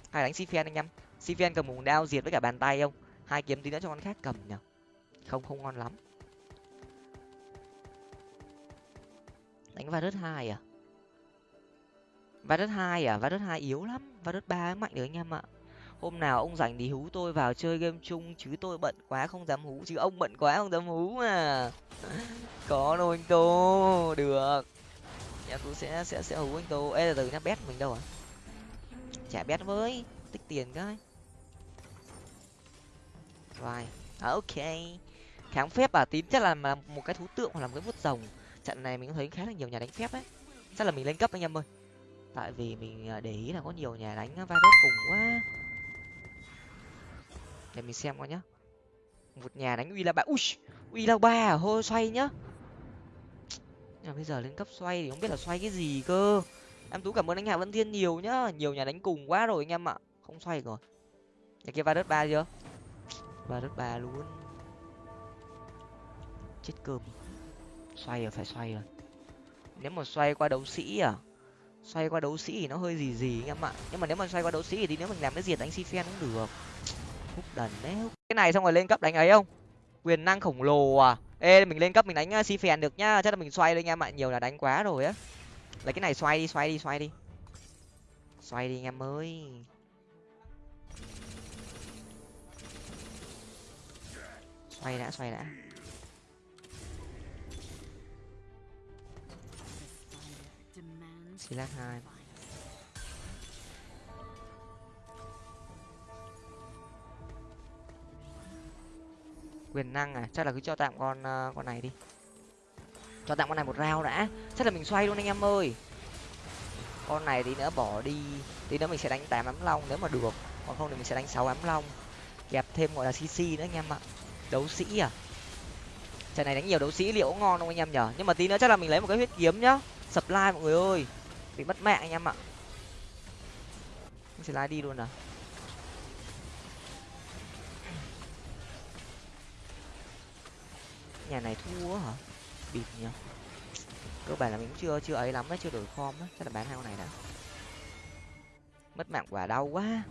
hai đánh sifen anh em. Sifen cầm mùng đao diệt với cả bàn tay không hai kiếm tí nữa cho con khác cầm nhở không không ngon lắm. Đánh virus hai à? Virus hai à? Virus hai yếu lắm. Virus ba mạnh được anh em ạ. Hôm nào ông rảnh thì hú tôi vào chơi game chung, chứ tôi bận quá không dám hú, chứ ông bận quá không dám hú mà. Có đâu anh tô. Được. Nhà tôi sẽ sẽ sẽ hú anh tô. Ê, từ nhá bét mình đâu à? Trả bét với. Tích tiền cái. Rồi. À, ok. Kháng phép à? Tím chắc là một cái thú tượng hoặc là một cái vuốt rồng trận này mình cũng thấy khá là nhiều nhà đánh phép ấy chắc là mình lên cấp anh em ơi. Tại vì mình à, để ý là có nhiều nhà đánh virus cùng quá. Để mình xem coi nhá. Một nhà đánh uy là ba ui uy là ba hô, xoay nhá. Nhưng mà bây giờ lên cấp xoay thì không biết là xoay cái gì cơ. Em tú cảm ơn anh hạ vân thiên nhiều nhá. Nhiều nhà đánh cùng quá rồi anh em ạ. Không xoay rồi. Nhà kia va đất ba chưa? Va đất ba luôn. Chết cơm xoay rồi, phải xoay rồi. Nếu mà xoay qua đấu sĩ à? Xoay qua đấu sĩ thì nó hơi gì gì anh em ạ. Nhưng mà nếu mà xoay qua đấu sĩ thì nếu mình làm cái diệt đánh si phen cũng được. Hút đần đấy. Cái này xong rồi lên cấp đánh ấy không? Quyền năng khổng lồ à? Ê, mình lên cấp mình đánh à, si phèn được nhá. Chắc là mình xoay lên anh em ạ. Nhiều là đánh quá rồi á. Lấy cái này xoay đi xoay đi xoay đi. Xoay đi anh em ơi. Xoay đã xoay đã. Silat hai. Quyền năng à? Chắc là cứ cho tạm con uh, con này đi. Cho tạm con này một rau đã. Chắc là mình xoay luôn anh em ơi. Con này tí nữa bỏ đi. Tí nữa mình sẽ đánh tám ám long nếu mà được. Còn không thì mình sẽ đánh sáu ám long. Kẹp thêm gọi là cc nữa anh em ạ. Đấu sĩ à? Trận này đánh nhiều đấu sĩ liệu ngon không anh em nhở? Nhưng mà tí nữa chắc là mình lấy một cái huyết kiếm nhá. Sập lai mọi người ơi bị mất mạng anh em ạ. Sẽ lái đi luôn à nhà này thua hả? Bịt nhỉ. Cơ bản là mình cũng chưa chưa ấy lắm đấy, chưa đổi form đấy chắc là bán hai con này đã mất mạng quả đau quá.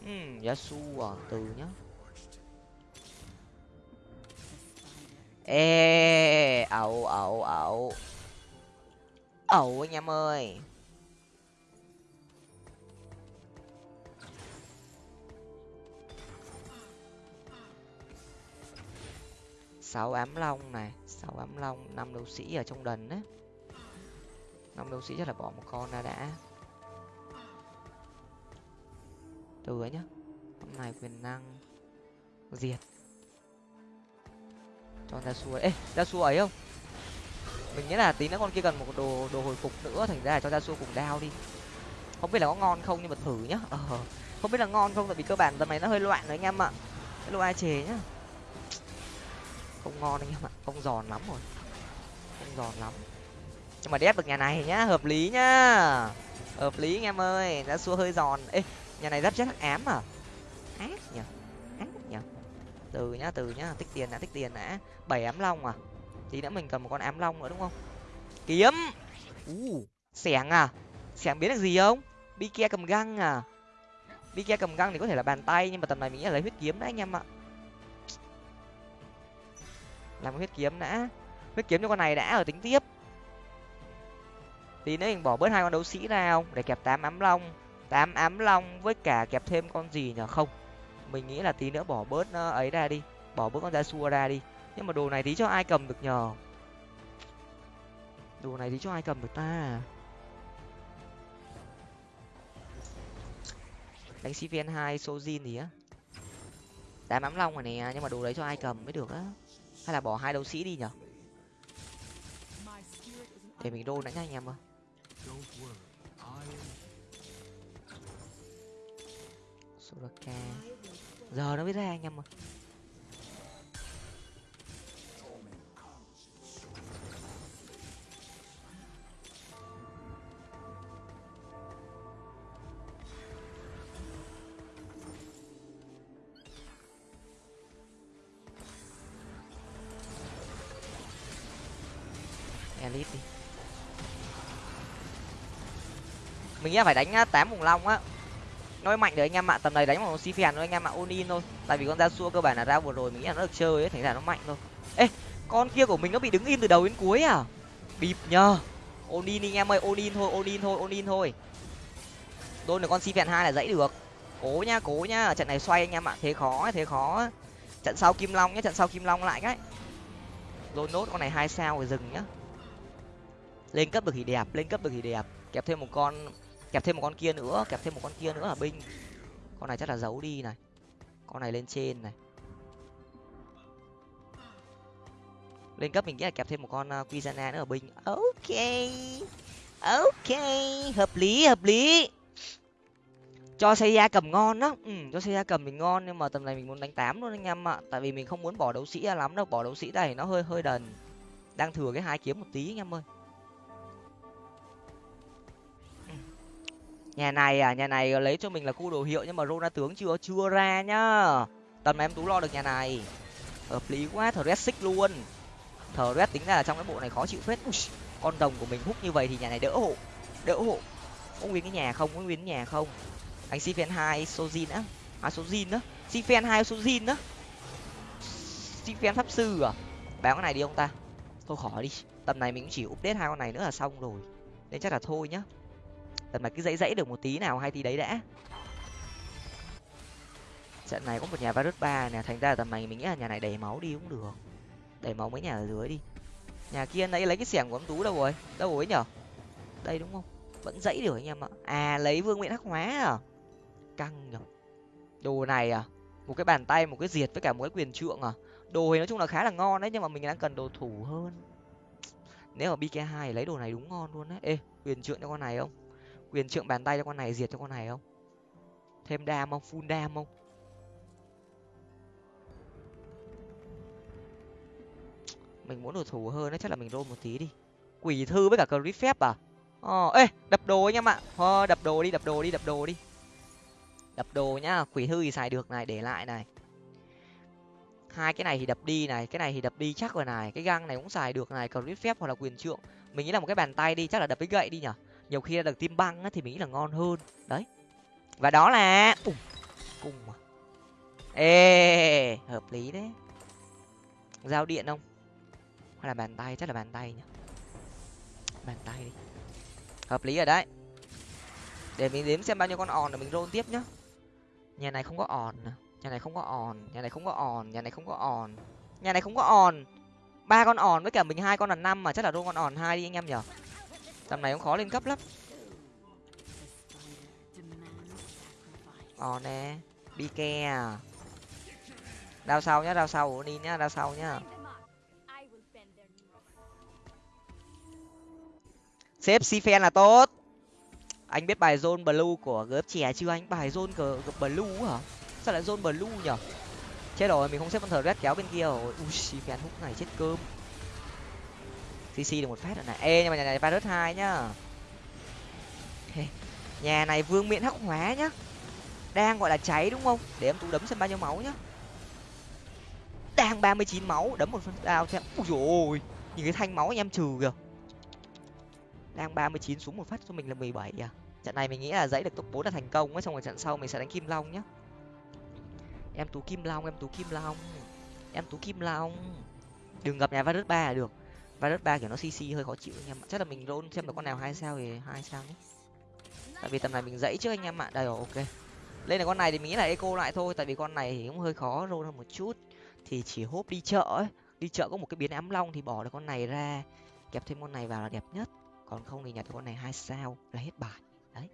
Hmm, Ừm yasu à từ nhá. Ê ẩu ẩu ẩu ẩu anh em ơi. Sáu ám long này, sáu ám long, năm đấu sĩ ở trong đần đấy năm đấu sĩ chắc là bỏ một con ra đã. Từ ấy nhá, hôm nay quyền năng diệt. Cho ra xua ê ra xua ấy không? Mình nghĩ là tí nữa con kia cần một đồ đồ hồi phục nữa, thành ra là cho ra xua cùng đao đi. Không biết là có ngon không nhưng mà thử nhá. Ờ không biết là ngon không tại vì cơ bản tầm này nó hơi loạn rồi anh em ạ. Cái lô ai chế nhá. Không ngon anh em ạ, không giòn lắm rồi. Không giòn lắm. Nhưng mà đép được nhà này nhá, hợp lý nhá. Hợp lý anh em ơi ra xua hơi giòn. Ê, nhà này rất rất ám à? Ác nhỉ ác nhỉ. Từ nhá từ nhá, tích tiền đã, tích tiền đã. Bảy ám long à? Tí nữa mình cần một con ám long nữa đúng không? Kiếm! U xẻng à? Xẻng biến được gì không? Bi kia cầm găng à? Bi kia cầm găng thì có thể là bàn tay nhưng mà tầm này mình nghĩ là lấy huyết kiếm đấy anh em ạ. Làm huyết kiếm đã. Huyết kiếm cho con này đã ở tính tiếp. Tí nữa mình bỏ bớt hai con đấu sĩ ra không? Để kẹp tám ám long. Tám ám long với cả kẹp thêm con gì nhở không. Mình nghĩ là tí nữa bỏ bớt ấy ra đi. Bỏ bớt con da xua ra đi nhưng mà đồ này tí cho ai cầm được nhờ? Đồ này tí cho ai cầm được ta? Đánh cvn hai, sojin gì á. Đá mắm long rồi nè, nhưng mà đồ đấy cho ai cầm mới được á? Hay là bỏ hai đấu sĩ đi nhở để mình đô đã nha anh em ơi. Soraka. Giờ nó mới ra anh em ơi. Elite đi. Mình nghĩ phải đánh à, tám vùng long á. Nói mạnh đấy anh em ạ, tầm này đánh một si phèn thôi, anh em ạ onin thôi. Tại vì con ra xua cơ bản là ra vừa rồi, mình nghĩ là nó được chơi ấy, thành ra nó mạnh thôi. Ê, con kia của mình nó bị đứng im từ đầu đến cuối à? Bịp nhờ. Onin anh em ơi onin thôi onin thôi onin thôi. Đôn được con si phèn hai là dãy được. Cố nhá cố nhá trận này xoay anh em ạ, thế khó thế khó trận sau kim long nhá, trận sau kim long lại cái. Đôn nốt con này hai sao rồi dừng nhá lên cấp được thì đẹp lên cấp được thì đẹp. Kẹp thêm một con kẹp thêm một con kia nữa kẹp thêm một con kia nữa là binh? Con này chắc là giấu đi này. Con này lên trên này. Lên cấp mình nghĩ là kẹp thêm một con uh, Quizana nữa ở binh? Ok ok hợp lý hợp lý. Cho xây ra cầm ngon đó ừ, cho xây ra cầm mình ngon nhưng mà tầm này mình muốn đánh tám luôn anh em ạ. Tại vì mình không muốn bỏ đấu sĩ ra lắm đâu bỏ đấu sĩ đây nó hơi hơi đần. Đang thừa cái hai kiếm một tí anh em ơi. Nhà này à nhà này lấy cho mình là khu đồ hiệu nhưng mà rona tướng chưa chưa ra nhá. Tầm này em tú lo được nhà này. Hợp lý quá thờ xích luôn. Thờ tính ra là trong cái bộ này khó chịu phết. Ui, con đồng của mình hút như vậy thì nhà này đỡ hộ đỡ hộ. Có nguyên cái nhà không có nguyên cái nhà không? Anh si phen hai sojin á. À sojin á. Si phen hai sojin á. Si phen pháp sư à? Bán cái này đi ông ta. Thôi khỏi đi. Tầm này mình chỉ update hai con này nữa là xong rồi. Nên chắc là thôi nhá tầm này cứ dãy dãy được một tí nào hay tí đấy đã. Trận này có một nhà virus ba nè, thành ra tầm này mình nghĩ là nhà này đầy máu đi cũng được. Đầy máu mấy nhà ở dưới đi. Nhà kia nãy lấy cái xẻng của ông tú đâu rồi? Đâu rồi nhở? Đây đúng không? Vẫn dãy được anh em ạ. À lấy vương miện hắc hóa à? Căng nhở. Đồ này à? Một cái bàn tay, một cái diệt với cả một cái quyền trượng à? Đồ thì nói chung là khá là ngon đấy, nhưng mà mình đang cần đồ thủ hơn. Nếu mà bk hai lấy đồ này đúng ngon luôn đấy ê, quyền trượng cho con này không? Quyền trượng bàn tay cho con này diệt cho con này không? Thêm đam không? Full đam không? Mình muốn đồ thủ hơn đấy chắc là mình roll một tí đi. Quỷ thư với cả crit phép à? Ờ ê đập đồ anh em ạ. Ờ, đập đồ đi đập đồ đi đập đồ đi. Đập đồ nhá quỷ thư thì xài được này để lại này. Hai cái này thì đập đi này cái này thì đập đi chắc rồi này. Cái găng này cũng xài được này crit phép hoặc là quyền trượng. Mình nghĩ là một cái bàn tay đi chắc là đập cái gậy đi nhở? Nhiều khi được tim băng á, thì mình nghĩ là ngon hơn. Đấy. Và đó là Ủa, cùng mà. Ê hợp lý đấy. Giao điện không? Hay là bàn tay? Chắc là bàn tay nhỉ? Bàn tay đi. Hợp lý rồi đấy. Để mình đếm xem bao nhiêu con òn để mình roll tiếp nhá. Nhà này không có òn à? nhà này không có òn. Nhà này không có òn. Nhà này không có òn. Nhà này không có òn. Ba con òn với cả mình hai con là năm mà chắc là roll con òn hai đi anh em nhở tầm này cũng khó lên cấp lắm. Ò nè, đi ke à. Đao sau nhá, đao sau đi nhá, đao sau nhá. Xếp si phen là tốt. Anh biết bài zone blue của gớp chè chưa anh? Bài zone cờ blue hả? Sao lại zone blue nhở? Chết rồi, mình không xếp con thờ red kéo bên kia rồi. Ui si phen hút này chết cơm cc được một phát rồi này. Ê, nhưng mà nhà này virus hai nhá. Nhà này vương miện hắc hóa nhá. Đang gọi là cháy đúng không? Để em tú đấm xem bao nhiêu máu nhá. Đang ba mươi chín máu, đấm một phân đao xem ui rồi nhìn cái thanh máu anh em trừ kìa. Đang ba mươi chín xuống một phát cho mình là mười bảy à. Trận này mình nghĩ là dãy được top bốn là thành công ấy, xong rồi trận sau mình sẽ đánh kim long nhá. Em tú kim long, em tú kim long. Em tú kim long. Đừng gặp nhà virus ba là được virus ba kiểu nó cc hơi khó chịu anh em chắc là mình roll xem được con nào hai sao thì hai sao nhé. Tại vì tầm này mình dãy trước anh em ạ. Đây rồi, ok. Lên là con này thì mình nghĩ là eco lại thôi. Tại vì con này thì cũng hơi khó roll hơn một chút. Thì chỉ hốp đi chợ ấy. Đi chợ có một cái biến ám long thì bỏ được con này ra. Kẹp thêm con này vào là đẹp nhất. Còn không thì nhặt con này hai sao là hết bài. Đấy.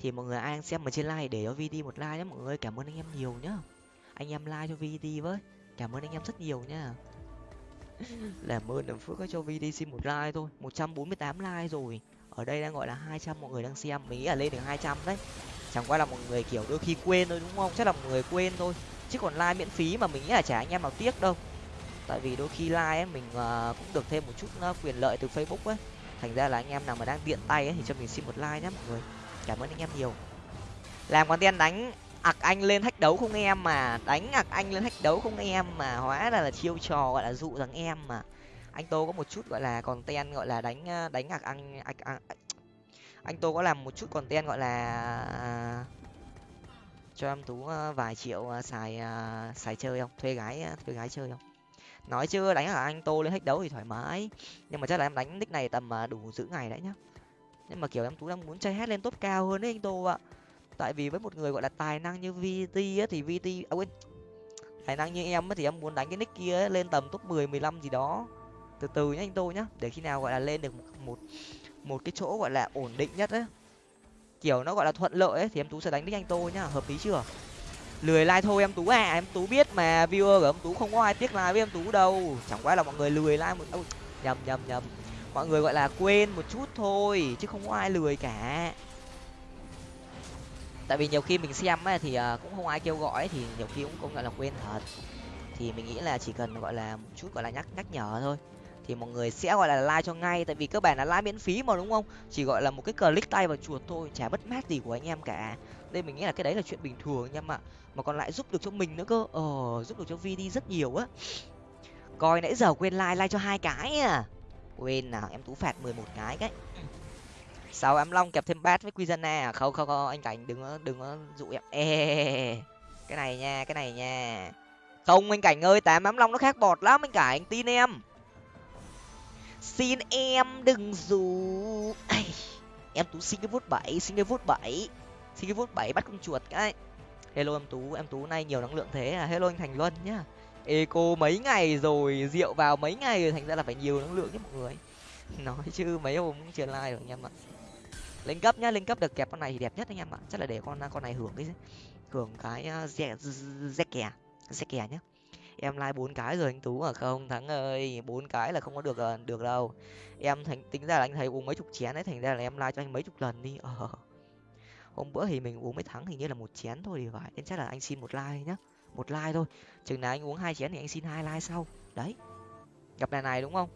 Thì mọi người ai đang xem ở trên like để cho vd một like nhé. Mọi người cảm ơn anh em nhiều nhá. Anh em like cho vd với. Cảm ơn anh em rất nhiều nhá làm ơn làm phước cho vd xin một like thôi một trăm bốn mươi tám like rồi. Ở đây đang gọi là hai trăm mọi người đang xem mình nghĩ là lên được hai trăm đấy. Chẳng qua là mọi người kiểu đôi khi quên thôi đúng không? Chắc là mọi người quên thôi chứ còn like miễn phí mà mình nghĩ là chả anh em nào tiếc đâu. Tại vì đôi khi like ấy mình uh, cũng được thêm một chút uh, quyền lợi từ facebook ấy. Thành ra là anh em nào mà đang tiện tay ấy thì cho mình xin một like nhé mọi người. Cảm ơn anh em nhiều. Làm content đánh ặc anh lên thách đấu không em mà. Đánh ặc anh lên thách đấu không em mà. Hóa ra là chiêu trò gọi là dụ rằng em mà. Anh tô có một chút gọi là còn ten gọi là đánh ờ, đánh ặc anh anh anh, anh tô có làm một chút còn ten gọi là à, cho em tú ờ, vài triệu ờ, xài xài chơi không? Thuê gái thuê gái chơi không? Nói chưa đánh ở anh tô lên hết đấu thì thoải mái. Nhưng mà chắc là em đánh nick này tầm đủ giữ ngày đấy nhá. Nhưng mà kiểu em tú đang muốn chơi hết lên top cao hơn đấy anh tô ạ tại vì với một người gọi là tài năng như vt á thì vt à quên. Tài năng như em á thì em muốn đánh cái nick kia lên tầm top mười mười lăm gì đó. Từ từ nhá anh tô nhá để khi nào gọi là lên được một một, một cái chỗ gọi là ổn định nhất ấy kiểu nó gọi là thuận lợi ấy thì em tú sẽ đánh nick anh tô nhá hợp lý chưa? Lười like thôi em tú à em tú biết mà viewer của em tú không có ai tiếc like với em tú đâu. Chẳng qua là mọi người lười like một Ô, nhầm nhầm nhầm. Mọi người gọi là quên một chút thôi chứ không có ai lười cả tại vì nhiều khi mình xem ấy, thì à, cũng không ai kêu gọi thì nhiều khi cũng công nhận là quên thật. Thì mình nghĩ là chỉ cần gọi là một chút gọi là nhắc nhắc nhở thôi. Thì mọi người sẽ gọi là like cho ngay tại vì các bạn là like miễn phí mà đúng không? Chỉ gọi là một cái click tay vào chuột thôi chả mất mát gì của anh em cả. Nên mình nghĩ là cái đấy là chuyện bình thường anh em ạ. Mà còn lại giúp được cho mình nữa cơ. Ờ giúp được cho vd rất nhiều á. Coi nãy giờ quên like like cho hai cái à. Quên nào em tú phạt mười một cái cái sáu em long kẹp thêm bát với Quizana à? Không không không, anh cảnh đừng có đừng có dụ em. Ê cái này nha, cái này nha. Không, anh cảnh ơi, tám ám long nó khác bọt lắm, anh cảnh, tin em. Xin em đừng dù em tú xin cái vút bảy, xin cái vút bảy. Xin cái vút bảy bắt con chuột cái. Hello em tú em tú nay nhiều năng lượng thế à? Hello anh thành luân nhá. Eco mấy ngày rồi, rượu vào mấy ngày rồi, thành ra là phải nhiều năng lượng nhé mọi người. Nói chứ mấy hôm cũng chưa like rồi anh em ạ lên cấp nhá lên cấp được kẹp con này thì đẹp nhất anh em ạ. Chắc là để con con này hưởng cái hưởng cái ờ, z kè à? z kè nhá. Em like bốn cái rồi anh tú à? Không, thắng ơi, bốn cái là không có được ờ, được đâu. Em thành, tính ra là anh thấy uống mấy chục chén đấy, thành ra là em like cho anh mấy chục lần đi. Ờ. Hôm bữa thì mình uống mấy thắng hình như là một chén thôi thì phải. Nên chắc là anh xin một like nhá. Một like thôi. Chừng nào anh uống hai chén thì anh xin hai like sau. Đấy. Gặp này này đúng không?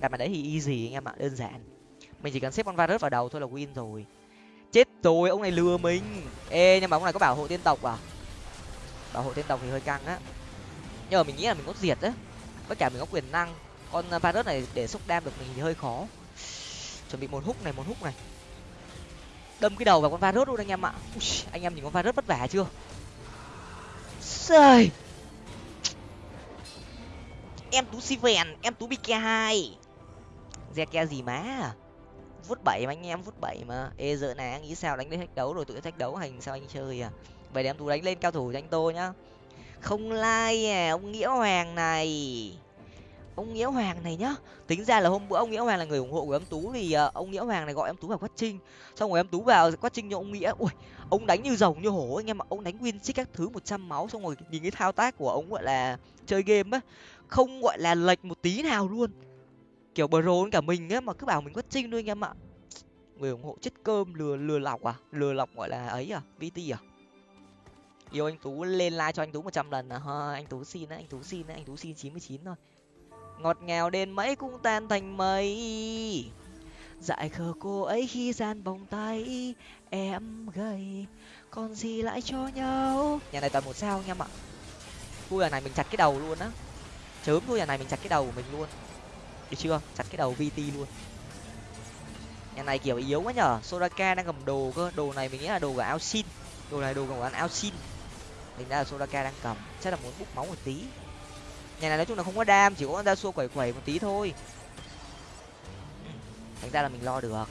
Đặt mà đấy thì easy anh em ạ? Đơn giản. Mình chỉ cần xếp con virus vào đầu thôi là win rồi. Chết rồi ông này lừa mình. Ê nhưng mà ông này có bảo hộ tiên tộc à? Bảo hộ tiên tộc thì hơi căng á. Nhưng mà mình nghĩ là mình có diệt á. Tất cả mình có quyền năng. Con à, virus này để xúc đam được mình thì hơi khó. Chuẩn bị một hút này một hút này. Đâm cái đầu vào con virus luôn anh em ạ. Ui, anh em nhìn con virus vất vả chưa? Sơi. em tú si vèn em tú bk hai re ke gì má? À vút bảy mà anh em vút bảy mà. Ê giờ này anh nghĩ sao đánh lên thách đấu rồi tự thách đấu hành sao anh chơi à? Vậy để em tú đánh lên cao thủ cho anh tô nhá. Không like à ông nghĩa hoàng này. Ông nghĩa hoàng này nhá. Tính ra là hôm bữa ông nghĩa hoàng là người ủng hộ của em tú thì uh, ông nghĩa hoàng này gọi em tú vào quát trinh xong rồi em tú vào quát trinh cho ông nghĩa. Ui ông đánh như rồng như hổ anh em ạ. Ông đánh win xích các thứ một trăm máu xong rồi nhìn cái thao tác của ông gọi là chơi game á. Không gọi là lệch một tí nào luôn kiểu bờ cả mình á mà cứ bảo mình quất trinh thôi anh em ạ. Người ủng hộ chất cơm lừa lừa lọc à? Lừa lọc gọi là ấy à? Vt à? Yêu anh tú, lên like cho anh tú một trăm lần à? Ha anh tú xin á anh tú xin á anh tú xin chín mươi chín thôi. Ngọt ngào đến mấy cũng tan thành mây. Dại khờ cô ấy khi gian vòng tay em gầy. Còn gì lại cho nhau? Nhà này toàn một sao anh em ạ. Vui nhà này mình chặt cái đầu luôn á. Chớm thôi nhà này mình chặt cái đầu của mình luôn được chưa? Chặt cái đầu vt luôn. Nhà này kiểu yếu quá nhở? Soraka đang cầm đồ cơ. Đồ này mình nghĩ là đồ của ao xin. Đồ này đồ của ao xin. Mình đã là soraka đang cầm. Chắc là muốn bút máu một tí. Nhà này nói chung là không có đam, chỉ có con ra xua quẩy quẩy một tí thôi. Thành ra là mình lo được.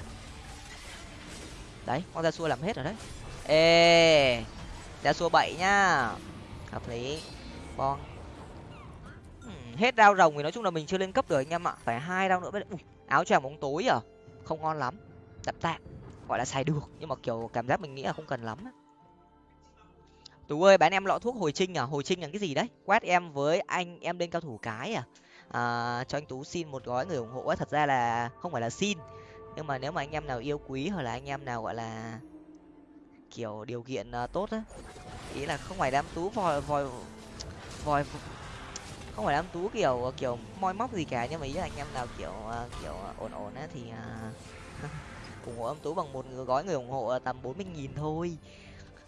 Đấy, con ra xua làm hết rồi đấy. Ê ra xua bảy nhá hợp lý. Bon hết đao rồng thì nói chung là mình chưa lên cấp được anh em ạ. Phải hai đao nữa mới Ui, áo choàng bóng tối à không ngon lắm. Tạm tạm gọi là xài được. Nhưng mà kiểu cảm giác mình nghĩ là không cần lắm tú ơi bán em lọ thuốc hồi trinh à? Hồi trinh là cái gì đấy? Quát em với anh em lên cao thủ cái à, à cho anh tú xin một gói người ủng hộ thật ra là không phải là xin. Nhưng mà nếu mà anh em nào yêu quý hoặc là anh em nào gọi là kiểu điều kiện uh, tốt á ý là không phải đám tú vòi vòi vòi không phải đám tú kiểu kiểu moi móc gì cả nhưng mà ý là anh em nào kiểu à, kiểu à, ổn ổn á thì à, ủng hộ âm tú bằng một gói người ủng hộ tầm bốn mươi nghìn thôi.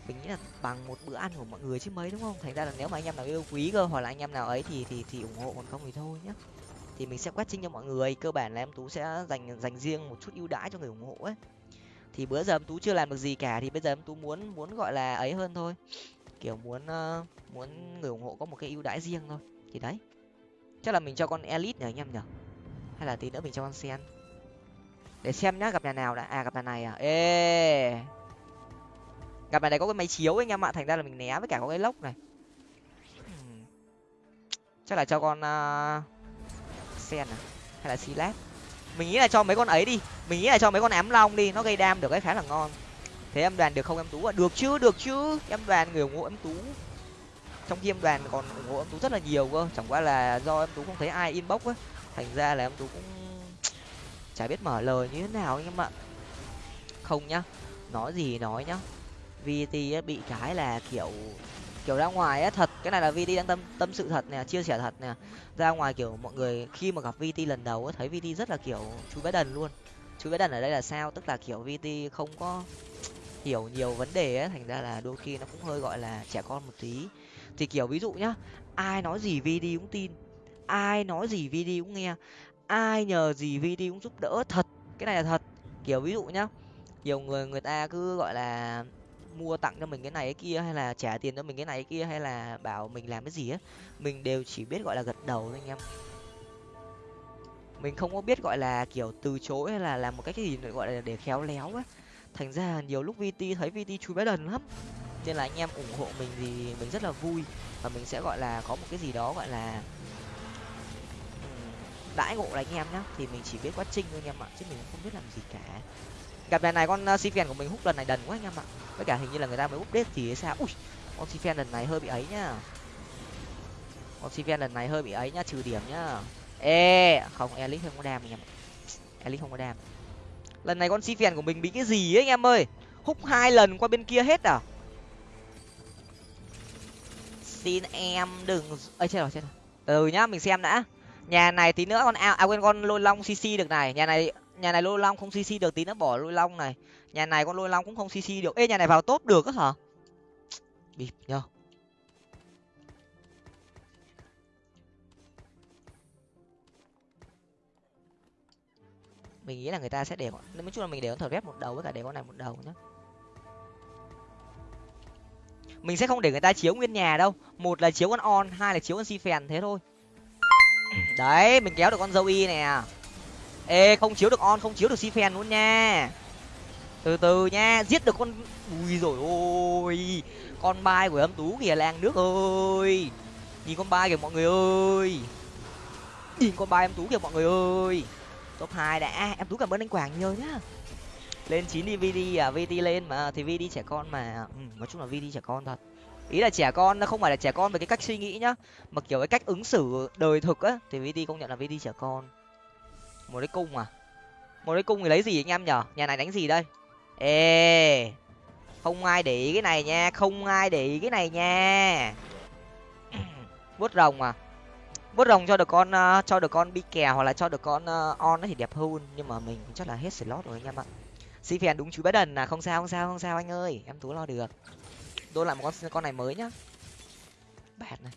Mình nghĩ là bằng một bữa ăn của mọi người chứ mấy đúng không? Thành ra là nếu mà anh em nào yêu quý cơ hoặc là anh em nào ấy thì thì thì ủng hộ còn không thì thôi nhá. Thì mình sẽ quét trinh cho mọi người cơ bản là em tú sẽ dành dành riêng một chút ưu đãi cho người ủng hộ ấy. Thì bữa giờ em tú chưa làm được gì cả thì bây giờ em tú muốn muốn gọi là ấy hơn thôi. Kiểu muốn uh, muốn người ủng hộ có một cái ưu đãi riêng thôi thì đấy. Chắc là mình cho con elite nhỉ anh em nhở hay là tí nữa mình cho con sen? Để xem nhá gặp nhà nào đã. À gặp nhà này à? Ê. Gặp này có cái máy chiếu anh em ạ. Thành ra là mình né với cả có cái lốc này. Hmm. Chắc là cho con uh, sen à? Hay là silat mình nghĩ là cho mấy con ấy đi. Mình nghĩ là cho mấy con ám long đi. Nó gây đam được cái khá là ngon. Thế em đoàn được không em tú à được chứ được chứ. Em đoàn người ủng hộ em tú trong khi em đoàn còn ủng hộ em tú rất là nhiều cơ. Chẳng qua là do em tú không thấy ai inbox á. Thành ra là em tú cũng chả biết mở lời như thế nào anh em ạ. Không nhá nói gì nói nhá. Vt bị cái là kiểu kiểu ra ngoài á thật. Cái này là vt đang tâm tâm sự thật nè chia sẻ thật nè. Ra ngoài kiểu mọi người khi mà gặp vt lần đầu á thấy vt rất là kiểu chú bé đần luôn. Chú bé đần ở đây là sao? Tức là kiểu vt không có hiểu nhiều vấn đề ấy, thành ra là đôi khi nó cũng hơi gọi là trẻ con một tí thì kiểu ví dụ nhá, ai nói gì vd cũng tin, ai nói gì vd cũng nghe, ai nhờ gì vd cũng giúp đỡ thật, cái này là thật. Kiểu ví dụ nhá, nhiều người người ta cứ gọi là mua tặng cho mình cái này cái kia hay là trả tiền cho mình cái này cái kia hay là bảo mình làm cái gì á mình đều chỉ biết gọi là gật đầu thôi anh em. Mình không có biết gọi là kiểu từ chối hay là làm một cách cái gì gọi là để khéo léo á thành ra nhiều lúc vt thấy vt chui bé đần lắm nên là anh em ủng hộ mình thì mình rất là vui. Và mình sẽ, gọi là, có một cái gì đó, gọi là đãi ngộ là anh em nhá. Thì mình chỉ biết quá trình thôi anh em ạ, chứ mình không biết làm gì cả. Gặp lần này con uh, si si của mình hút lần này đần quá anh em ạ. Với cả hình như là người ta mới update thì hay sao? Ui, con si lần này hơi bị ấy nhá. Con si lần này hơi bị ấy nhá, trừ điểm nhá. Ê, không elix không có đam anh em elix không có đam. Lần này con si của mình bị cái gì ấy anh em ơi? Hút hai lần qua bên kia hết à? Xin em đừng ơi chết rồi chết rồi. Từ nhá, mình xem đã. Nhà này tí nữa con ao à quên, con lôi long cc được này. Nhà này nhà này lôi long không cc được, tí nữa bỏ lôi long này. Nhà này con lôi long cũng không cc được. Ê, nhà này vào tốt được á hả? Bịp nhờ. Mình nghĩ là người ta sẽ để nói chung là mình để con thờ ghép một đầu với cả để con này một đầu nhá mình sẽ không để người ta chiếu nguyên nhà đâu. Một là chiếu con on, hai là chiếu con si phèn thế thôi. Đấy, mình kéo được con dâu y nè. Ê, không chiếu được on, không chiếu được si phèn luôn nha. Từ từ nha, giết được con ui rồi ôi, con bai của âm tú kìa làng nước ơi. Nhìn con bai kìa, mọi người ơi. Nhìn con bai âm tú kìa, mọi người ơi. Top hai đã. Em tú cảm ơn anh quảng nhiều nhá lên chín đi vd à vd lên mà thì vd trẻ con mà. Ừ, nói chung là vd trẻ con thật. Ý là trẻ con nó không phải là trẻ con về cái cách suy nghĩ nhá mà kiểu cái cách ứng xử đời thực á thì vd công nhận là vd trẻ con. Một cái cung à? Một cái cung thì lấy gì anh em nhở? Nhà này đánh gì đây? Ê không ai để ý cái này nha không ai để ý cái này nha. Vuốt rồng à? Vuốt rồng cho được con uh, cho được con bi kè hoặc là cho được con uh, on nó thì đẹp hơn nhưng mà mình chắc là hết slot rồi anh em ạ si phèn đúng chú bé đần à? Không sao không sao không sao anh ơi. Em tú lo được. Đôn lại một con con này mới nhá. Bạt này.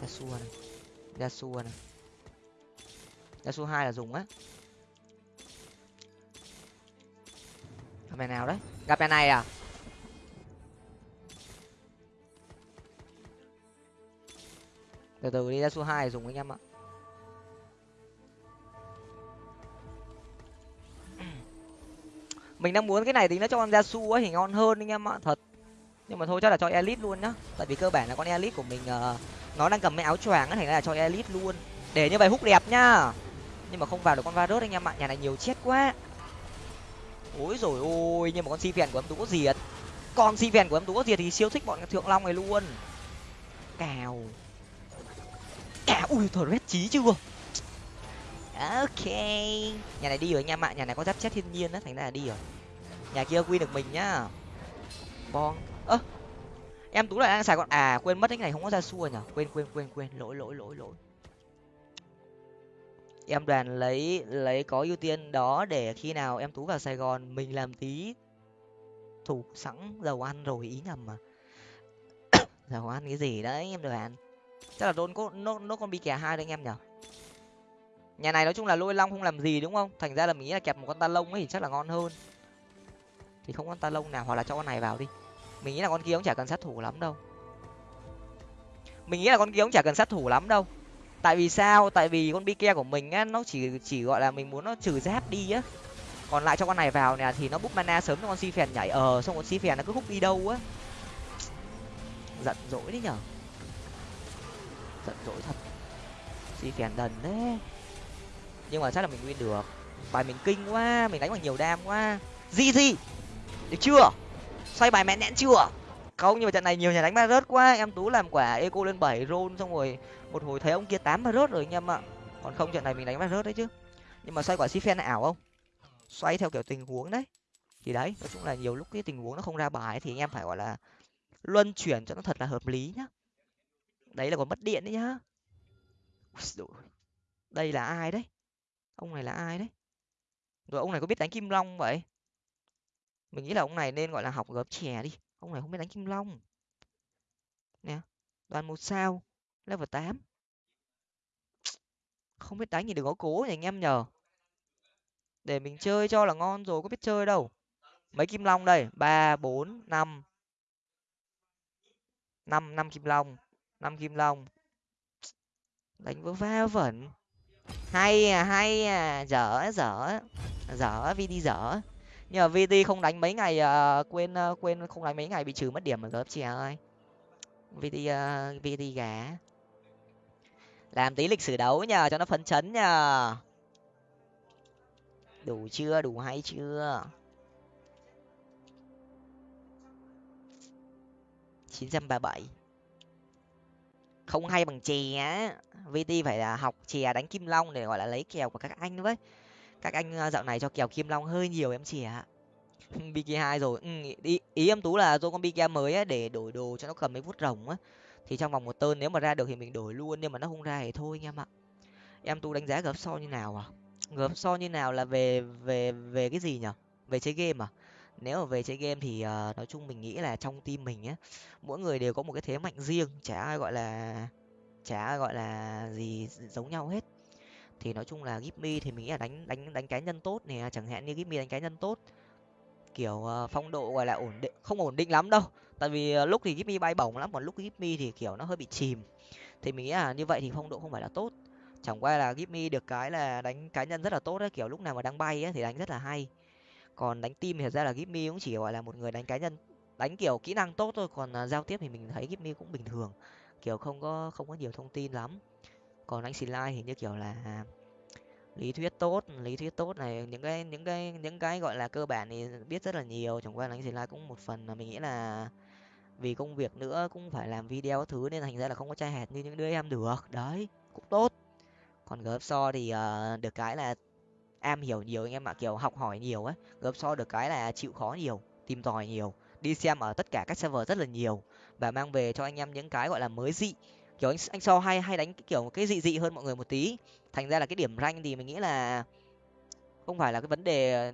Yasuo này. Yasuo này. Yasuo hai là dùng á. Gặp mẹ nào đấy. Gặp mẹ này à? Từ từ đi, Yasuo hai dùng anh em ạ. Mình đang muốn cái này thì nó cho con Yasuo ấy thì ngon hơn anh em ạ thật. Nhưng mà thôi chắc là cho elite luôn nhá. Tại vì cơ bản là con elite của mình uh, nó đang cầm cái áo choàng thành ra là cho elite luôn. Để như vậy hút đẹp nhá. Nhưng mà không vào được con varus anh em ạ nhà này nhiều chết quá. Ôi rồi ôi nhưng mà con si phèn của em tú có diệt. Con si phèn của em tú có diệt thì siêu thích bọn thượng long này luôn. Cào. Cào. Ui thở rét trí chưa? Ok. Nhà này đi rồi anh em ạ, nhà này có giáp chết thiên nhiên á, thành ra là đi rồi. Nhà kia quy được mình nhá. Bon ơ, em tú lại đang xài con à quên mất, cái này không có ra xua nhở? Quên quên quên quên. Lỗi lỗi lỗi lỗi. Em đoàn lấy lấy có ưu tiên đó để khi nào em tú vào sài gòn, mình làm tí thủ sẵn dầu ăn rồi, ý nhầm mà. Dầu ăn cái gì đấy, em đoàn? Chắc là đôn có nốt nốt con bị kẻ hai đấy anh em nhở? Nhà này nói chung là lôi long không làm gì đúng không? Thành ra là mình nghĩ là kẹp một con ta lông ấy thì chắc là ngon hơn. Thì không con ta lông nào, hoặc là cho con này vào đi. Mình nghĩ là con kia cũng chả cần sát thủ lắm đâu. Mình nghĩ là con kia cũng chả cần sát thủ lắm đâu. Tại vì sao? Tại vì con bike của mình á, nó chỉ chỉ gọi là mình muốn nó trừ giáp đi á. Còn lại cho con này vào nè, thì nó bút mana sớm cho con si phèn nhảy. Ờ xong con si phèn nó cứ hút đi đâu á. Giận dỗi đấy nhở. Giận dỗi thật. Si phèn đần đấy nhưng mà chắc là mình win được. Bài mình kinh quá, mình đánh bằng nhiều đam quá. Gì gì được chưa? Xoay bài mẹ nẹn chưa? Không, nhưng mà trận này nhiều nhà đánh ba rớt quá. Em tú làm quả eco lên bảy roll, xong rồi một hồi thấy ông kia tám ba rớt rồi anh em ạ. Còn không, trận này mình đánh ba rớt đấy chứ. Nhưng mà xoay quả si phen ảo không? Xoay theo kiểu tình huống đấy. Thì đấy, nói chung là nhiều lúc cái tình huống nó không ra bài thì anh em phải, gọi là, luân chuyển cho nó thật là hợp lý nhá. Đấy là còn mất điện đấy nhá. Đây là ai đấy? Ông này là ai đấy? Rồi ông này có biết đánh kim long vậy? Mình nghĩ là ông này nên gọi là học gớm chè đi. Ông này không biết đánh kim long. Nè đoàn một sao, level tám. Không biết đánh thì đừng có cố nhỉ, anh em nhờ. Để mình chơi cho là ngon rồi, có biết chơi đâu. Mấy kim long đây? Ba, bốn, năm. Năm năm kim long, năm kim long. Đánh vỡ va vẩn hay à hay à. Dở dở dở vd dở. Nhưng mà vt không đánh mấy ngày uh, quên uh, quên không đánh mấy ngày bị trừ mất điểm ở gớp chị ơi. Vt uh, vt gà làm tí lịch sử đấu nhờ cho nó phấn chấn nhờ. Đủ chưa đủ hay chưa? chín trăm ba bảy không hay bằng chè á. Vt phải là học chè à, đánh kim long để gọi là lấy kèo của các anh với các anh ờ, dạo này cho kèo kim long hơi nhiều em chè bk hai rồi ừ, ý, ý em tú là do con bk mới á để đổi đồ cho nó cầm mấy vuốt rồng á. Thì trong vòng một tơn nếu mà ra được thì mình đổi luôn nhưng mà nó không ra thì thôi anh em ạ. Em tú đánh giá gấp so như nào à? Gấp so như nào là về về về cái gì nhở? Về chơi game à? Nếu mà về chơi game thì uh, nói chung mình nghĩ là trong team mình á mỗi người đều có một cái thế mạnh riêng chả ai gọi là chả ai gọi là gì giống nhau hết. Thì nói chung là Gipmy thì mình nghĩ là đánh đánh đánh cá nhân tốt nè à, chẳng hạn như Gipmy đánh cá nhân tốt kiểu uh, phong độ gọi là ổn định không ổn định lắm đâu. Tại vì uh, lúc thì Gipmy bay bổng lắm còn lúc Gipmy thì kiểu nó hơi bị chìm. Thì mình nghĩ là như vậy thì phong độ không phải là tốt. Chẳng qua là Gipmy được cái là đánh cá nhân rất là tốt đấy kiểu lúc nào mà đang bay ấy, thì đánh rất là hay còn đánh team thì thật ra là Gipmy cũng chỉ gọi là một người đánh cá nhân đánh kiểu kỹ năng tốt thôi còn uh, giao tiếp thì mình thấy Gipmy cũng bình thường kiểu không có không có nhiều thông tin lắm. Còn anh like thì như kiểu là à, lý thuyết tốt lý thuyết tốt này những cái những cái những cái gọi là cơ bản thì biết rất là nhiều chẳng qua là anh like cũng một phần là mình nghĩ là vì công việc nữa cũng phải làm video thứ nên thành ra là không có trai hẹt như những đứa em được đấy cũng tốt. Còn gớp so thì uh, được cái là am hiểu nhiều, anh em ạ, kiểu, học hỏi nhiều ấy gớp so được cái là chịu khó nhiều, tìm tòi nhiều, đi xem ở tất cả các server rất là nhiều và mang về cho anh em những cái, gọi là, mới dị. Kiểu, anh anh so hay hay đánh kiểu, cái dị dị hơn mọi người một tí. Thành ra là cái điểm rank thì mình nghĩ là không phải là cái vấn đề,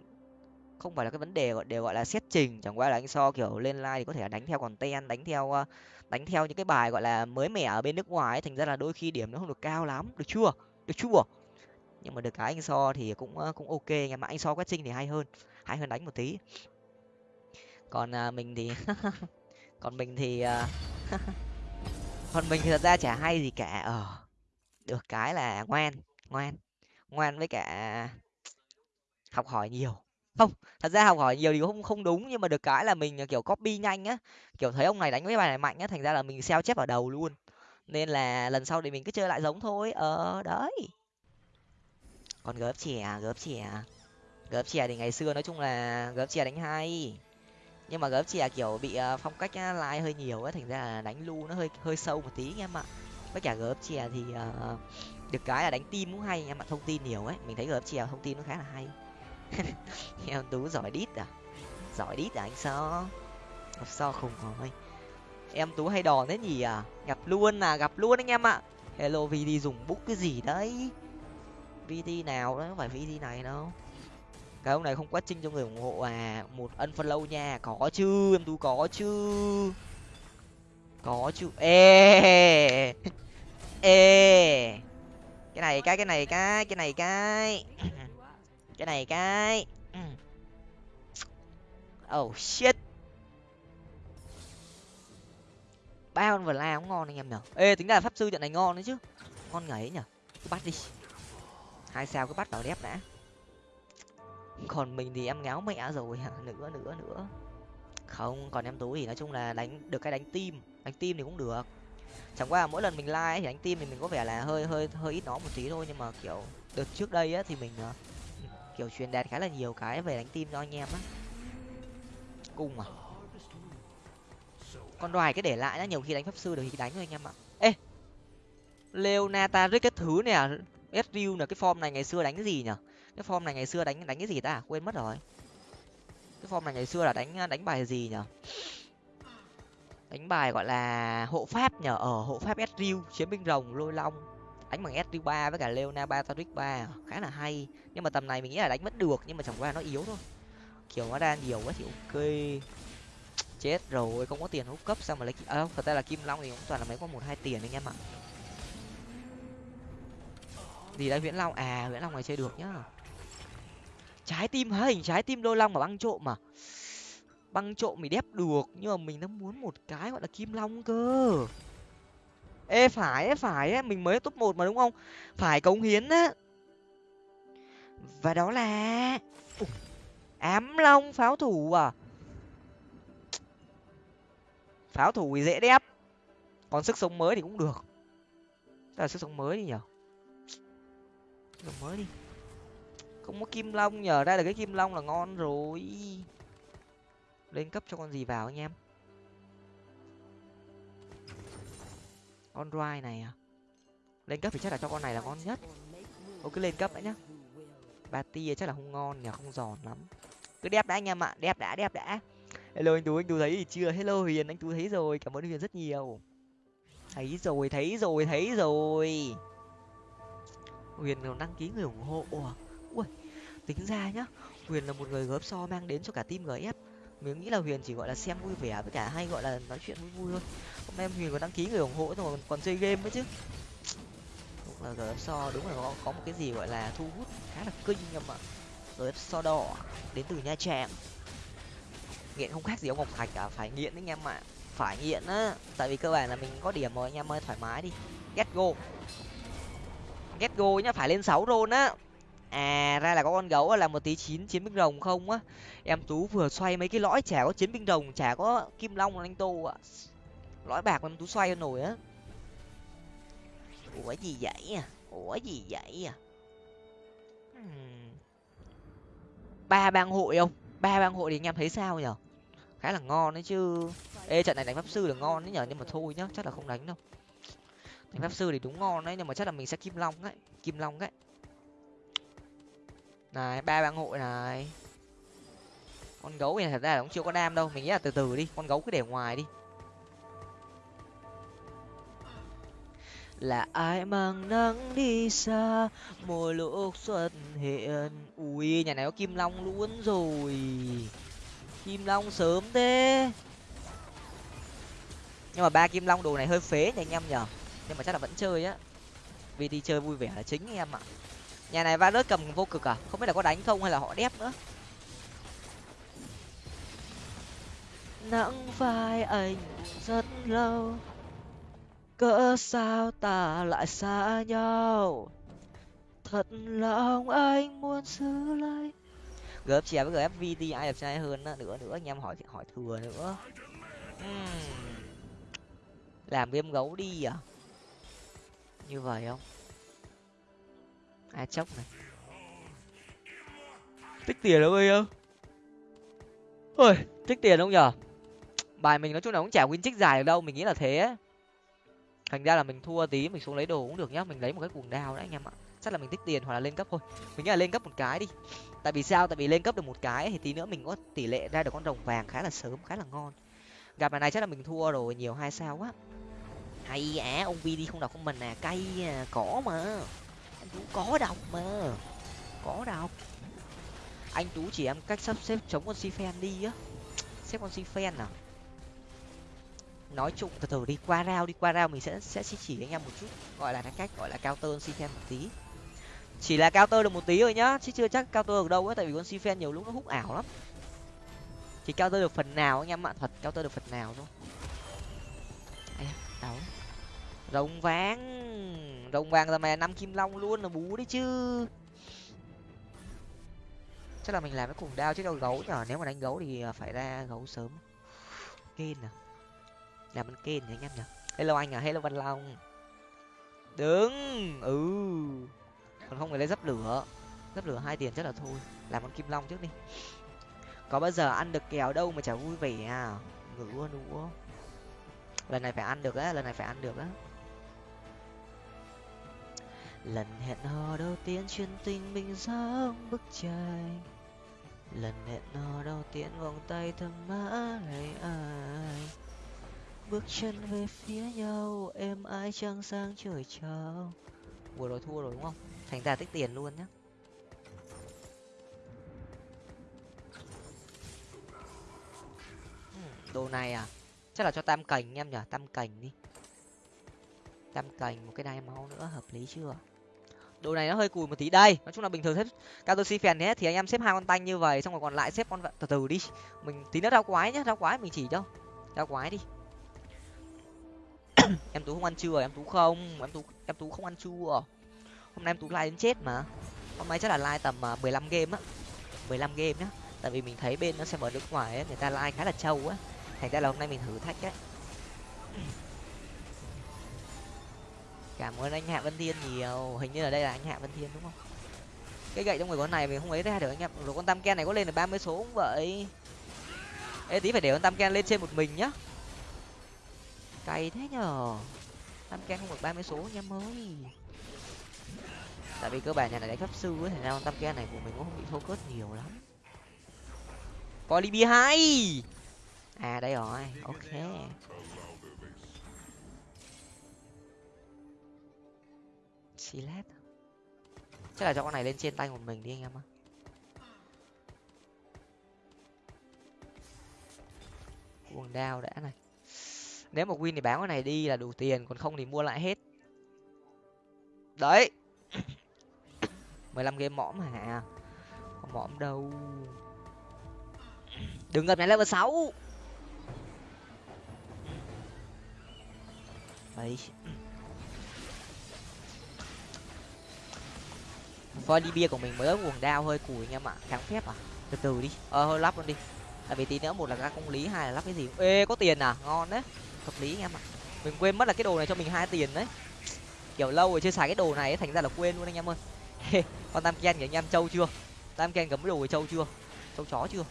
không phải là cái vấn đề, gọi, đều, gọi là, xét trình. Chẳng qua là anh so, kiểu, lên live thì có thể đánh theo còn ten đánh theo ờ, đánh theo những cái bài, gọi là, mới mẻ ở bên nước ngoài ấy. thành ra là đôi khi điểm nó không được cao lắm. Được chưa? Được chưa? Nhưng mà được cái anh so thì cũng cũng ok nhưng mà anh so quét trinh thì hay hơn hay hơn đánh một tí. Còn à, mình thì còn mình thì à, còn mình thì thật ra chả hay gì cả. Ờ được cái là ngoan ngoan ngoan với cả học hỏi nhiều. Không thật ra học hỏi nhiều thì không không đúng nhưng mà được cái là mình à, kiểu copy nhanh á. Kiểu thấy ông này đánh với bài này mạnh á thành ra là mình sao chép ở đầu luôn. Nên là lần sau thì mình cứ chơi lại giống thôi. Ờ đấy còn gớp chè gớp chè. Gớp chè thì ngày xưa nói chung là gớp chè đánh hay. Nhưng mà gớp chè kiểu bị ờ, phong cách lai hơi nhiều á thành ra là đánh lu nó hơi hơi sâu một tí em ạ. Với cả gớp chè thì uh, được cái là đánh tim cũng hay em ạ thông tin nhiều ấy. Mình thấy gớp chè thông tin nó khá là hay. Em tú giỏi đít à? Giỏi đít à anh so gặp so khùng rồi. Em tú hay đòn thế nhỉ à? Gặp luôn à gặp luôn anh em ạ. Hello vd dùng bút cái gì đấy? Vd nào đó, không phải vd này đâu. Cái ông này không quá trinh cho người ủng hộ à một ân follow nha. Có chứ, em tú có chứ. Có chứ. Ê ê. Cái này cái cái này cái cái này cái. Cái này cái. Oh shit. Ba con vừa la cũng ngon anh em nhở ê, tính ra pháp sư trận này ngon đấy chứ. Ngon ngấy nhở bắt đi hai sao cứ bắt vào đép đã. Còn mình thì em ngáo mẹ rồi nữa nữa nữa. Không, còn em tú thì nói chung là đánh, được cái đánh tim đánh tim thì cũng được. Chẳng qua mỗi lần mình like thì đánh tim thì mình có vẻ là hơi hơi hơi ít nó một tí thôi. Nhưng mà, kiểu, đợt trước đây á thì mình à, kiểu, truyền đạt khá là nhiều cái về đánh tim cho anh em á. Cung à? Con đoài cái để lại nó nhiều khi đánh pháp sư được thì đánh thôi anh em ạ. Ê! Leonata với cái thứ này à Ezreal là cái form này ngày xưa đánh cái gì nhở cái form này ngày xưa đánh đánh cái gì ta? Quên mất rồi. Cái form này ngày xưa là đánh đánh bài gì nhở đánh bài gọi là hộ pháp nhở ở ờ, hộ pháp Ezreal chiến binh rồng lôi long. Đánh bằng Ezreal ba với cả Leona ba Taric ba. Khá là hay. Nhưng mà tầm này mình nghĩ là đánh mất được nhưng mà chẳng qua nó yếu thôi. Kiểu nó đa nhiều quá thì ok. Chết rồi không có tiền hút cấp sao mà lấy à, thật ra là kim long thì cũng toàn là mấy có một hai tiền anh em ạ gì đấy, viễn long. À viễn long này chơi được nhá. Trái tim hình trái tim đôi long mà băng trộm mà. Băng trộm mình đép được, nhưng mà mình đang muốn một cái gọi là kim long cơ. Ê, phải ấy phải ấy mình mới top một mà, đúng không? Phải cống hiến á. Và đó là ám long pháo thủ à. Pháo thủ thì dễ đép. Còn sức sống mới thì cũng được. Là sức sống mới đi nhở sức mới đi. Không có kim long nhờ, ra được cái kim long là ngon rồi. Lên cấp cho con gì vào anh em? Con roi này à? Lên cấp thì chắc là cho con này là ngon nhất. Ô, cứ lên cấp đã nhá. Ba tia chắc là không ngon nhờ, không giòn lắm. Cứ đẹp đã anh em ạ đẹp đã đẹp đã. Hello anh tú anh tú thấy gì chưa? Hello huyền, anh tú thấy rồi, cảm ơn huyền rất nhiều. Thấy rồi thấy rồi thấy rồi huyền còn đăng ký người ủng hộ. Ui tính ra nhá huyền là một người góp so mang đến cho cả team gf mình nghĩ là huyền chỉ gọi là xem vui vẻ với cả hay gọi là nói chuyện vui vui thôi. Hôm nay huyền còn đăng ký người ủng hộ rồi còn chơi game nữa chứ. Đúng là gf so đúng là có, có một cái gì gọi là thu hút khá là kinh em ạ gf so đỏ đến từ nha trang. Nghiện không khác gì ông ngọc thạch cả phải nghiện đấy anh em ạ phải nghiện á. Tại vì cơ bản là mình có điểm rồi anh em ơi thoải mái đi. Get go ghét go nhá, phải lên sáu rôn á. À ra là có con gấu là một tí chín, chiến binh rồng không á. Em tú vừa xoay mấy cái lõi chả có chiến binh rồng, chả có kim long anh tô ạ. Lõi bạc em tú xoay nổi á. Ủa gì vậy à? Ủa gì vậy à? Hmm. Ba bang hội không? Ba bang hội thì anh em thấy sao nhở? Khá là ngon đấy chứ. Ê, trận này đánh pháp sư là ngon đấy nhở, nhưng mà thôi nhá, chắc là không đánh đâu thành pháp sư thì đúng ngon đấy, nhưng mà chắc là mình sẽ kim long đấy, kim long đấy. Này, ba bang hội này. Con gấu này thật ra là cũng chưa có đam đâu, mình nghĩ là từ từ đi, con gấu cứ để ngoài đi. Là ai mang nắng đi xa mỗi lúc xuất hiện. Ui, nhà này có kim long luôn rồi. Kim long sớm thế. Nhưng mà ba kim long đồ này hơi phế nhỉ anh em nhở nhưng mà chắc là vẫn chơi á. Vì đi chơi vui vẻ là chính anh em ạ. Nhà này va rớt cầm vô cực à? Không biết là có đánh không hay là họ đép nữa? Nắng vai anh rất lâu cỡ sao ta lại xa nhau? Thật lòng anh muốn giữ lấy gớp chè với gfvt ai đẹp trai hơn nữa nữa anh em hỏi hỏi thừa nữa. Uhm. làm game gấu đi à như vậy không? Ai chốc này. Tích tiền đâu ơi không ôi, tích tiền không nhở bài mình nói chung là cũng chả win trích dài được đâu, mình nghĩ là thế thành ra là mình thua tí, mình xuống lấy đồ cũng được nhá. Mình lấy một cái cuồng đao đấy anh em ạ. Chắc là mình tích tiền hoặc là lên cấp thôi. Mình nghĩ là lên cấp một cái đi. Tại vì sao? Tại vì lên cấp được một cái thì tí nữa mình có tỷ lệ ra được con rồng vàng khá là sớm, khá là ngon. Gặp bài này chắc là mình thua rồi, nhiều hai sao quá hay á ông vi đi không đọc không mình à cay à, cỏ mà. Anh tú có đọc mà có đọc. Anh tú chỉ em cách sắp xếp chống con si phen đi á. Xếp con si phen à? Nói chung từ từ đi qua rao đi qua rao mình sẽ sẽ chỉ anh em một chút. Gọi là cái cách gọi là cao tơ si phen một tí. Chỉ là cao tơ được một tí thôi nhá chứ chưa chắc cao tơ được đâu á tại vì con si phen nhiều lúc nó hút ảo lắm. Chỉ cao tơ được phần nào anh em ạ? Thật cao tơ được phần nào thôi sáu rồng vàng. Rồng vàng là mày năm kim long luôn là bú đấy chứ. Chắc là mình làm cái cùng đao chứ đâu gấu nhở? Nếu mà đánh gấu thì ờ, phải ra gấu sớm. Kên à? Làm bên kên nhỉ anh em nhở hello anh à? Hello văn long. Đứng. Ừ. Còn không phải lấy dấp lửa. Dấp lửa hai tiền chắc là thôi. Làm con kim long trước đi. Có bao giờ ăn được kèo đâu mà chả vui vẻ à? Ngủ nữa lần này phải ăn được á, lần này phải ăn được á. Lần hẹn hò đầu tiên chuyên tình mình giống bức tranh. Lần hẹn hò đầu tiên vòng tay thầm mã này ai. Bước chân về phía nhau em ai trăng sang trời trao. vừa rồi thua rồi đúng không? Thành ra tích tiền luôn nhá. Hmm, đồ này à? Chắc là cho tam cành em nhở tam cành đi. Tam cành một cái đai máu nữa hợp lý chưa? Đồ này nó hơi cùi một tí. Đây nói chung là bình thường xếp cao tôi si phèn hết thì anh em xếp hai con tanh như vậy xong rồi còn lại xếp con từ từ đi. Mình tí nữa rau quái nhá rau quái mình chỉ cho. Rau quái đi. Em tú không ăn chua em tú không? Em tú em tú không ăn chua hôm nay em tú like đến chết mà. Hôm nay chắc là like tầm uh, mười lăm game á. mười lăm game nhá. Tại vì mình thấy bên nó xem ở nước ngoài ấy, người ta like khá là trâu á thành ra là hôm nay mình thử thách đấy. Cảm ơn anh hạ vân thiên nhiều. Hình như là đây là anh hạ vân thiên đúng không? Cái gậy trong người con này mình không ấy ra được anh em. Rồi con tam ken này có lên được ba mươi số cũng vậy. Ê, tí phải để con tam ken lên trên một mình nhá. Cày thế nhở tam ken không được ba mươi số anh em ơi. Tại vì cơ bản nhà này đánh pháp sư ấy, thành ra con tam ken này của mình cũng không bị thô cớt nhiều lắm. Polybi hai à đây rồi. Ok. Silet chắc là cho con này lên trên tay một mình đi anh em ạ. Cuồng đao đã này. Nếu mà win thì bán con này đi là đủ tiền, còn không thì mua lại hết. Đấy. mười lăm game mõm hả? Có mõm đâu? Đừng gặp nhà level sáu. Đấy. Volibear của mình mới ớt cuồng đao hơi cùi anh em ạ. Kháng phép à? Từ từ đi. Ờ hơi lắp luôn đi. Tại vì tí nữa một là ra công lý hai là lắp cái gì? Ê có tiền à? Ngon đấy. Hợp lý anh em ạ. Mình quên mất là cái đồ này cho mình hai tiền đấy. Kiểu lâu rồi chưa xài cái đồ này ấy, thành ra là quên luôn anh em ơi. Con tam ken kìa anh em trâu chưa? Tam ken cầm cái đồ của trâu chưa? Trâu chó chưa?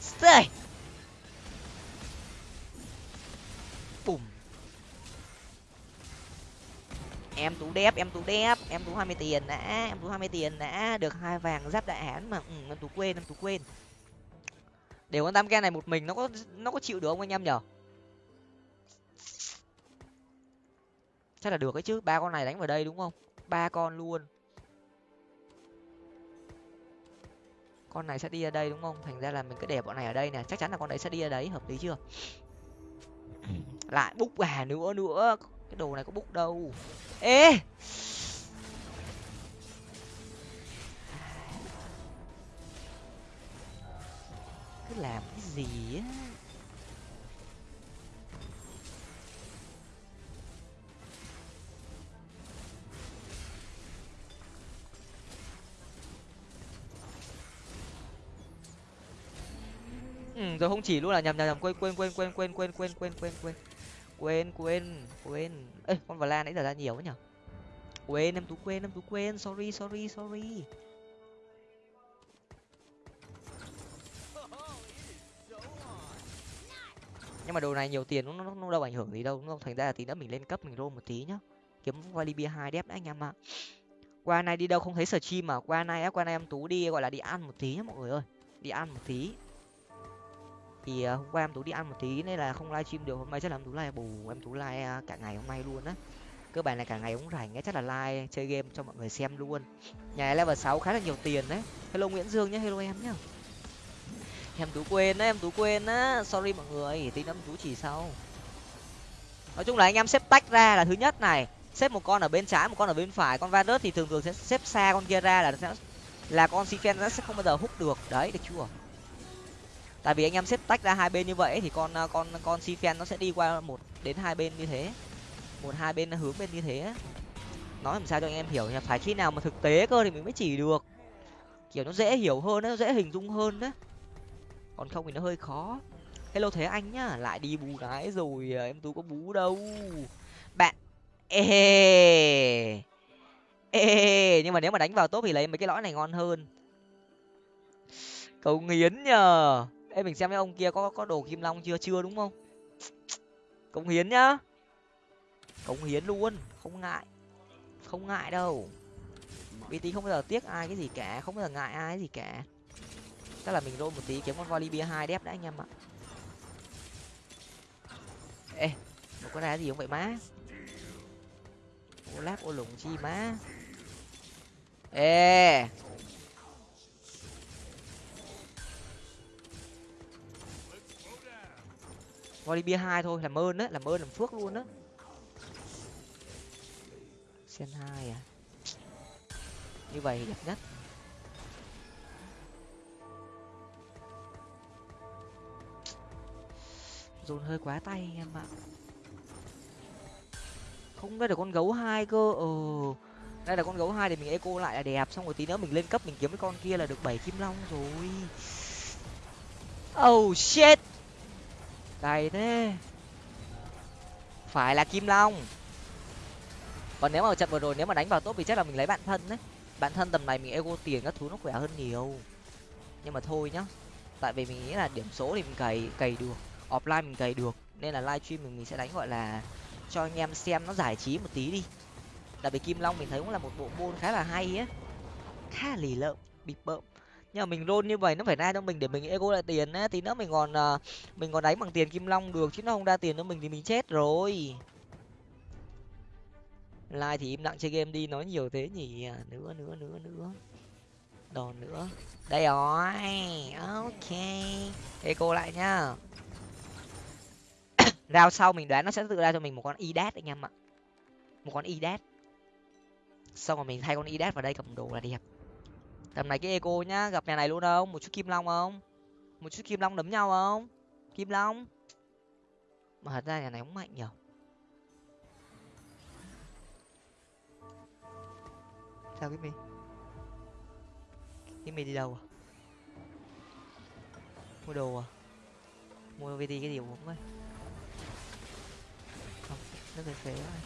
Stay. bùm em tú đép em tú đép em tú hai mươi tiền đã em tú hai mươi tiền đã được hai vàng giáp đại hán mà ừ, em tú quên em tú quên. Để con tam ken này một mình nó có nó có chịu được không anh em nhở? Chắc là được ấy chứ ba con này đánh vào đây đúng không? Ba con luôn. Con này sẽ đi ra đây đúng không? Thành ra là mình cứ để bọn này ở đây nè chắc chắn là con đấy sẽ đi ra đấy hợp lý chưa? Lại búc gà nữa nữa cái đồ này có bút đâu. Ê! Cứ làm cái gì á? Ừ rồi không chỉ luôn là nhầm nhầm nhầm. Quên quên quên quên quên quên quên quên quên quên quên quên quên. Ê con vào la nãy giờ ra nhiều quá nhở? Quên em tú quên em tú quên. Sorry sorry sorry. Nhưng mà đồ này nhiều tiền nó, nó, nó đâu ảnh hưởng gì đâu. Đúng không thành ra là tí nữa mình lên cấp mình roll một tí nhá. Kiếm Valibia hai đép đã anh em ạ. Qua nay đi đâu không thấy sở chim mà? Qua nay á qua nay em tú đi gọi là đi ăn một tí nhá mọi người ơi. Đi ăn một tí thì ờ, hôm qua em tú đi ăn một tí nên là không livestream được. Hôm nay chắc là em tú live, bù, em tú live à, cả ngày hôm nay luôn á. Cơ bản là cả ngày cũng rảnh ấy chắc là live chơi game cho mọi người xem luôn. Nhà level sáu khá là nhiều tiền đấy. Hello nguyễn dương nhé hello em nhá. Em tú quên á, em tú quên á. Sorry mọi người tí nữa em tú chỉ sau. Nói chung là anh em xếp tách ra là thứ nhất này. Xếp một con ở bên trái, một con ở bên phải. Con varus thì thường thường sẽ xếp xa con kia ra là sẽ, là con sifen nó sẽ không bao giờ hút được. Đấy, được chưa? Tại vì anh em xếp tách ra hai bên như vậy thì con à, con con sifen nó sẽ đi qua một đến hai bên như thế. Một hai bên hướng bên như thế nói làm sao cho anh em hiểu nhỉ? Phải khi nào mà thực tế cơ thì mình mới chỉ được. Kiểu nó dễ hiểu hơn nó dễ hình dung hơn đấy còn không thì nó hơi khó. Hello thế anh nhá, lại đi bù gái rồi à, em tú có bú đâu. Bạn, ê ê nhưng mà nếu mà đánh vào tốt thì lấy mấy cái lõi này ngon hơn. Cầu nghiến nhờ ê mình xem mấy ông kia có có đồ kim long chưa chưa đúng không? Cống hiến nhá. Cống hiến luôn, không ngại. Không ngại đâu. Vì tí không bao giờ tiếc ai cái gì cả, không bao giờ ngại ai cái gì cả. Chắc là mình roll một tí, kiếm con volibia hai đép đã anh em ạ. Ê, một con này gì không vậy má? Ô láp, ô lủng chi má. Ê. volibia hai thôi, làm ơn đấy làm ơn, làm phước luôn á. Sen hai à? Như vậy thì đẹp nhất. Dồn hơi quá tay anh em ạ. Không, đây là con gấu hai cơ. Ờ đây là con gấu hai thì mình eco lại là đẹp. Xong rồi tí nữa mình lên cấp mình kiếm cái con kia là được bảy kim long rồi. Oh shit! Cày thế. Phải là kim long. Còn nếu mà trận vừa rồi nếu mà đánh vào tốt thì chắc là mình lấy bạn thân đấy. Bạn thân tầm này mình ego tiền các thứ nó khỏe hơn nhiều. Nhưng mà thôi nhá. Tại vì mình nghĩ là điểm số thì mình cày cày được. Offline mình cày được. Nên là livestream mình, mình sẽ đánh gọi là cho anh em xem nó giải trí một tí đi. Tại vì kim long mình thấy cũng là một bộ môn khá là hay á. Khá lì lợm bịp bợm nhưng mà mình roll như vậy nó phải ra cho mình để mình ego lại tiền á. Tí nữa mình còn uh, mình còn đánh bằng tiền kim long được chứ nó không ra tiền cho mình thì mình chết rồi. Like thì im lặng chơi game đi nói nhiều thế nhỉ? À, nữa nữa nữa nữa. Đòn nữa. Đây rồi ok. Eco lại nhá. Rao sau mình đoán nó sẽ tự ra cho mình một con idat anh em ạ. Một con idat. Xong rồi mình thay con idat vào đây cầm đồ là đẹp tầm này cái eco nhá, gặp nhà này luôn không? Một chút kim long không? Một chút kim long đấm nhau không? Kim long? Mà thật ra nhà này cũng mạnh nhở. Sao cái mì? Cái mì đi đâu à? Mua đồ à? Mua vt cái gì uống thôi không, nước phế phế rồi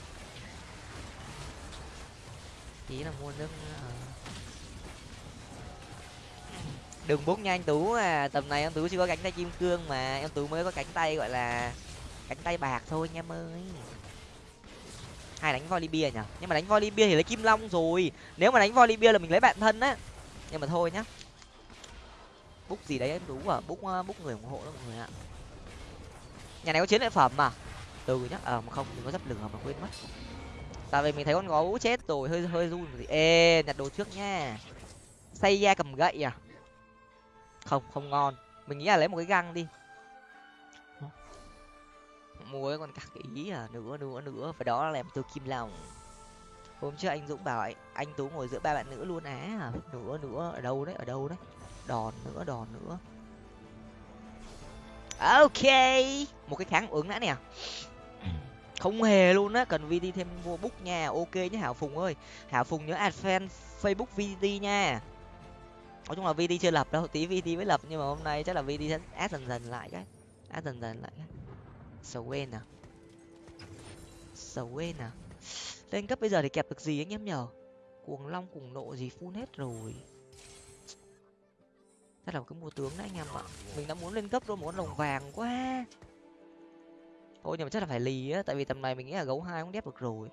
chỉ là mua nước à đừng bút nha anh tú à. Tầm này anh tú chưa có cánh tay kim cương mà em tú mới có cánh tay, gọi là cánh tay bạc thôi nha em ơi. Hai đánh volley bia nhở nhưng mà đánh volley bia thì lấy kim long rồi. Nếu mà đánh volley bia là mình lấy bạn thân á. Nhưng mà thôi nhá. Bút gì đấy em tú à? Bút ờ, bút người ủng hộ đó mọi người ạ. Nhà này có chiến lợi phẩm mà. Từ nhá. Ờ mà không đừng có dấp lửa mà quên mất. Tại vì mình thấy con gấu chết rồi, hơi hơi run gì. ê, nhặt đồ trước nha. Xây ra cầm gậy à? Không không ngon. Mình nghĩ là lấy một cái găng đi. Mua cái con cặc ý à nữa nữa nữa và đó là làm tôi kim lòng. Hôm trước anh dũng bảo anh, anh tú ngồi giữa ba bạn nữ luôn á. À. nữa nữa ở đâu đấy ở đâu đấy. Đòn nữa đòn nữa. Ok. Một cái kháng ứng đã nè. Không hề luôn á cần vt thêm mua book nha. Ok nhé hảo phùng ơi. Hảo phùng nhớ add fan facebook vt nha nói chung là vt chưa lập đâu, tí vt mới lập, nhưng mà hôm nay chắc là vt sẽ át dần dần lại cái. Át dần dần lại cái. Swain à. Swain à. Lên cấp bây giờ thì kẹp được gì anh em nhở? Cuồng long, cuồng nộ gì phun hết rồi. Chắc là cái mua tướng đấy anh em ạ. Mình đã muốn lên cấp rồi muốn lồng vàng quá. Thôi nhưng mà chắc là phải lì á, tại vì tầm này mình nghĩ là gấu hai cũng đép được rồi.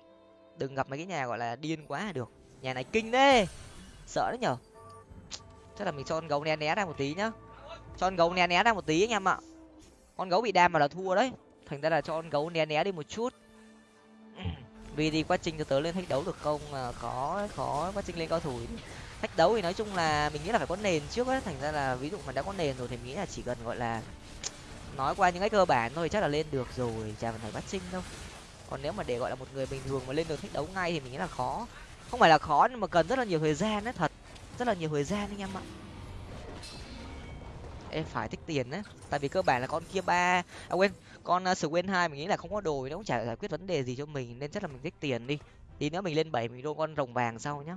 Đừng gặp mấy cái nhà gọi là điên quá là được. Nhà này kinh đấy. Sợ đấy nhở? Chắc là mình cho con gấu né né ra một tí nhá. Cho con gấu né né ra một tí anh em ạ. Con gấu bị đam mà là thua đấy. Thành ra là cho con gấu né né đi một chút. Vì thì quá trình từ tớ lên thách đấu được không? À, khó khó quá trình lên cao thủ. Thách đấu thì nói chung là mình nghĩ là phải có nền trước ấy thành ra là ví dụ mà đã có nền rồi thì mình nghĩ là chỉ cần gọi là nói qua những cái cơ bản thôi chắc là lên được rồi. Chả phải bắt sinh đâu. Còn nếu mà để gọi là một người bình thường mà lên được thách đấu ngay thì mình nghĩ là khó. Không phải là khó nhưng mà cần rất là nhiều thời gian đấy thật rất là nhiều thời gian anh em ạ. Em phải tích tiền đấy tại vì cơ bản là con kia ba à quên con ờ, uh, quên hai mình nghĩ là không có đồ nó cũng chả giải quyết vấn đề gì cho mình nên chắc là mình tích tiền đi. Tí nữa mình lên bảy mình đô con rồng vàng sau nhá.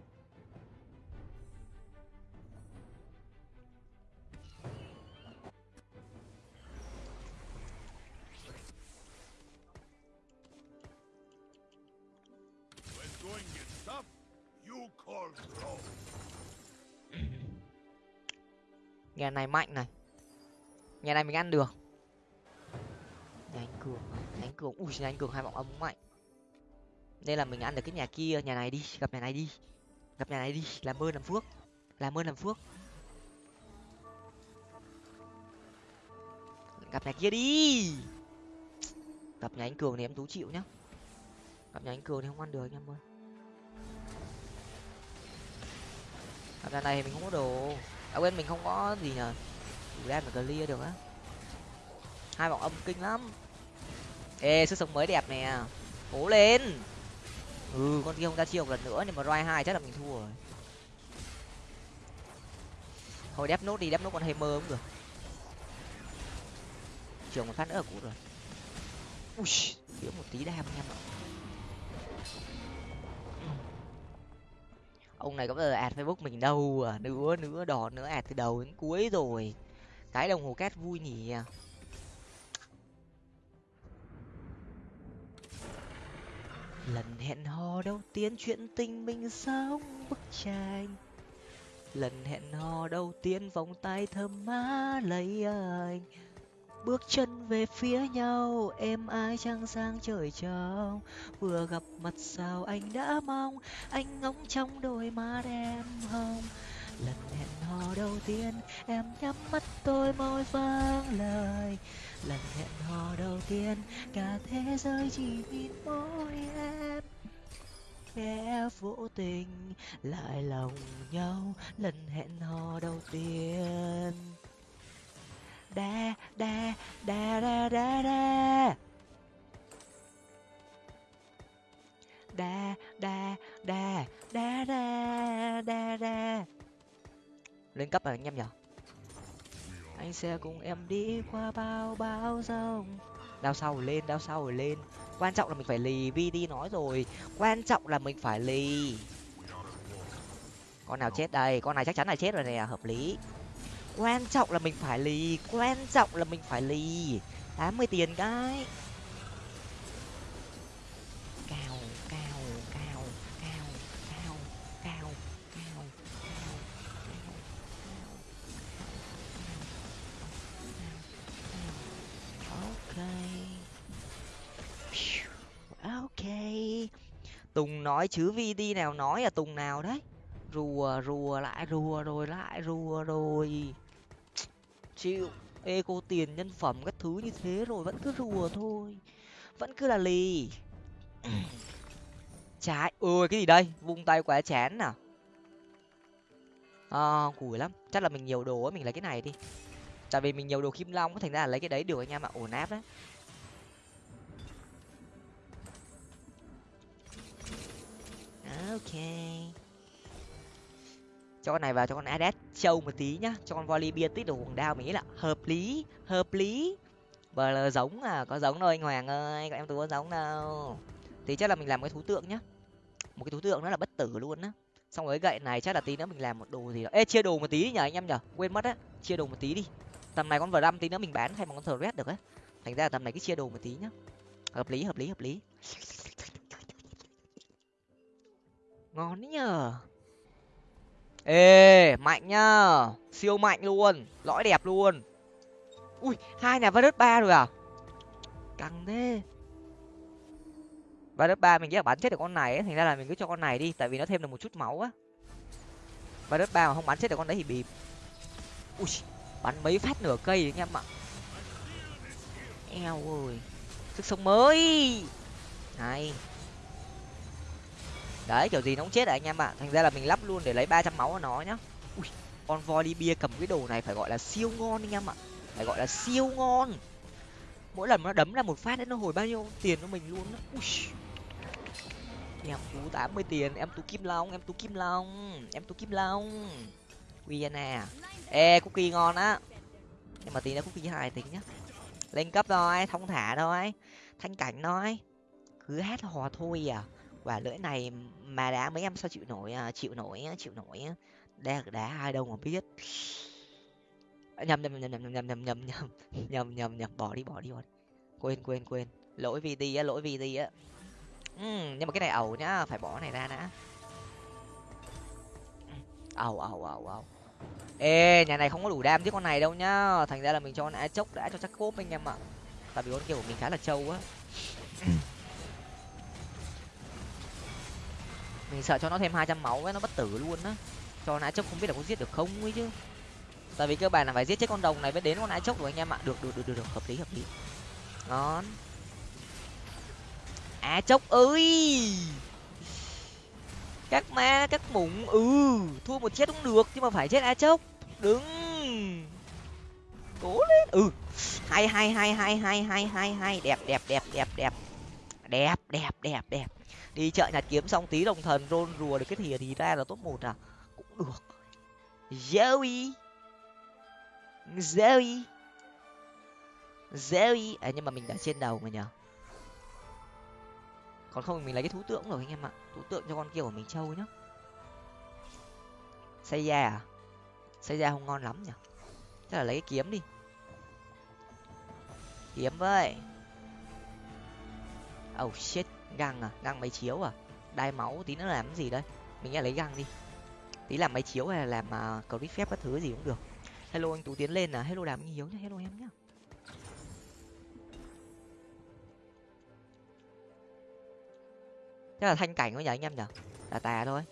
Nhà này mạnh này. Nhà này mình ăn được. Nhà anh cường nhà anh cường. Ui, nhà anh cường hai vọng âm mạnh. Nên là mình ăn được cái nhà kia, nhà này đi, gặp nhà này đi. Gặp nhà này đi, làm ơn làm phước. Làm ơn làm phước. Gặp nhà kia đi. Gặp nhà anh cường thì em tú chịu nhá. Gặp nhà anh cường thì không ăn được anh em ơi. Gặp nhà này mình không có đồ à quên mình không có gì nhờ. Đủ đen mà clear được á. Hai vòng âm kinh lắm. Ê, sức sống mới đẹp nè. Cố lên. Ừ con kia không ra chiêu một lần nữa, nhưng mà roi hai chắc là mình thua rồi. Thôi, đép nốt đi, đép nốt con hammer cũng được. Trường một phát nữa là cút rồi. Ui, thiếu một tí đam anh em ạ ông này có bao giờ ad facebook mình đâu à? Nữa nữa đỏ nữa ad từ đầu đến cuối rồi. Cái đồng hồ két vui nhỉ? Lần hẹn hò đầu tiên chuyện tình mình sống bức tranh? Lần hẹn hò đầu tiên vòng tay thơm má lấy anh bước chân về phía nhau em ai trăng sang trời trong vừa gặp mặt sao anh đã mong, anh ngóng trong đôi mắt em hồng. Lần hẹn hò đầu tiên, em nhắm mắt tôi môi vang lời. Lần hẹn hò đầu tiên, cả thế giới chỉ nhìn mỗi em. Kẻ vô tình, lại lòng nhau. Lần hẹn hò đầu tiên đa đa đa đa đa đa. Đa đa đa đa đa đa đa. Lên cấp rồi anh em nhở anh sẽ cùng em đi qua bao bao sông đao sau lên, đao sau lên. Quan trọng là mình phải lì vi đi nói rồi. Quan trọng là mình phải lì. Con nào chết đây? Con này chắc chắn là chết rồi nè, hợp lý quan trọng là mình phải lì quan trọng là mình phải lì tám mươi tiền cái cao cao cao cao cao cao cao cao cao ok tùng nói chứ vd nào nói là tùng nào đấy rùa rùa lại rùa rồi lại rùa rồi chịu eco tiền nhân phẩm các thứ như thế rồi vẫn cứ rùa thôi. Vẫn cứ là lì. Trái ôi cái gì đây? Vung tay quá chán nào à, cùi lắm. Chắc là mình nhiều đồ ấy mình lấy cái này đi. Tại vì mình nhiều đồ kim long thành ra là lấy cái đấy được anh em ạ. Ổn áp đấy ok cho con này vào cho con adet trâu một tí nhá, cho con volley bia tích đồ hoàng đao mình nghĩ là hợp lý hợp lý. Bờ là giống à có giống đâu anh hoàng ơi, các em tôi có giống đâu. Thì chắc là mình làm cái thú tượng nhá, một cái thú tượng nó là bất tử luôn á. Xong rồi cái gậy này chắc là tí nữa mình làm một đồ gì đó. Ê, chia đồ một tí nhở anh em nhở quên mất á, chia đồ một tí đi. Tầm này con vờ đâm tí nữa mình bán thay bằng con thờ red được á. Thành ra tầm này cứ chia đồ một tí nhá. Hợp lý hợp lý hợp lý. Ngon đấy nhờ ê mạnh nhá. Siêu mạnh luôn. Lõi đẹp luôn. Ui hai nhà virus ba rồi à? Căng thế. Virus ba mình nghĩ là bắn chết được con này ấy, thành ra là mình cứ cho con này đi tại vì nó thêm được một chút máu á. Virus ba mà không bắn chết được con đấy thì bịp. Ui bắn mấy phát nửa cây anh em ạ. Eo ơi. Sức sống mới. Này đấy, kiểu gì nó cũng chết rồi anh em ạ. Thành ra là mình lắp luôn để lấy ba trăm máu của nó nhá. Ui, con volley bia cầm cái đồ này phải gọi là siêu ngon anh em ạ. Phải gọi là siêu ngon. Mỗi lần nó đấm ra một phát đấy nó hồi bao nhiêu tiền cho mình luôn ui. Em tú tám mươi tiền, em tú kim long, em tú kim long, em tú kim long. Vienna ê, cookie ngon á. Nhưng mà tí nữa cookie hài tính nhá. Lên cấp thôi, thông thả thôi. Thanh cảnh thôi. Cứ hát hò thôi à quả lưỡi này mà đá mấy em sao chịu nổi chịu nổi chịu nổi đá đá hai đâu mà biết nhầm nhầm nhầm nhầm nhầm nhầm nhầm nhầm nhầm nhầm nhầm bỏ đi bỏ đi bỏ đi quên quên quên lỗi vt á lỗi vt á ừ, nhưng mà cái này ẩu nhá phải bỏ này ra đã ẩu ẩu ẩu ẩu ê nhà này không có đủ đam với con này đâu nhá thành ra là mình cho con chốc đã cho chắc cốp anh em ạ tại vì con kia của mình khá là trâu á mình sợ cho nó thêm hai trăm máu ấy nó bất tử luôn á. Cho nãy chốc không biết là có giết được không ấy chứ. Tại vì cơ bản là phải giết chết con đồng này mới đến con nãy chốc rồi anh em ạ. Được được được được, được. hợp lý hợp lý. Ngon. Á chốc ơi! Các ma các mủng ừ thua một chết cũng được nhưng mà phải chết á chốc. Đứng. Cố lên. Ừ. Hai hai hai hai hai hai hai hai đẹp đẹp đẹp đẹp đẹp. Đẹp đẹp đẹp đẹp đi chợ nhặt kiếm xong tí đồng thần rôn rùa được cái thìa thì ra là top một à? Cũng được. Zoe. Zoe. Zoe. À nhưng mà mình đã trên đầu mà nhở còn không mình lấy cái thú tượng rồi anh em ạ. Thú tượng cho con kia của mình trâu nhá. Xây ra à? Xây ra không ngon lắm nhở chắc là lấy cái kiếm đi. Kiếm với. Oh shit găng à? Găng máy chiếu à? Đai máu tí nữa làm cái gì đây? mình nghe lấy găng đi. Tí làm máy chiếu hay là làm uh, clip phép các thứ gì cũng được. Hello anh tú tiến lên à? Hello đàm hiếu nhá. Hello em nhá. Chắc là thanh cảnh thôi nhỉ anh em nhở là tà thôi.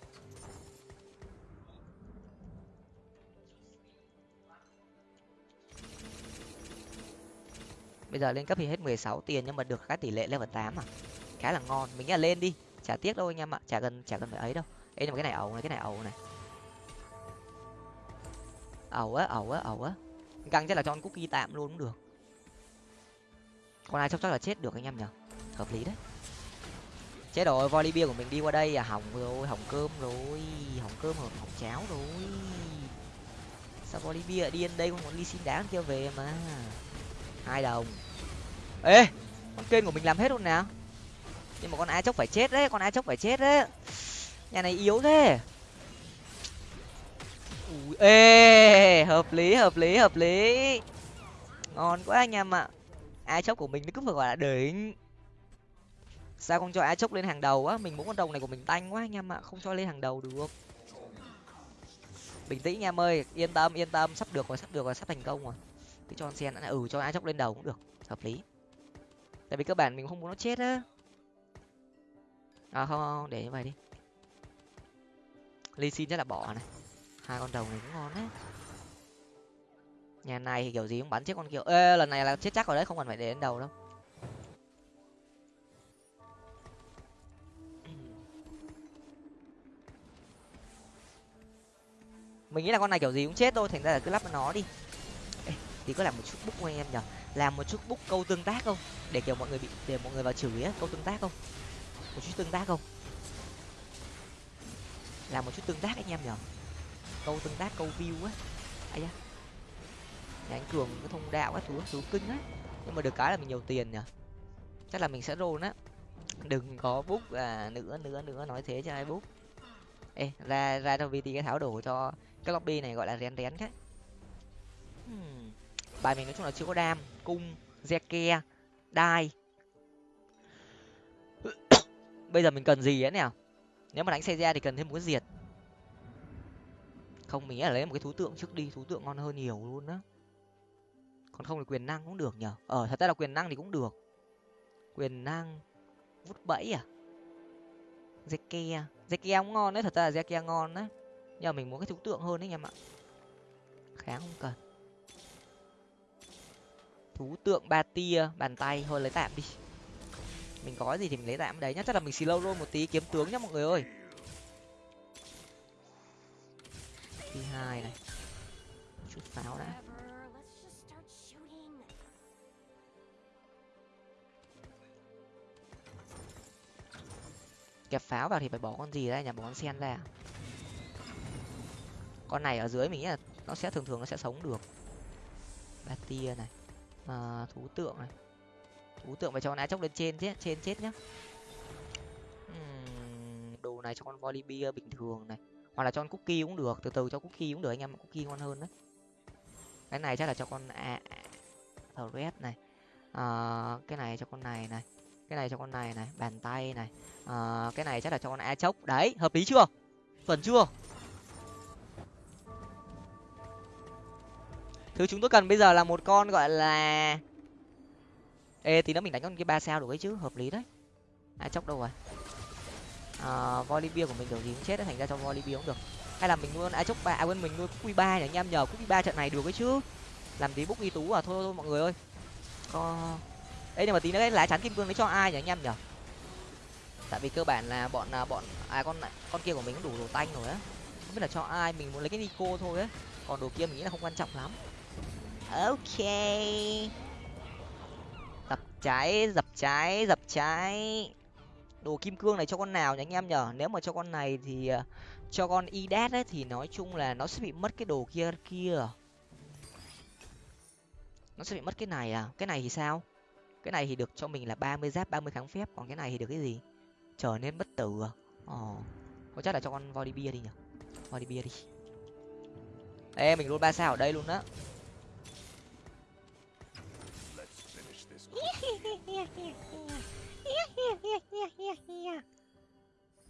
Bây giờ lên cấp thì hết mười sáu tiền nhưng mà được cái tỷ lệ level tám à? Khá là ngon. Mình nghĩ là lên đi. Chả tiếc đâu anh em ạ. Chả cần chả cần phải ấy đâu. Ấy nhưng mà cái này ẩu này cái này ẩu này. Ẩu á ẩu á ẩu á. Căng chắc là cho con cookie tạm luôn cũng được. Con ai chắc chắc là chết được anh em nhở hợp lý đấy. Chết rồi volley bia của mình đi qua đây à? Hỏng rồi hỏng cơm rồi. Hỏng cơm hỏng, hỏng cháo rồi. Sao volley bia đi đến đây con muốn ly xin đá kia về mà? Hai đồng. Ê con kênh của mình làm hết luôn nào nhưng mà con a chốc phải chết đấy con a chốc phải chết đấy. Nhà này yếu thế. Ui, ê hợp lý hợp lý hợp lý. Ngon quá anh em ạ. A chốc của mình nó cứ phải gọi là đỉnh. Sao không cho a chốc lên hàng đầu á? Mình muốn con đồng này của mình tanh quá anh em ạ không cho lên hàng đầu được. Bình tĩnh anh em ơi yên tâm yên tâm. Sắp được rồi sắp được rồi sắp thành công rồi. Cứ cho con sen ừ cho a chốc lên đầu cũng được. Hợp lý. Tại vì cơ bản mình không muốn nó chết á à không, không để như vậy đi. Ly xin chắc là bỏ này. Hai con đầu này cũng ngon đấy. Nhà này thì kiểu gì cũng bắn chết con kiểu ê lần này là chết chắc rồi đấy không cần phải để đến đầu đâu. Mình nghĩ là con này kiểu gì cũng chết thôi thành ra là cứ lắp nó đi. Ê, thì có làm một chút búc của anh em nhở làm một chút búc câu tương tác không? Để kiểu mọi người bị để mọi người vào chửi á câu tương tác không? Một chút tương tác không? Làm một chút tương tác anh em nhở? Câu tương tác câu view á. Da. Nhà anh cường cái thông đạo các thứ thứ kinh á. Nhưng mà được cái là mình nhiều tiền nhở? Chắc là mình sẽ roll á. Đừng có book à nữa nữa nữa nói thế cho ai book ê ra ra cho vt cái tháo đồ cho cái lobby này gọi là rén rén cái. Hmm. bài mình nói chung là chưa có đam cung zeke đai bây giờ mình cần gì ấy nào nếu mà đánh xe ra thì cần thêm một cái diệt. Không, mình nghĩ là lấy một cái thú tượng trước đi, thú tượng ngon hơn nhiều luôn á. Còn không thì quyền năng cũng được nhở ờ thật ra là quyền năng thì cũng được. Quyền năng vút bẫy à? Zeke zeke cũng ngon đấy, thật ra là zeke ngon đấy nhưng mà mình muốn cái thú tượng hơn đấy, anh em ạ. Kháng không cần. Thú tượng ba tia, bàn tay, thôi lấy tạm đi mình có gì thì mình lấy tạm đấy nhá. Chắc là mình xì lâu luôn một tí kiếm tướng nhá mọi người ơi. Thứ hai này. Chút pháo đã. Kẹp pháo vào thì phải bỏ con gì ra nhà bỏ con sen ra à? con này ở dưới mình nghĩ là nó sẽ thường thường nó sẽ sống được. Ba tia này. À, thú tượng này thú tượng phải cho con chốc lên trên chứ trên chết nhá. Uhm, đồ này cho con volibear bia bình thường này. Hoặc là cho con cookie cũng được từ từ cho cookie cũng được anh em cookie ngon hơn đấy. Cái này chắc là cho con à, thread này. À, cái này cho con này này. Cái này cho con này này bàn tay này. À, cái này chắc là cho con a chốc đấy hợp lý chưa? Chuẩn chưa? Thứ chúng tôi cần bây giờ là một con gọi là ê tí nữa mình đánh con kia ba sao được ấy chứ hợp lý đấy. À, ai chốc đâu rồi? À, volley của mình kiểu gì cũng chết đấy thành ra cho volley cũng được. Hay là mình luôn ai chốc ba à quên mình nuôi q ba nhỉ anh em nhờ q ba trận này được ấy chứ. Làm tí búc y tú à thôi thôi mọi người ơi. Có ấy nhưng mà tí nữa cái lá chắn kim cương đấy cho ai nhỉ anh em nhờ? Tại vì cơ bản là bọn là bọn à con con kia của mình cũng đủ đồ tanh rồi á. Không biết là cho ai mình muốn lấy cái nico thôi á. Còn đồ kia mình nghĩ là không quan trọng lắm. Ok trái, dập trái dập trái. Đồ kim cương này cho con nào nhỉ anh em nhở nếu mà cho con này thì ờ, cho con idat ấy thì nói chung là nó sẽ bị mất cái đồ kia kia. Nó sẽ bị mất cái này à? Cái này thì sao? Cái này thì được cho mình là ba mươi giáp, ba mươi kháng phép. Còn cái này thì được cái gì? Trở nên bất tử à? Ồ có chắc là cho con volley bia đi nhở volley bia đi. Ê, mình luôn ba sao ở đây luôn đó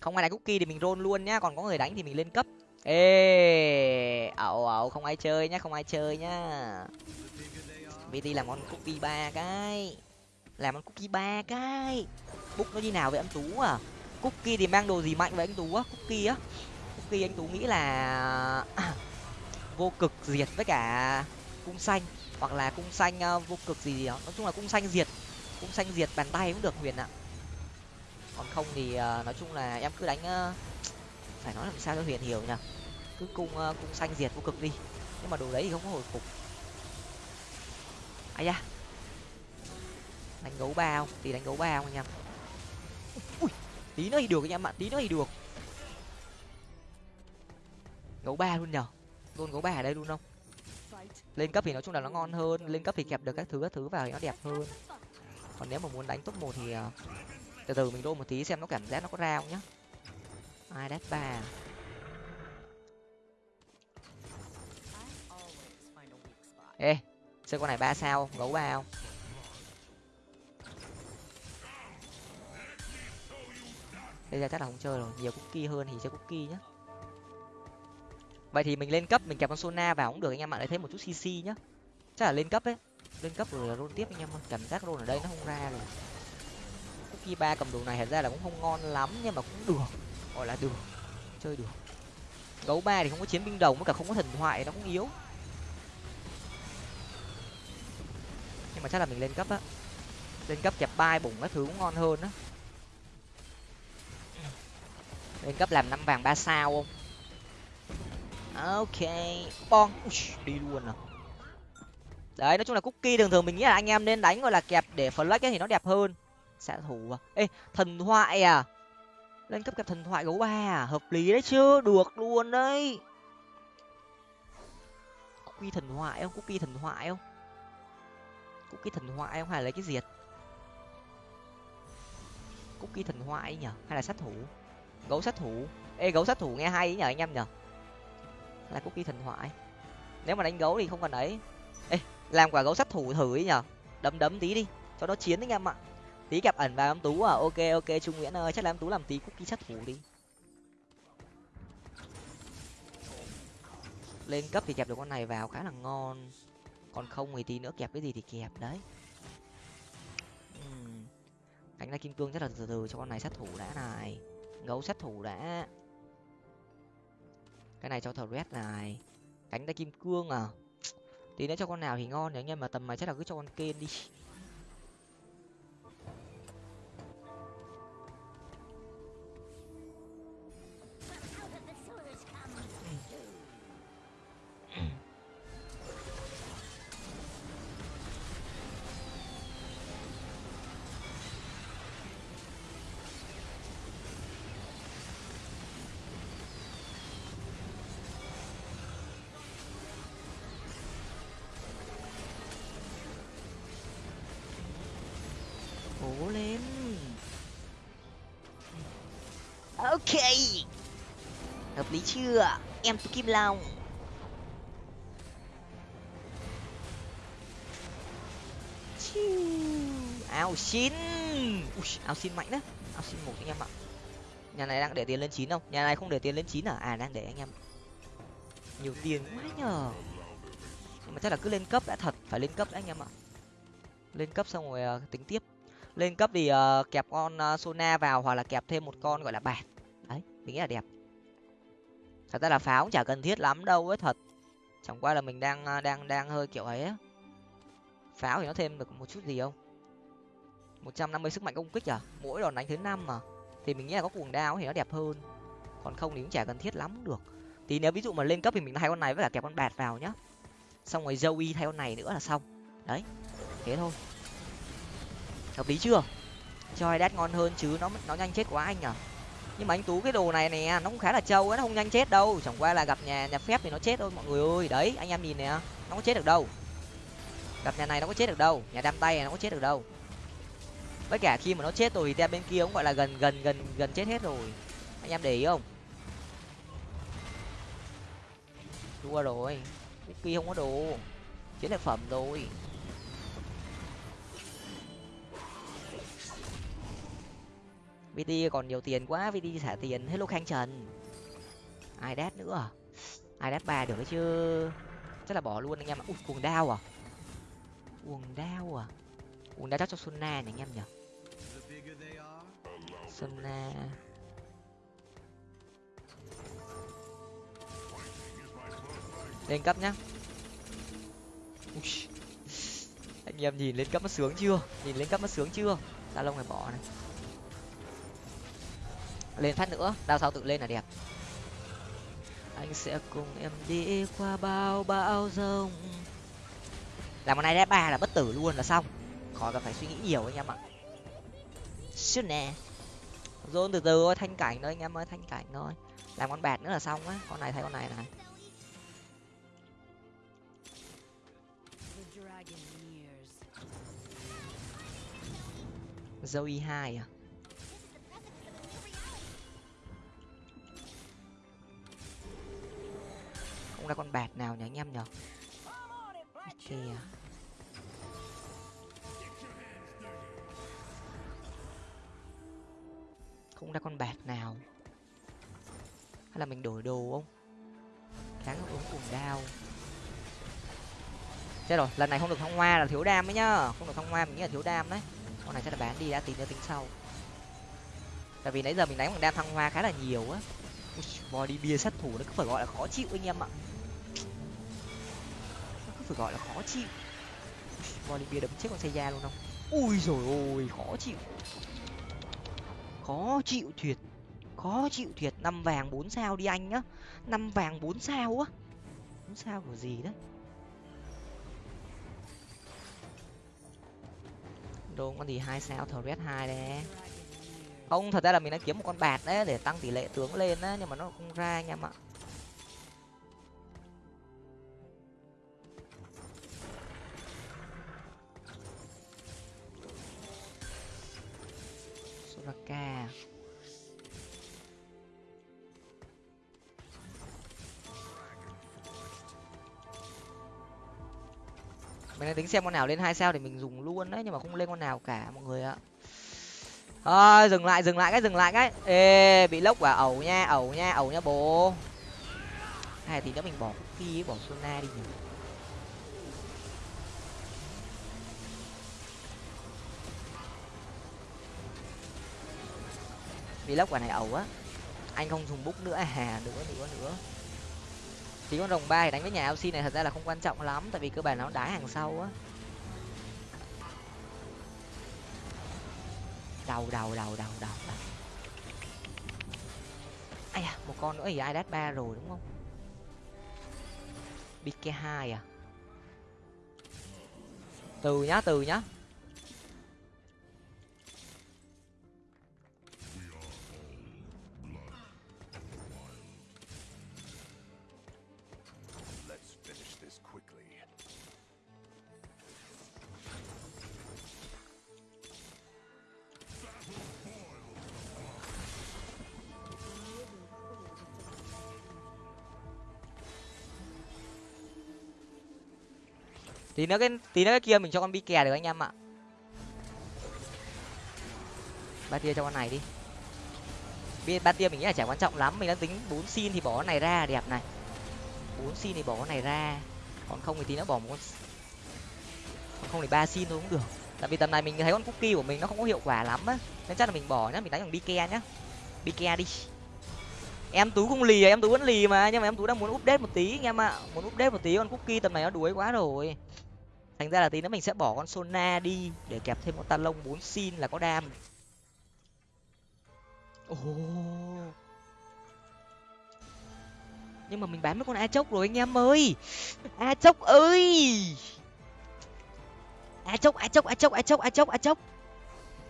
không ai đánh cookie thì mình roll luôn nhá còn có người đánh thì mình lên cấp. Ê ẩu ẩu không ai chơi nhá không ai chơi nhá. Bt làm con cookie ba cái. Làm con cookie ba cái. Búc nó như nào vậy anh tú à? Cookie thì mang đồ gì mạnh vậy anh tú á? Cookie á? Cookie anh tú nghĩ là vô cực diệt với cả cung xanh hoặc là cung xanh uh, vô cực gì, gì đó. Nói chung là cung xanh diệt cũng xanh diệt, bàn tay cũng được huyền ạ. Còn không thì ờ, nói chung là em cứ đánh ờ, phải nói làm sao cho huyền hiểu nhỉ. Cứ cung ờ, cung xanh diệt vô cực đi. Nhưng mà đồ đấy thì không có hồi phục. Ai da. Đánh gấu bao thì đánh gấu bao anh em? Ui, tí nữa thì được anh em ạ, tí nữa thì được. Gấu ba luôn nhở? Luôn gấu ba ở đây luôn không? Lên cấp thì nói chung là nó ngon hơn, lên cấp thì kẹp được các thứ các thứ vào thì nó đẹp hơn còn nếu mà muốn đánh top một thì uh, từ từ mình đô một tí xem nó cảm giác nó có ra không nhá. Ai đét ba? Ê chơi con này ba sao gấu ba không? Bây giờ chắc là không chơi rồi nhiều cookie hơn thì chơi cookie nhá. Vậy thì mình lên cấp mình kẹp con sona vào cũng được anh em ạ lại thêm một chút cc nhá. Chắc là lên cấp ấy lên cấp rồi là roll tiếp anh em ơi. Cảm giác roll ở đây nó không ra rồi. Khi ba cầm đồ này thật ra là cũng không ngon lắm nhưng mà cũng được. Gọi là được. Chơi được. Gấu ba thì không có chiến binh đồng với cả không có thần thoại, nó cũng yếu. Nhưng mà chắc là mình lên cấp á. Lên cấp kẹp bai bùng các thứ cũng ngon hơn á. Lên cấp làm năm vàng ba sao không? Ok bon đi luôn à đấy, nói chung là cookie thường thường mình nghĩ là anh em nên đánh, gọi là, kẹp để flex ấy thì nó đẹp hơn. Xạ thủ à? Ê, thần thoại à? Lên cấp kẹp thần thoại gấu ba à? Hợp lý đấy chứ, được luôn đấy. Cookie thần thoại không? Cookie thần thoại không? Cookie thần thoại không? Hay là lấy cái diệt à? cookie thần thoại nhở hay là sát thủ? Gấu sát thủ? Ê, gấu sát thủ nghe hay ấy nhở anh em nhở là cookie thần thoại? Nếu mà đánh gấu thì không cần ấy. Ê làm quả gấu sát thủ thử ấy nhở đấm đấm tí đi, cho nó chiến anh em ạ. Tí gặp ẩn vào em tú à. Ok ok, trung nguyễn ơi, chắc là em tú làm tí cookie sát thủ đi. Lên cấp thì kẹp được con này vào, khá là ngon. Còn không thì tí nữa kẹp cái gì thì kẹp đấy. Cánh đánh ra kim cương rất là từ từ cho con này sát thủ đã này. Gấu sát thủ đã. Cái này cho thờ red này. Cánh tay kim cương à tí nữa cho con nào thì ngon nếu anh em mà tầm này chắc là cứ cho con kên đi. Cố lên. Ok. Hợp lý chưa? Em tú kim long. Áo xin. Ui, áo xin mạnh đấy. Áo xin một anh em ạ. Nhà này đang để tiền lên chín không? Nhà này không để tiền lên chín à? À đang để anh em. Nhiều tiền quá nhờ. Nhưng mà chắc là cứ lên cấp đã thật. Phải lên cấp đã anh em ạ. Lên cấp xong rồi à, tính tiếp lên cấp thì uh, kẹp con uh, sona vào hoặc là kẹp thêm một con gọi là bạt. Đấy mình nghĩ là đẹp. Thật ra là pháo cũng chả cần thiết lắm đâu ấy thật. Chẳng qua là mình đang ờ, đang đang hơi kiểu ấy á. Pháo thì nó thêm được một chút gì không? một trăm năm mươi sức mạnh công kích à? Mỗi đòn đánh thứ năm mà. Thì mình nghĩ là có cuồng đao thì nó đẹp hơn. Còn không thì cũng chả cần thiết lắm được. Thì nếu ví dụ mà lên cấp thì mình thay con này với cả kẹp con bạt vào nhá. Xong rồi joey thay con này nữa là xong. Đấy thế thôi hợp lý chưa? Cho đát ngon hơn chứ, nó nó nhanh chết quá anh à nhưng mà anh tú, cái đồ này nè, nó cũng khá là trâu ấy, nó không nhanh chết đâu. Chẳng qua là gặp nhà nhà phép thì nó chết thôi mọi người ơi. Đấy, anh em nhìn nè, nó có chết được đâu. Gặp nhà này nó có chết được đâu, nhà đam tay này nó có chết được đâu. Với cả khi mà nó chết rồi thì tem bên kia cũng gọi là gần gần gần gần chết hết rồi. Anh em để ý không? Thua rồi. Kia không có đồ. Chiến lợi phẩm rồi. Vt còn nhiều tiền quá vt xả tiền hello khang trần. Ai đát nữa à? ai đát ba được đấy chứ? Chắc là bỏ luôn anh em ạ. Ui, cuồng đao à? Cuồng đao à? Cuồng đao chắc cho xuân na nhỉ anh em nhỉ? Xuân lên cấp nhá. Ui. anh em nhìn lên cấp nó sướng chưa? Nhìn lên cấp nó sướng chưa? Ta lông này bỏ này lên phát nữa. Đao sau tự lên là đẹp. Anh sẽ cùng em đi qua bao bão rông làm con này đép ba là bất tử luôn là xong. Khỏi cần phải suy nghĩ nhiều anh em ạ. Shit nè. Dồn từ từ thôi thanh cảnh thôi anh em ơi thanh cảnh thôi. Làm con bẹt nữa là xong á. Con này thấy con này này. Y hai à không ra con bạt nào nhỉ anh em nhở kìa không ra con bạc nào? Hay là mình đổi đồ không? Kháng ứng cùng đao. Chết rồi, lần này không được thăng hoa là thiếu đam ấy nhá. Không được thăng hoa mình nghĩ là thiếu đam đấy. Con này chắc là bán đi, đã tìm ra tính sau. Tại vì nãy giờ mình đánh bằng đam thăng hoa khá là nhiều á. Body bia sát thủ nó cứ phải gọi là khó chịu anh em ạ phải gọi là khó chịu. Body đấm chết con xe da luôn không? Ui rồi ôi, khó chịu. Khó chịu thiệt, khó chịu thiệt. Năm vàng bốn sao đi anh nhá. Năm vàng bốn sao á. Bốn sao của gì đấy? Đồ con gì hai sao, thờ red hai đấy không, thật ra là mình đang kiếm một con bạt đấy để tăng tỷ lệ tướng lên á, nhưng mà nó không ra anh em ạ. Soraka mình đang tính xem con nào lên hai sao để mình dùng luôn đấy nhưng mà không lên con nào cả mọi người ạ. À, dừng lại dừng lại cái dừng lại cái. Ê bị lốc à ẩu nha ẩu nha ẩu nha bố. Hay thì nữa mình bỏ phi bỏ sona đi nhỉ? Vlog lốc quả này ẩu á anh không dùng bút nữa. À nữa nữa nữa Chỉ con rồng ba thì đánh với nhà lc này thật ra là không quan trọng lắm, tại vì cơ bản nó đá hàng sau á. Đầu đầu đầu đầu đầu đầu ai à một con nữa thì ai đát ba rồi, đúng không? Bk hai à? Từ nhá từ nhá. Tí nữa cái tí nữa cái kia mình cho con bi kè được anh em ạ. Ba tia cho con này đi. Bi ba tia mình nghĩ là chả quan trọng lắm, mình đang tính bốn xin thì bỏ con này ra, đẹp này. Bốn xin thì bỏ con này ra. Còn không thì tí nữa bỏ một con còn không thì ba xin thôi cũng được. Tại vì tầm này mình thấy con cookie của mình nó không có hiệu quả lắm á. Nên chắc là mình bỏ nhá, mình đánh bằng bi ke nhá. Bi ke đi. Em tú không lì à em tú vẫn lì mà, nhưng mà em tú đang muốn update một tí anh em ạ. Muốn update một tí, con cookie tầm này nó đuối quá rồi thành ra là tí nữa mình sẽ bỏ con sona đi để kẹp thêm con talon bốn xin là có đam. Ồ. Nhưng mà mình bán mấy con a chốc rồi anh em ơi. A chốc ơi. A chốc a chốc a chốc a chốc a chốc a chốc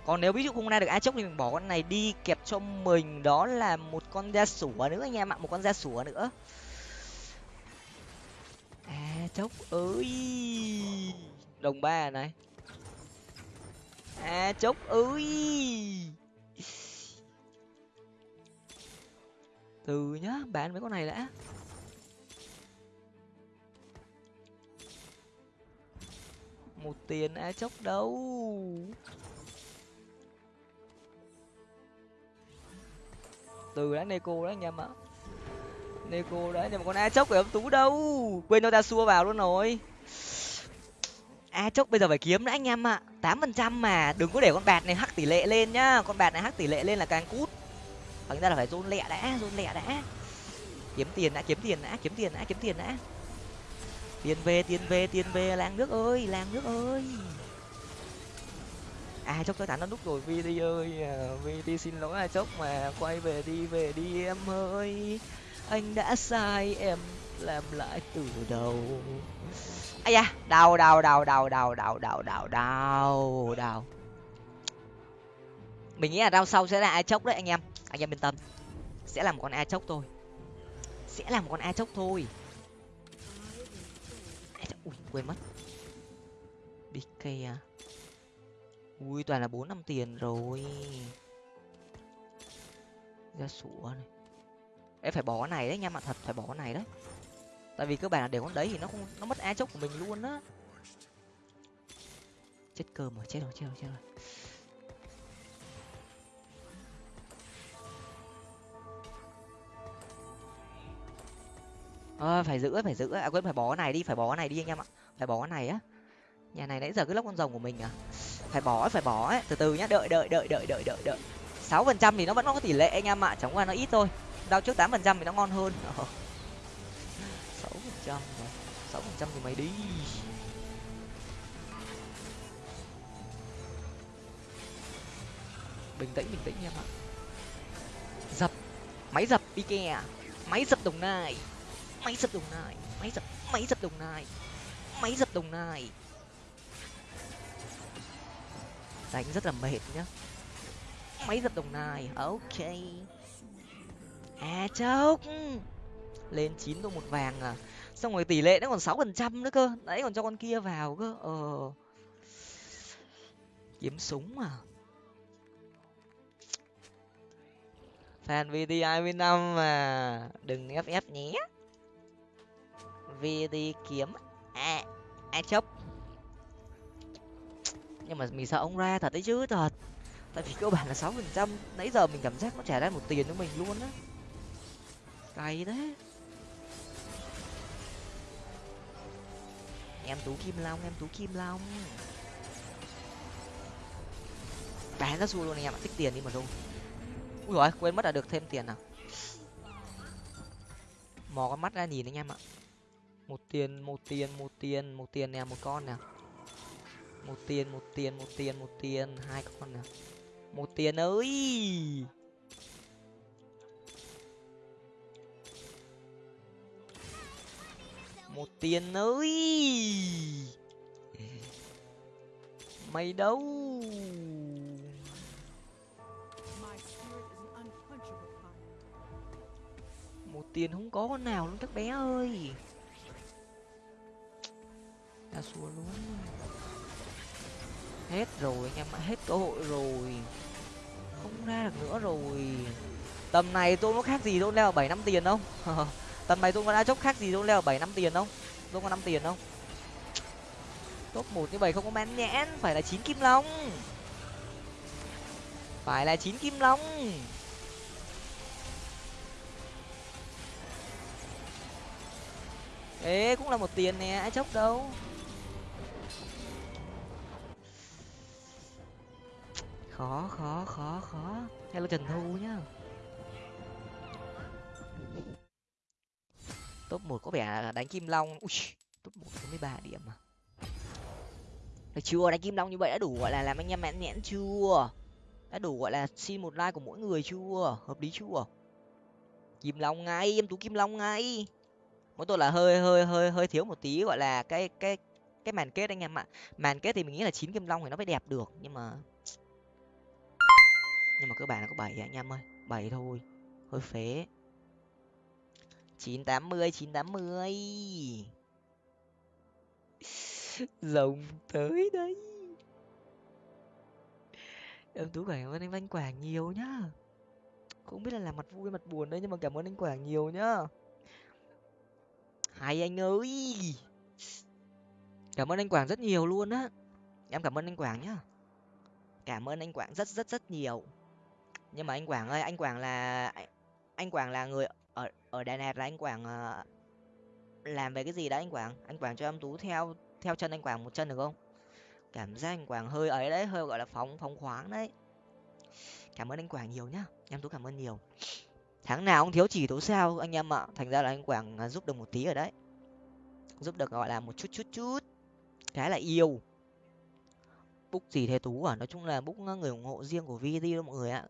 còn nếu ví dụ không ra được a chốc thì mình bỏ con này đi kẹp cho mình. Đó là một con da sủa nữa anh em ạ, một con da sủa nữa à chốc ơi đồng ba này. À chốc ơi từ nhá bán mấy con này đã. Một tiền á, chốc đâu. Từ đã neko đấy anh em ạ neko đấy, nhưng mà con a chốc của ông tú đâu? Quên nó ta xua vào luôn rồi. A chốc bây giờ phải kiếm nữa anh em ạ. Tám phần trăm mà. Đừng có để con bạt này hắc tỷ lệ lên nhá. Con bạt này hắc tỷ lệ lên là càng cút. Thành ra là phải dôn lẹ đã dôn lẹ đã. Kiếm tiền đã, kiếm tiền đã, kiếm tiền đã, kiếm tiền đã. Tiền về tiền về tiền về. Làng nước ơi, làng nước ơi. À chốc tôi thả nó nút rồi. Vt ơi vi đi xin lỗi à chốc mà quay về đi về đi em ơi anh đã sai em làm lại từ đầu. Ai da, đau đau đau đau đau đau đau đau đau đau. Mình nghĩ là đau sau sẽ là ai chốc đấy anh em. Anh em yên tâm. Sẽ là một con ai chốc thôi. Sẽ là một con ai chốc thôi. Ui, quên mất. Bk à ui, toàn là bốn năm tiền rồi. Ra sủa này em phải bỏ cái này đấy nha mà thật phải bỏ cái này đấy tại vì cơ bản là để con đấy thì nó không nó mất a chốc của mình luôn á. Chết cơm rồi chết rồi chết rồi chết rồi. À, phải giữ phải giữ. À quên phải bỏ cái này đi phải bỏ cái này đi anh em ạ. Phải bỏ cái này á. Nhà này nãy giờ cứ lóc con rồng của mình à. Phải bỏ phải bỏ ấy. Từ từ nhá đợi đợi đợi đợi đợi đợi đợi. Sáu phần trăm thì nó vẫn có tỷ lệ anh em ạ chẳng qua nó ít thôi đau trước tám phần trăm thì nó ngon hơn. Ờ. Sáu phần trăm sáu phần trăm thì mày đi. Bình tĩnh bình tĩnh em ạ dập. Máy dập đi kè à. máy dập đồng nai. Máy dập đồng nai. Máy dập máy dập đồng nai. Máy dập đồng nai. Đánh rất là mệt nhá. Máy dập đồng nai. Ok à chốc lên chín đô một vàng à? Xong rồi tỷ lệ nó còn sáu phần trăm nữa cơ. Đấy còn cho con kia vào cơ. Ờ. Kiếm súng à? Fan hai mươi năm mà. Đừng ff nhé. Vt kiếm. À à chốc nhưng mà mình sợ ông ra thật đấy chứ thật. Tại vì cơ bản là sáu phần trăm. Nãy giờ mình cảm giác nó trả ra một tiền cho mình luôn á cay thế. Em tú kim long, em tú kim long. Bán ra xu luôn anh em ạ tích tiền đi mà luôn. Ui rồi quên mất là được thêm tiền nào. Mò con mắt ra nhìn anh em ạ. Một tiền một tiền một tiền một tiền nè, một con nè. Một tiền một tiền một tiền một tiền, hai con nè. Một tiền ơi! Một tiền ơi. Mày đâu? Một tiền không có con nào luôn các bé ơi. Ta xua luôn. Hết rồi, anh em ạ, hết cơ hội rồi. Không ra được nữa rồi. Tầm này tôi nó khác gì tôi leo bảy năm tiền không tần này tôi có đã chốc khác gì tôi leo bảy năm tiền không? Tôi có năm tiền không? Top một như vậy không có men nhãn phải là chín kim long. Phải là chín kim long. Ê, cũng là một tiền nè, ai chốc đâu? Khó khó khó khó. Hello trần thu nhá. Top một có vẻ là đánh kim long. Ui, top một có mươi ba điểm mà được, chưa, đánh kim long như vậy đã đủ, gọi là làm anh em mãn nhãn chưa? Đã đủ, gọi là xin một like của mỗi người chưa? Hợp lý chưa? Kim long ngay, em tú kim long ngay. Mỗi tôi là hơi hơi hơi hơi thiếu một tí, gọi là cái cái cái màn kết anh em ạ. Màn kết thì mình nghĩ là chín kim long thì nó phải đẹp được, nhưng mà nhưng mà cơ bản là có bảy à, anh em ơi. Bảy thôi, hơi phế chín tám mươi, chín tám mươi. Rồng tới đấy. Em tú cảm ơn anh văn quảng nhiều nhá. Không biết là làm mặt vui, mặt buồn đấy, nhưng mà cảm ơn anh quảng nhiều nhá. Hay anh ơi. Cảm ơn anh quảng rất nhiều luôn á. Em cảm ơn anh quảng nhá. Cảm ơn anh quảng rất rất rất nhiều. Nhưng mà anh quảng ơi, anh quảng là, anh quảng là người Ờ, ở ở đài lạt là anh quảng uh, làm về cái gì đấy anh quảng? Anh quảng cho em tú theo theo chân anh quảng một chân được không? Cảm giác anh quảng hơi ấy đấy hơi gọi là phóng phóng khoáng đấy. Cảm ơn anh quảng nhiều nhá em tú cảm ơn nhiều. Tháng nào cũng thiếu chỉ tố sao anh em ạ? Thành ra là anh quảng à, giúp được một tí ở đấy. Giúp được gọi là một chút chút chút. Cái là yêu. Búc gì thế tú à? Nói chung là búc à, người ủng hộ riêng của vd đó mọi người ạ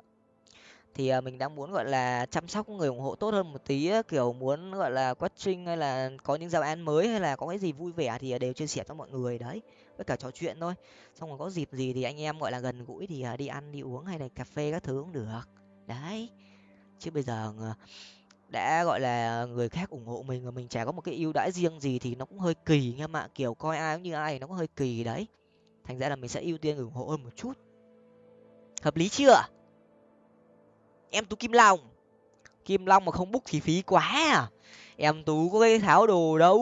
thì à, mình đang muốn, gọi là, chăm sóc người ủng hộ tốt hơn một tí kiểu, muốn, gọi là quất trinh hay là có những giao án mới hay là có cái gì vui vẻ thì à, đều chia sẻ cho mọi người, đấy, với cả trò chuyện thôi. Xong rồi có dịp gì thì anh em, gọi là, gần gũi thì à, đi ăn, đi uống hay là cà phê các thứ cũng được. Đấy. Chứ bây giờ ờ, đã, gọi là, người khác ủng hộ mình mà mình chả có một cái ưu đãi riêng gì thì nó cũng hơi kỳ nha ạ kiểu, coi ai cũng như ai nó cũng hơi kỳ đấy. Thành ra là mình sẽ ưu tiên ủng hộ hơn một chút. Hợp lý chưa? Em tú kim long. Kim long mà không bút thì phí quá à. Em tú có cái tháo đồ đâu.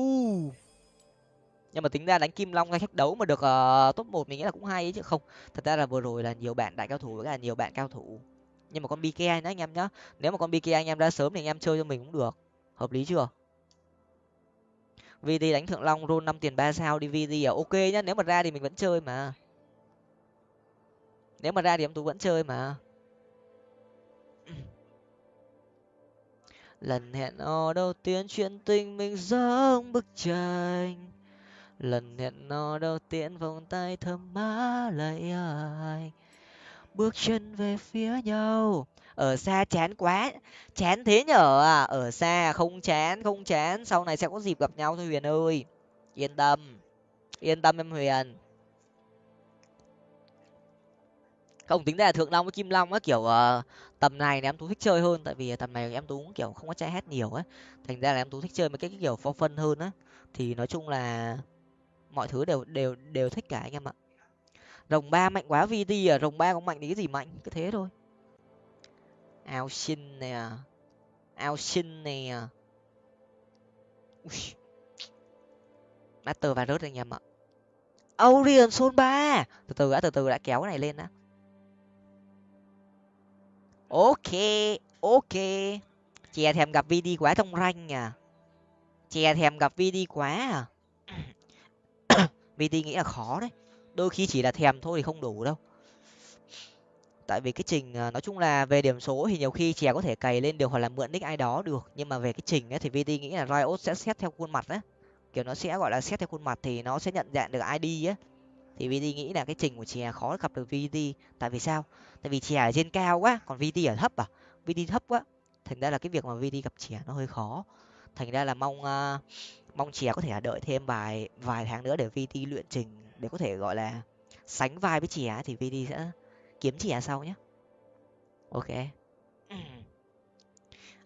Nhưng mà tính ra đánh kim long ngay khách đấu mà được uh, top một mình nghĩ là cũng hay ấy chứ. Không thật ra là vừa rồi là nhiều bạn đại cao thủ với cả nhiều bạn cao thủ. Nhưng mà con bk nữa anh em nhá. Nếu mà con bk anh em ra sớm thì anh em chơi cho mình cũng được. Hợp lý chưa? Vd đánh thượng long roll năm tiền ba sao đi. Vd à ok nhá. Nếu mà ra thì mình vẫn chơi mà. Nếu mà ra thì em tú vẫn chơi mà. Lần hẹn hò đầu tiên chuyện tình mình giống bức tranh. Lần hẹn hò đầu tiên vòng tay thơm má lại ai. Bước chân về phía nhau. Ở xa chán quá. Chán thế nhở? À ở xa không chán không chán. Sau này sẽ có dịp gặp nhau thôi huyền ơi. Yên tâm. Yên tâm em huyền. Ông tính ra là thượng long với kim long á kiểu uh, tầm này thì em tú thích chơi hơn tại vì tầm này em tú cũng kiểu không có chạy hết nhiều á. Thành ra là em tú thích chơi mấy cái, cái kiểu for phân hơn á. Thì nói chung là mọi thứ đều đều đều thích cả anh em ạ. Rồng ba mạnh quá vt à rồng ba cũng mạnh thì cái gì mạnh? Cứ thế thôi. Ao xin nè. Ao xin nè. Master và rớt anh em ạ. Orion Sol ba từ từ đã từ từ đã kéo cái này lên đã ok ok. Chè thèm gặp vd quá thông ranh à. Chè thèm gặp vd quá à. Vd nghĩ là khó đấy. Đôi khi chỉ là thèm thôi thì không đủ đâu. Tại vì cái trình à, nói chung là về điểm số thì nhiều khi chè có thể cày lên được hoặc là mượn nick ai đó được. Nhưng mà về cái trình ấy thì vd nghĩ là riot sẽ xét theo khuôn mặt á. Kiểu nó sẽ, gọi là, xét theo khuôn mặt thì nó sẽ nhận dạng được id á thì vd nghĩ là cái trình của chè khó gặp được vd tại vì sao? Tại vì chè ở trên cao quá còn vd ở thấp à? Vd thấp quá. Thành ra là cái việc mà vd gặp chè nó hơi khó. Thành ra là mong uh, mong chè có thể đợi thêm vài vài tháng nữa để vt luyện trình để có thể gọi là sánh vai với chè thì vd sẽ kiếm chè sau nhé ok.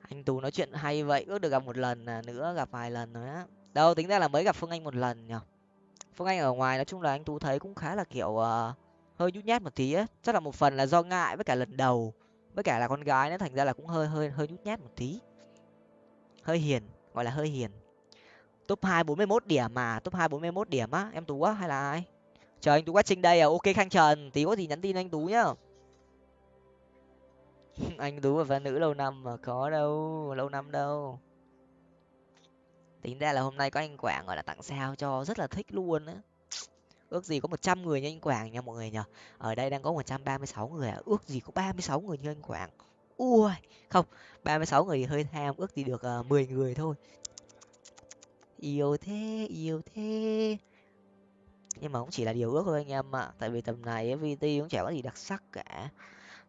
Anh tú nói chuyện hay vậy ước được gặp một lần à, nữa gặp vài lần nữa đâu tính ra là mới gặp phương anh một lần nhở phương anh ở ngoài nói chung là anh tú thấy cũng khá là kiểu uh, hơi nhút nhát một tí á. Chắc là một phần là do ngại với cả lần đầu với cả là con gái nó thành ra là cũng hơi hơi hơi nhút nhát một tí. Hơi hiền gọi là hơi hiền. Top hai bốn mươi mốt điểm mà top hai bốn mươi mốt điểm á em tú á hay là ai? Chờ anh tú quá trình đây à ok khang trần tí có gì nhắn tin anh tú nhá. Anh tú và fan nữ lâu năm mà có đâu lâu năm đâu tính ra là hôm nay có anh quảng gọi là tặng sao cho rất là thích luôn á. Ước gì có một trăm người như anh quảng nha mọi người nhở ở đây đang có một trăm ba mươi sáu người à. Ước gì có ba mươi sáu người như anh quảng. Ui không ba mươi sáu người thì hơi tham ước gì được uh, mười người thôi. Yêu thế yêu thế. Nhưng mà cũng chỉ là điều ước thôi anh em ạ. Tại vì tầm này vt cũng chả có gì đặc sắc cả.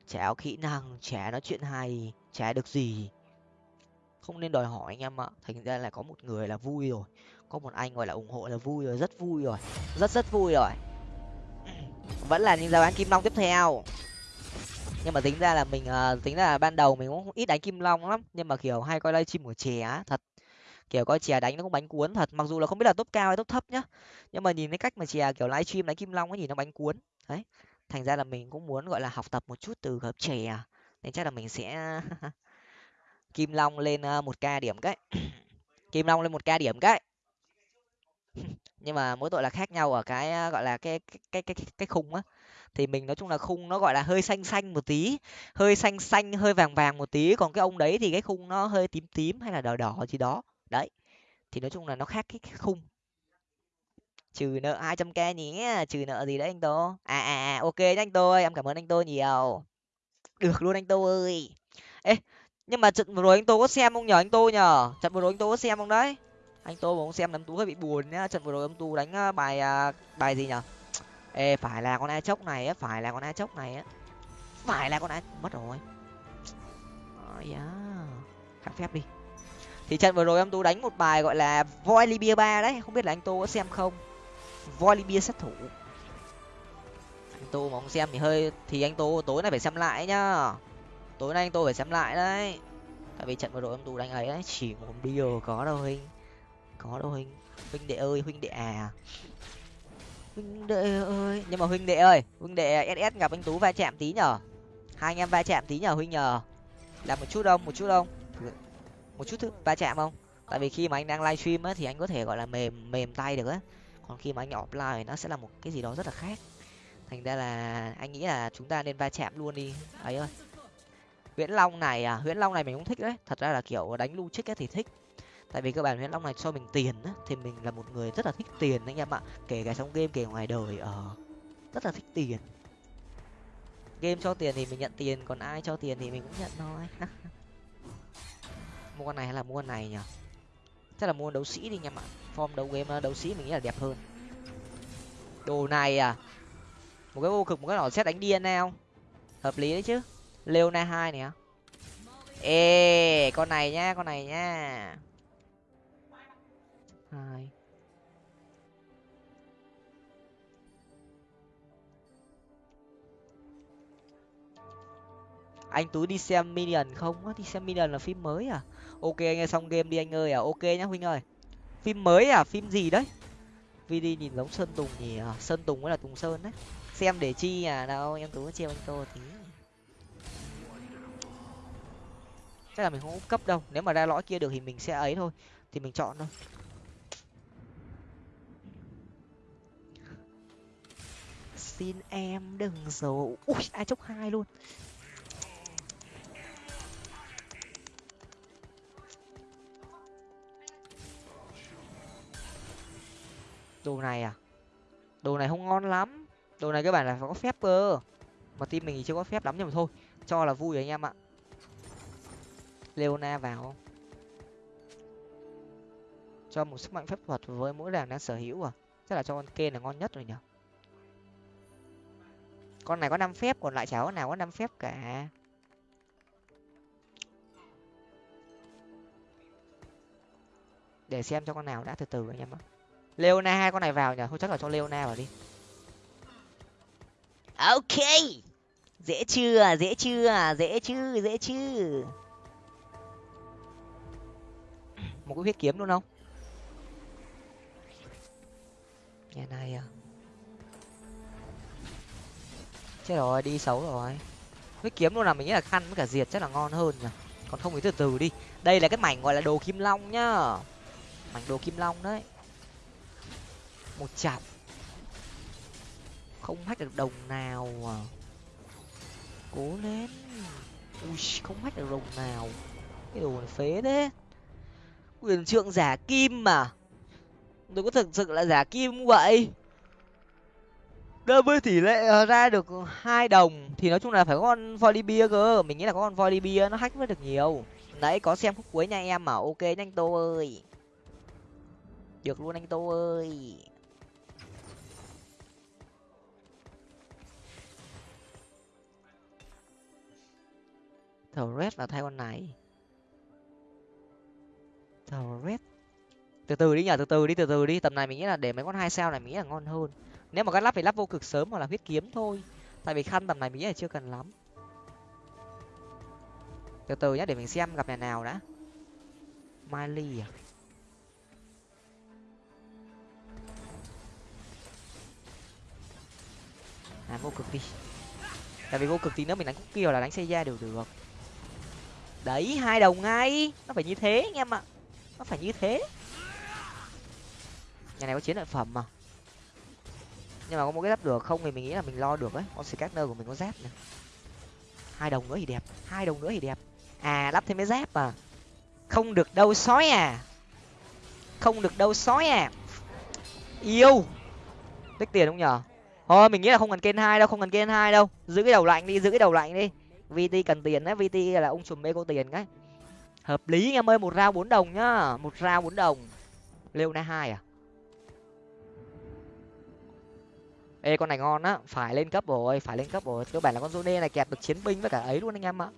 Chả có kỹ năng chả nói chuyện hay chả được gì không nên đòi hỏi anh em ạ. Thành ra là có một người là vui rồi có một anh gọi là ủng hộ là vui rồi rất vui rồi rất rất vui rồi. Vẫn là những giao bán kim long tiếp theo. Nhưng mà tính ra là mình uh, tính ra là ban đầu mình cũng ít đánh kim long lắm nhưng mà kiểu hay coi livestream của chè á, thật. Kiểu coi chè đánh nó cũng bánh cuốn thật mặc dù là không biết là top cao hay top thấp nhá nhưng mà nhìn cái cách mà chè kiểu livestream đánh kim long ấy nhìn nó bánh cuốn. Đấy thành ra là mình cũng muốn gọi là học tập một chút từ hợp chè à, nên chắc là mình sẽ Ờ, kim long lên một k điểm cái. Kim long lên một k điểm cái. Nhưng mà mỗi tội là khác nhau ở cái ờ, gọi là cái cái cái cái, cái khung á. Thì mình nói chung là khung nó gọi là hơi xanh xanh một tí hơi xanh xanh hơi vàng vàng một tí. Còn cái ông đấy thì cái khung nó hơi tím tím hay là đỏ đỏ gì đó. Đấy. Thì nói chung là nó khác cái khung. Trừ nợ hai trăm k nhé trừ nợ gì đấy anh tô. À à à ok nhá anh tô ơi em cảm ơn anh tô nhiều. Được luôn anh tô ơi. Ê nhưng mà trận vừa rồi anh tô có xem không nhờ? Anh tô nhờ. Trận vừa rồi anh tô có xem không đấy? Anh tô mà không xem nắm tú hơi bị buồn nhá. Trận vừa rồi ông tú đánh à, bài à, bài gì nhở ê, phải là con a chốc này á, phải là con a chốc này á. Phải là con a, mất rồi. Ôi da khắc phép đi. Thì trận vừa rồi ông tú đánh một bài gọi là voi libya ba đấy. Không biết là anh tô có xem không? Voi libya sát thủ. Anh tô mà không xem thì hơi, thì anh tô tối nay phải xem lại nhá tối nay anh tôi phải xem lại đấy. Tại vì trận vừa rồi ông tú đánh ấy đấy, chỉ một điều có đâu hình có đâu huynh huynh đệ ơi, huynh đệ à. Huynh đệ ơi. Nhưng mà huynh đệ ơi, huynh đệ ss gặp anh tú va chạm tí nhở? Hai anh em va chạm tí nhở huynh nhờ? Làm một chút không, một chút không? Một chút thứ va chạm không? Tại vì khi mà anh đang livestream á thì anh có thể gọi là mềm mềm tay được á. Còn khi mà anh offline thì nó sẽ là một cái gì đó rất là khác. Thành ra là anh nghĩ là chúng ta nên va chạm luôn đi. Ấy ơi huyễn long này à huyễn long này mình cũng thích đấy. Thật ra là kiểu đánh lưu trích thì thích. Tại vì các bạn huyễn long này cho mình tiền á thì mình là một người rất là thích tiền anh em ạ. Kể cả trong game kể ngoài đời ở ờ, rất là thích tiền. Game cho tiền thì mình nhận tiền còn ai cho tiền thì mình cũng nhận thôi. Mua con này hay là mua con này nhỉ? Chắc là mua đấu sĩ đi anh em ạ. Form đấu game đấu sĩ mình nghĩ là đẹp hơn. Đồ này à một cái vô cực một cái nỏ xét đánh điên nào hợp lý đấy chứ leona hai nè. Ê con này nhá con này nhá. Hai anh tú đi xem minion không? Á đi xem minion là phim mới à? Ok anh ơi xong game đi anh ơi à. Ok nhá huynh ơi. Phim mới à? Phim gì đấy? Vì đi nhìn giống sơn tùng nhỉ? À, sơn tùng mới là tùng sơn đấy. Xem để chi à? Đâu em tú chiêu anh tô tí. Chắc là mình không cấp đâu. Nếu mà ra lõi kia được thì mình sẽ ấy thôi. Thì mình chọn thôi. Xin em đừng giấu. Ui, ai chốc hai luôn. Đồ này à? Đồ này không ngon lắm. Đồ này các bạn là phải có phép cơ. Mà team mình thì chưa có phép lắm nhưng mà thôi. Cho là vui anh em ạ leona vào. Không cho một sức mạnh phép thuật với mỗi đàn đang sở hữu à? Chắc là cho con kê là ngon nhất rồi nhỉ? Con này có năm phép, còn lại cháu nào có năm phép cả. Để xem cho con nào đã từ từ anh em ạ. Leona, hai con này vào nhỉ? Thôi chắc là cho leona vào đi. Ok. Dễ chưa? Dễ chưa? Dễ chứ? Dễ chứ? Một cái huyết kiếm luôn không? Nhà này à? Chết rồi, đi xấu rồi. Huyết kiếm luôn là mình nghĩ là khăn với cả diệt chắc là ngon hơn nhỉ? Còn không thì từ từ đi. Đây là cái mảnh gọi là đồ kim long nhá. Mảnh đồ kim long đấy. Một chặp. Không hách được đồng nào à? Cố lên. Ui, không hách được đồng nào. Cái đồ này phế thế quyền trượng giả kim mà. Tôi có thực sự là giả kim vậy? Đơn với tỷ lệ ờ, ra được hai đồng thì nói chung là phải có con volibia cơ. Mình nghĩ là có con volibia nó hack mới được nhiều. Đấy có xem khúc cuối nha em mà, ok nhanh tô ơi. Được luôn anh tô ơi. Thầu red là thay con này red từ từ đi nhở từ từ đi, từ từ đi. Tầm này mình nghĩ là để mấy con hai sao này mình nghĩ là ngon hơn. Nếu mà cắt lắp thì lắp vô cực sớm hoặc là huyết kiếm thôi. Tại vì khăn tầm này mình nghĩ là chưa cần lắm. Từ từ nhá, để mình xem gặp nhà nào đã. Miley à? À vô cực đi. Tại vì vô cực tí nữa mình đánh cookie hoặc là đánh xe ra đều được. Đấy, hai đầu ngay. Nó phải như thế anh em ạ nó phải như thế. Nhà này có chiến lợi phẩm mà. Nhưng mà có một cái giáp được không thì mình nghĩ là mình lo được ấy. Con scanner của mình có giáp này. Hai đồng nữa thì đẹp. Hai đồng nữa thì đẹp. À lắp thêm cái giáp à. Không được đâu sói à. Không được đâu sói à. Yêu. Tích tiền không nhở? Thôi, mình nghĩ là không cần kênh hai đâu, không cần kênh hai đâu. Giữ cái đầu lạnh đi, giữ cái đầu lạnh đi. Vt cần tiền đấy, vt là ông chùm mê có tiền cái hợp lý em ơi, một rau bốn đồng nhá, một rau bốn đồng. Lêu na hai à? Ê, con này ngon á, phải lên cấp rồi, phải lên cấp rồi. Cơ bản là con zone này kẹp được chiến binh với cả ấy luôn anh em ạ.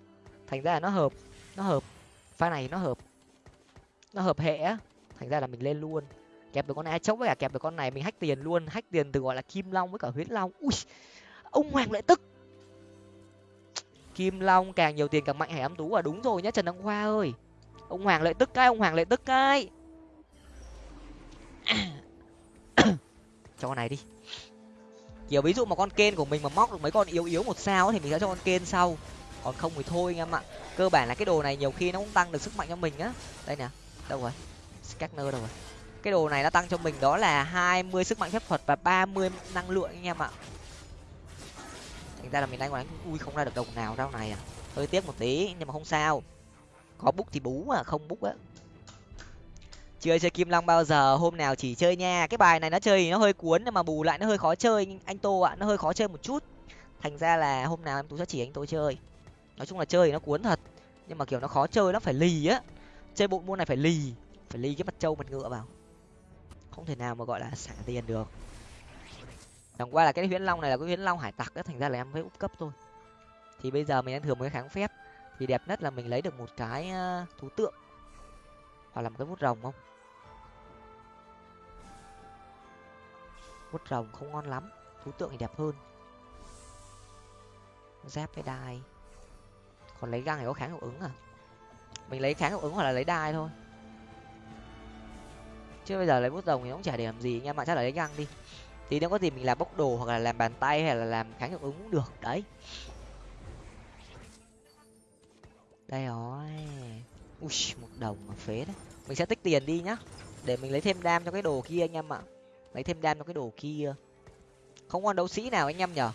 Thành ra là nó hợp nó hợp. Pha này nó hợp nó hợp hệ á. Thành ra là mình lên luôn. Kẹp được con ai chốc với cả kẹp được con này, mình hách tiền luôn. Hách tiền từ, gọi là, kim long với cả huyết long. Ui, ông hoàng lại tức kim long, càng nhiều tiền càng mạnh hải âm tú à đúng rồi nhá, trần đăng khoa ơi. Ông hoàng lại tức cái, ông hoàng lại tức cái. Cho con này đi. Kiểu ví dụ mà con kên của mình mà móc được mấy con yếu yếu một sao thì mình sẽ cho con kên sau. Còn không thì thôi anh em ạ. Cơ bản là cái đồ này nhiều khi nó cũng tăng được sức mạnh cho mình á. Đây nè, đâu rồi? Scanner đâu rồi? Cái đồ này nó tăng cho mình đó là hai mươi sức mạnh phép thuật và ba mươi năng lượng anh em ạ thành ra là mình đang đánh ui không ra được đồng nào rau này à? Hơi tiếc một tí, nhưng mà không sao. Có bút thì bú mà, không bút á. Chưa chơi kim long bao giờ, hôm nào chỉ chơi nha. Cái bài này nó chơi thì nó hơi cuốn, nhưng mà bù lại nó hơi khó chơi. Anh tô ạ, nó hơi khó chơi một chút. Thành ra là hôm nào em tú sẽ chỉ anh tô chơi. Nói chung là chơi thì nó cuốn thật. Nhưng mà kiểu nó khó chơi, nó phải lì á. Chơi bộ môn này phải lì. Phải lì cái mặt trâu, mặt ngựa vào. Không thể nào mà gọi là xả tiền được chẳng qua là cái huyễn long này là cái huyễn long hải tặc đó thành ra là em mới úp cấp thôi. Thì bây giờ mình đang thừa một cái kháng phép, thì đẹp nhất là mình lấy được một cái ờ, thú tượng. Hoặc là một cái bút rồng không? Bút rồng không ngon lắm, thú tượng thì đẹp hơn. Giáp với đai. Còn lấy găng thì có kháng hiệu ứng à? Mình lấy kháng hiệu ứng hoặc là lấy đai thôi. Chứ bây giờ lấy bút rồng thì cũng chả để làm gì, anh em ạ, chắc là lấy găng đi thì nếu có gì mình làm bốc đồ hoặc là làm bàn tay hay là làm kháng hiệu ứng cũng được, đấy. Đây rồi. Ui, một đồng mà phế đấy. Mình sẽ tích tiền đi nhá, để mình lấy thêm đam cho cái đồ kia anh em ạ. Lấy thêm đam cho cái đồ kia. Không con đấu sĩ nào anh em nhở?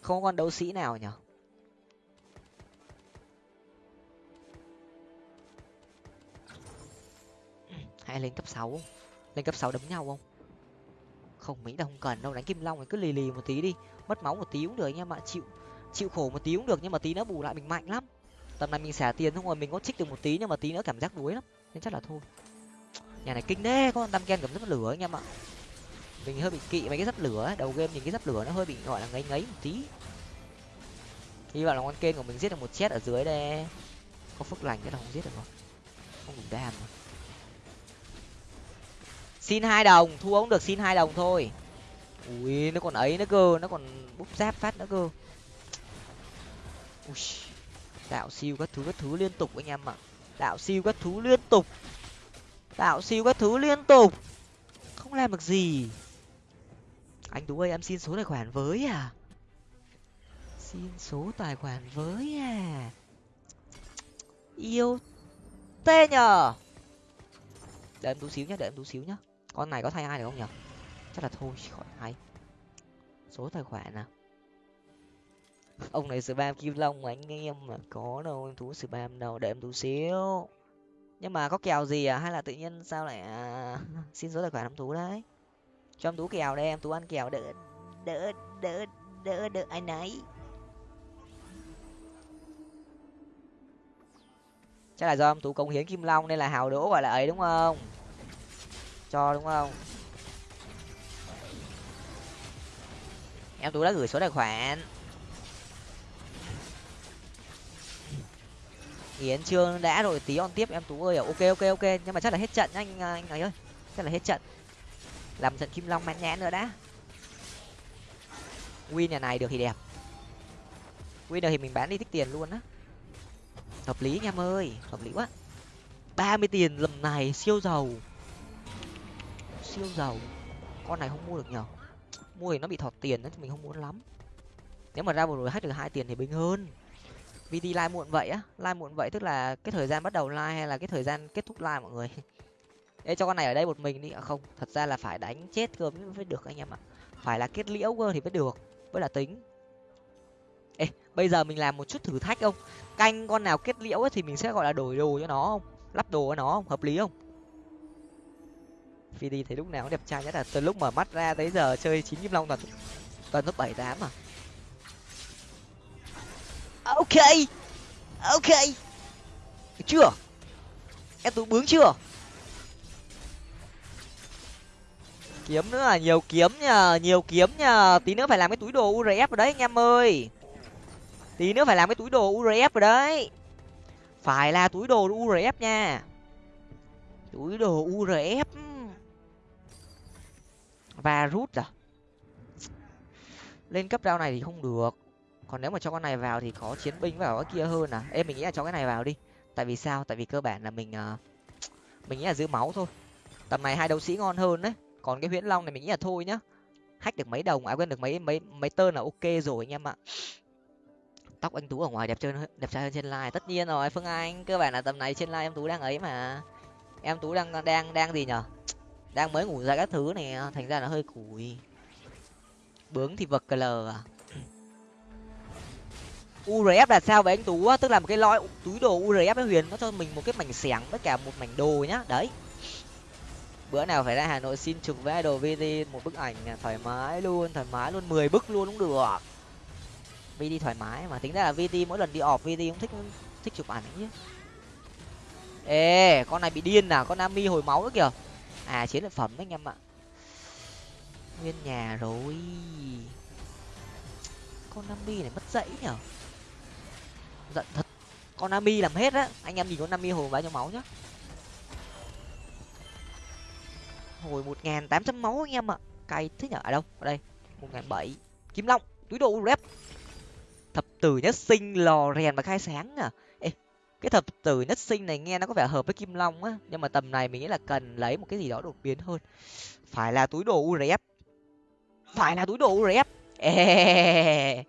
Không con đấu sĩ nào nhở? Hay lên cấp sáu lên cấp sáu đấm nhau không? Không, mỹ là không cần đâu, đánh kim long thì cứ lì lì một tí đi. Mất máu một tí cũng được anh em ạ chịu chịu khổ một tí cũng được nhưng mà tí nó bù lại mình mạnh lắm. Tầm này mình xả tiền xong rồi mình có trích được một tí nhưng mà tí nữa cảm giác đuối lắm, nên chắc là thôi. Nhà này kinh đê có con tam ken cầm rất lửa anh em ạ mình hơi bị kỵ mấy cái giáp lửa đầu game nhìn cái giáp lửa nó hơi bị, gọi là ngấy ngấy một tí. Hy vọng là con kênh của mình giết được một chết ở dưới đây. Có phước lành cái là không giết được không không đủ đam rồi xin hai đồng, thua cũng được xin hai đồng thôi. Ui, nó còn ấy nữa cơ, nó còn búp giáp phát nữa cơ. Ui, đạo siêu các thứ các thứ liên tục anh em ạ. Đạo siêu các thứ liên tục. Đạo siêu các thứ liên tục. Không làm được gì. Anh tú ơi, em xin số tài khoản với à? Xin số tài khoản với à? Yêu tê nhờ. Đợi em tú xíu nhá đợi em tú xíu nhá con này có thay ai được không nhở? Chắc là thôi khỏi hay. Số tài khoản nào ông này spam kim long mà anh em mà có đâu, em tú spam đâu, để em tú xíu. Nhưng mà có kèo gì à? Hay là tự nhiên sao lại à... xin số tài khoản em tú đấy? Cho em tú kèo đây, em tú ăn kèo, đỡ đỡ đỡ đỡ đỡ anh ấy. Chắc là do em tú công hiến kim long nên là hào đỗ gọi là ấy, đúng không? Cho, đúng không? Em tú đã gửi số tài khoản. Yến trương đã rồi tí on tiếp, em tú ơi à, ok ok ok, nhưng mà chắc là hết trận nhá, anh à, anh ấy ơi, chắc là hết trận. Làm trận kim long mãn nhãn nữa đã. Win nhà này được thì đẹp. Win được thì mình bán đi thích tiền luôn á. Hợp lý anh em ơi, hợp lý quá. ba mươi tiền lầm này, siêu giàu siêu giàu. Con này không mua được nhở mua thì nó bị thọt tiền nên mình không muốn lắm. Nếu mà ra một rồi hết được hai tiền thì bình hơn. Vt like muộn vậy á. Like muộn vậy tức là cái thời gian bắt đầu like hay là cái thời gian kết thúc like mọi người? Ê cho con này ở đây một mình đi. À không thật ra là phải đánh chết cơ mới được anh em ạ. Phải là kết liễu cơ thì mới được mới là tính. Ê bây giờ mình làm một chút thử thách không? Canh con nào kết liễu ấy, thì mình sẽ gọi là đổi đồ cho nó không? Lắp đồ cho nó không? Hợp lý không? Phi đi thấy lúc nào cũng đẹp trai nhất là từ lúc mở mắt ra tới giờ chơi chín kim long toàn toàn top bảy tám à. Ok ok. Chưa? Em tú bướng chưa? Kiếm nữa là nhiều kiếm nhờ nhiều kiếm nhờ tí nữa phải làm cái túi đồ urf rồi đấy, anh em ơi. Tí nữa phải làm cái túi đồ urf rồi đấy. Phải là túi đồ urf nha. Túi đồ urf và rút à? Lên cấp rau này thì không được. Còn nếu mà cho con này vào thì có chiến binh vào cái kia hơn à? Em mình nghĩ là cho cái này vào đi. Tại vì sao? Tại vì cơ bản là mình uh, mình nghĩ là giữ máu thôi. Tầm này hai đấu sĩ ngon hơn đấy. Còn cái huyễn long này mình nghĩ là thôi nhá. Hack được mấy đồng à quên được mấy mấy mấy tơn là ok rồi anh em ạ. Tóc anh tú ở ngoài đẹp trơn đẹp trai hơn trên live tất nhiên rồi phương anh cơ bản là tầm này trên live em tú đang ấy mà. Em tú đang đang đang gì nhở? Đang mới ngủ ra các thứ này à, thành ra là hơi củi bướng thì vật cl à? Urf là sao vậy anh tú? Tức là một cái lõi, túi đồ urf với huyền, nó cho mình một cái mảnh xẻng với cả một mảnh đồ nhá. Đấy. Bữa nào phải ra hà nội xin chụp với đồ vt một bức ảnh à, thoải mái luôn, thoải mái luôn, mười bức luôn cũng được. Vt thoải mái mà, tính ra là vt mỗi lần đi ọp vt cũng thích thích chụp ảnh chứ. Ê, con này bị điên à? Con nami hồi máu nữa kìa à chiến lợi phẩm đấy anh em ạ. Nguyên nhà rồi. Con nami này mất dãy nhở? Giận thật. Con nami làm hết á. Anh em nhìn con nami hồi bao nhiêu máu nhá. Hồi một nghìn tám trăm máu anh em ạ. Cay thế nhở? Ở đâu? Ở đây. một nghìn bảy kim long, túi đồ rep. Thập tử nhất sinh lò rèn và khai sáng à cái thập tử nhất sinh này nghe nó có vẻ hợp với kim long á nhưng mà tầm này mình nghĩ là cần lấy một cái gì đó đột biến hơn. Phải là túi đồ urf phải là túi đồ urf Ê,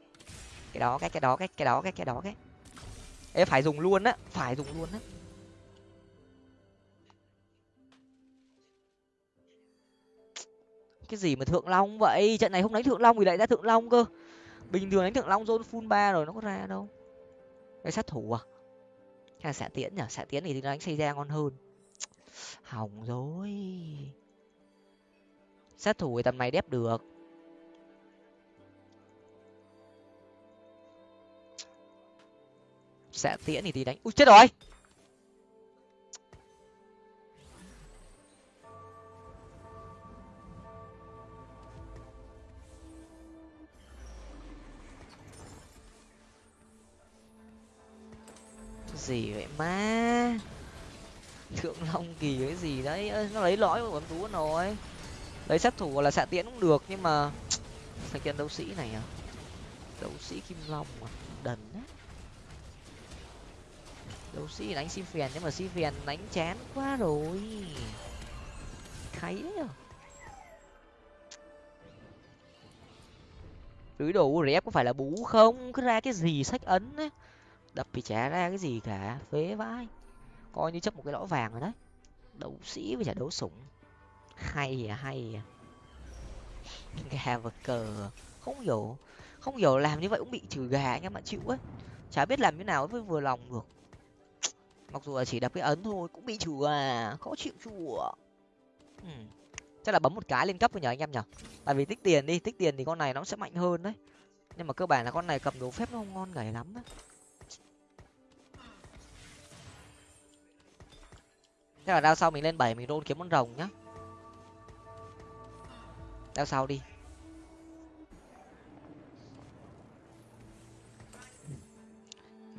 cái đó cái cái đó cái cái đó cái cái đó cái. Ê, phải dùng luôn á phải dùng luôn á. Cái gì mà thượng long vậy? Trận này không đánh thượng long thì lại ra thượng long cơ. Bình thường đánh thượng long zone full ba rồi nó có ra đâu. Cái sát thủ à? Hay là xạ tiễn nhở, xạ tiễn thì đánh xây ra ngon hơn. Hỏng rồi. Sát thủ tầm này đép được. Xạ tiễn thì tí đánh. Ui chết rồi! Gì vậy má? Thượng long kỳ cái gì đấy? Ê, nó lấy lõi của bấm tú rồi. Lấy sát thủ là xạ tiễn cũng được nhưng mà thằng kiện đấu sĩ này à? Đấu sĩ kim long à? Đần á. Đấu sĩ đánh si phèn nhưng mà si phèn đánh chán quá rồi. Thấy đấy à? Túi đồ có phải là bú không? Cứ ra cái gì sách ấn ấy đập thì chả ra cái gì cả, phế vãi. Coi như chấp một cái lõ vàng rồi đấy. Đấu sĩ với chả đấu sủng. Hay à hay à. Gà vật cờ. Không hiểu không hiểu làm như vậy cũng bị trừ gà anh em bạn chịu ấy chả biết làm như nào mới vừa lòng được. Mặc dù là chỉ đập cái ấn thôi, cũng bị trừ à khó chịu chùa. Ừ. chắc là bấm một cái lên cấp rồi nhờ anh em nhở? Tại vì tích tiền đi, tích tiền thì con này nó sẽ mạnh hơn đấy. Nhưng mà cơ bản là con này cầm đồ phép nó không ngon gầy lắm á. Thế là đao sau mình lên bảy mình rôn kiếm con rồng nhá. Đao sau đi.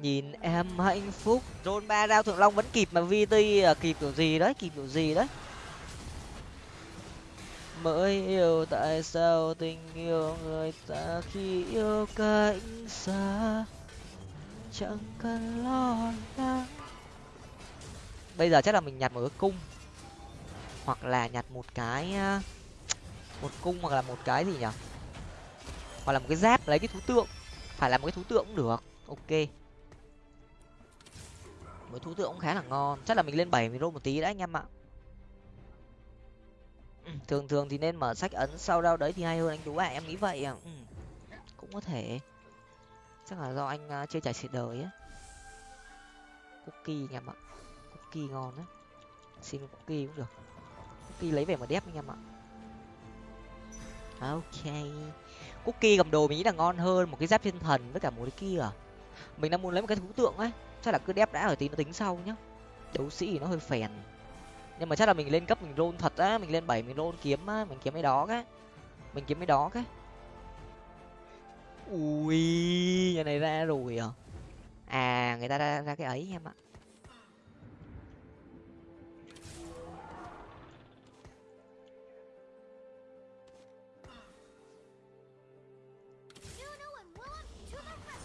Nhìn em hạnh phúc rôn ba đao thượng long vẫn kịp mà vt à, kịp kiểu gì đấy kịp kiểu gì đấy. Mới yêu tại sao tình yêu người ta khi yêu cách xa chẳng cần lo lắng bây giờ chắc là mình nhặt một cái cung. Hoặc là nhặt một cái một cung hoặc là một cái gì nhỉ? Hoặc là một cái giáp lấy cái thú tượng. Phải là một cái thú tượng cũng được. Ok. Một thú tượng cũng khá là ngon. Chắc là mình lên bảy mình rô một tí đã anh em ạ. Ừ, thường thường thì nên mở sách ấn sau đâu đấy thì hay hơn anh tú ạ. Em nghĩ vậy à ừ. cũng có thể. Chắc là do anh chưa trải sự đời á. Cookie anh em ạ cookie ngon á. Xin cookie cũng được. Cookie lấy về mà đép anh em ạ. Ok. Cookie cầm đồ mình nghĩ là ngon hơn một cái giáp thiên thần với cả một cái kia. À mình đang muốn lấy một cái thú tượng ấy. Chắc là cứ đép đã ở tí nó tính sau nhá. Đấu sĩ thì nó hơi phèn. Nhưng mà chắc là mình lên cấp mình rôn thật á mình lên bảy mình rôn kiếm á mình kiếm cái đó cái. Mình kiếm cái đó cái. Ui nhà này ra rồi à? À người ta ra, ra cái ấy em ạ.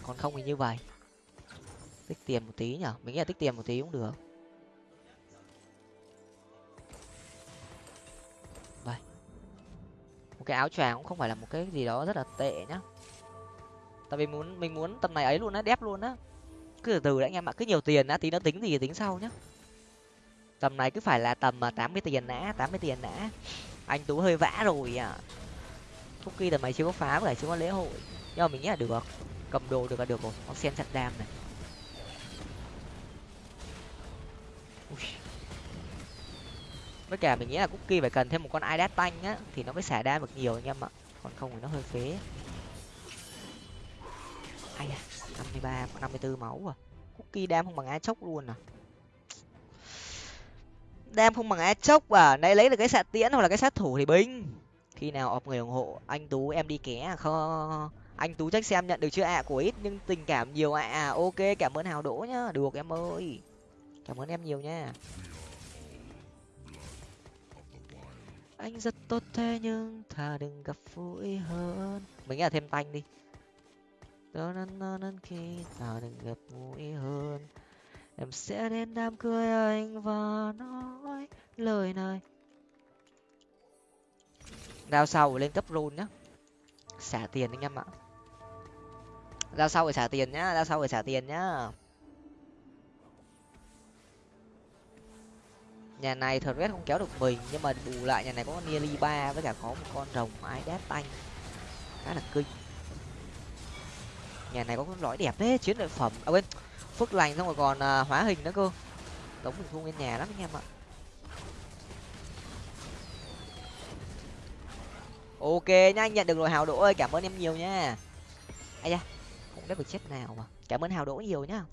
Còn không thì như vậy. Tích tiền một tí nhở? Mình nghĩ là tích tiền một tí cũng được. Vậy một cái áo choàng cũng không phải là một cái gì đó rất là tệ nhá. Tại vì muốn, mình muốn tầm này ấy luôn á đép luôn á. Cứ từ từ đã anh em ạ, cứ nhiều tiền đã tí nó tính gì tính sau nhá. Tầm này cứ phải là tầm à, tám mươi tiền đã, tám mươi tiền đã. Anh tú hơi vã rồi à. Cookie tầm này chưa có phá với chưa có lễ hội. Nhưng mà mình nghĩ là được cầm đồ được là được rồi. Con sen chặt đam này. Ui. với cả mình nghĩ là cookie phải cần thêm một con idas tanh á, thì nó mới xả đam được nhiều anh em ạ. Còn không thì nó hơi phế. Ai da, năm mươi ba, năm mươi bốn máu à. Cookie đam không bằng á chốc luôn à? Đam không bằng á chốc à? Nãy lấy được cái xạ tiễn hoặc là cái sát thủ thì binh. Khi nào ọp người ủng hộ, anh tú em đi ké à? không anh tú trách xem nhận được chưa? Ạ à, của ít nhưng tình cảm nhiều ạ. À. ok cảm ơn hào đỗ nhá. Được em ơi. Cảm ơn em nhiều nha. Anh rất tốt thế nhưng thà đừng gặp vui hơn. Mình nghĩ là thêm tanh đi. Nên khi thà đừng gặp vui hơn. Em sẽ đến đám cưới anh và nói lời này. Đao sau lên cấp rôn nhá. Xả tiền anh em ạ ra sau phải xả tiền nhá ra sau phải xả tiền nhá. Nhà này thật red không kéo được mình nhưng mà bù lại nhà này có con nearly ba với cả có một con rồng ái đát tanh. Khá là kinh. Nhà này có con lõi đẹp đấy chiến lợi phẩm. À quên phước lành xong rồi còn à, hóa hình nữa cơ. Đống mình thu lên nhà lắm anh em ạ. Ok nhá anh nhận được rồi hào đỗ ơi cảm ơn em nhiều nha. Ai da không biết được chết nào mà. Cảm ơn hào đỗ nhiều nhá.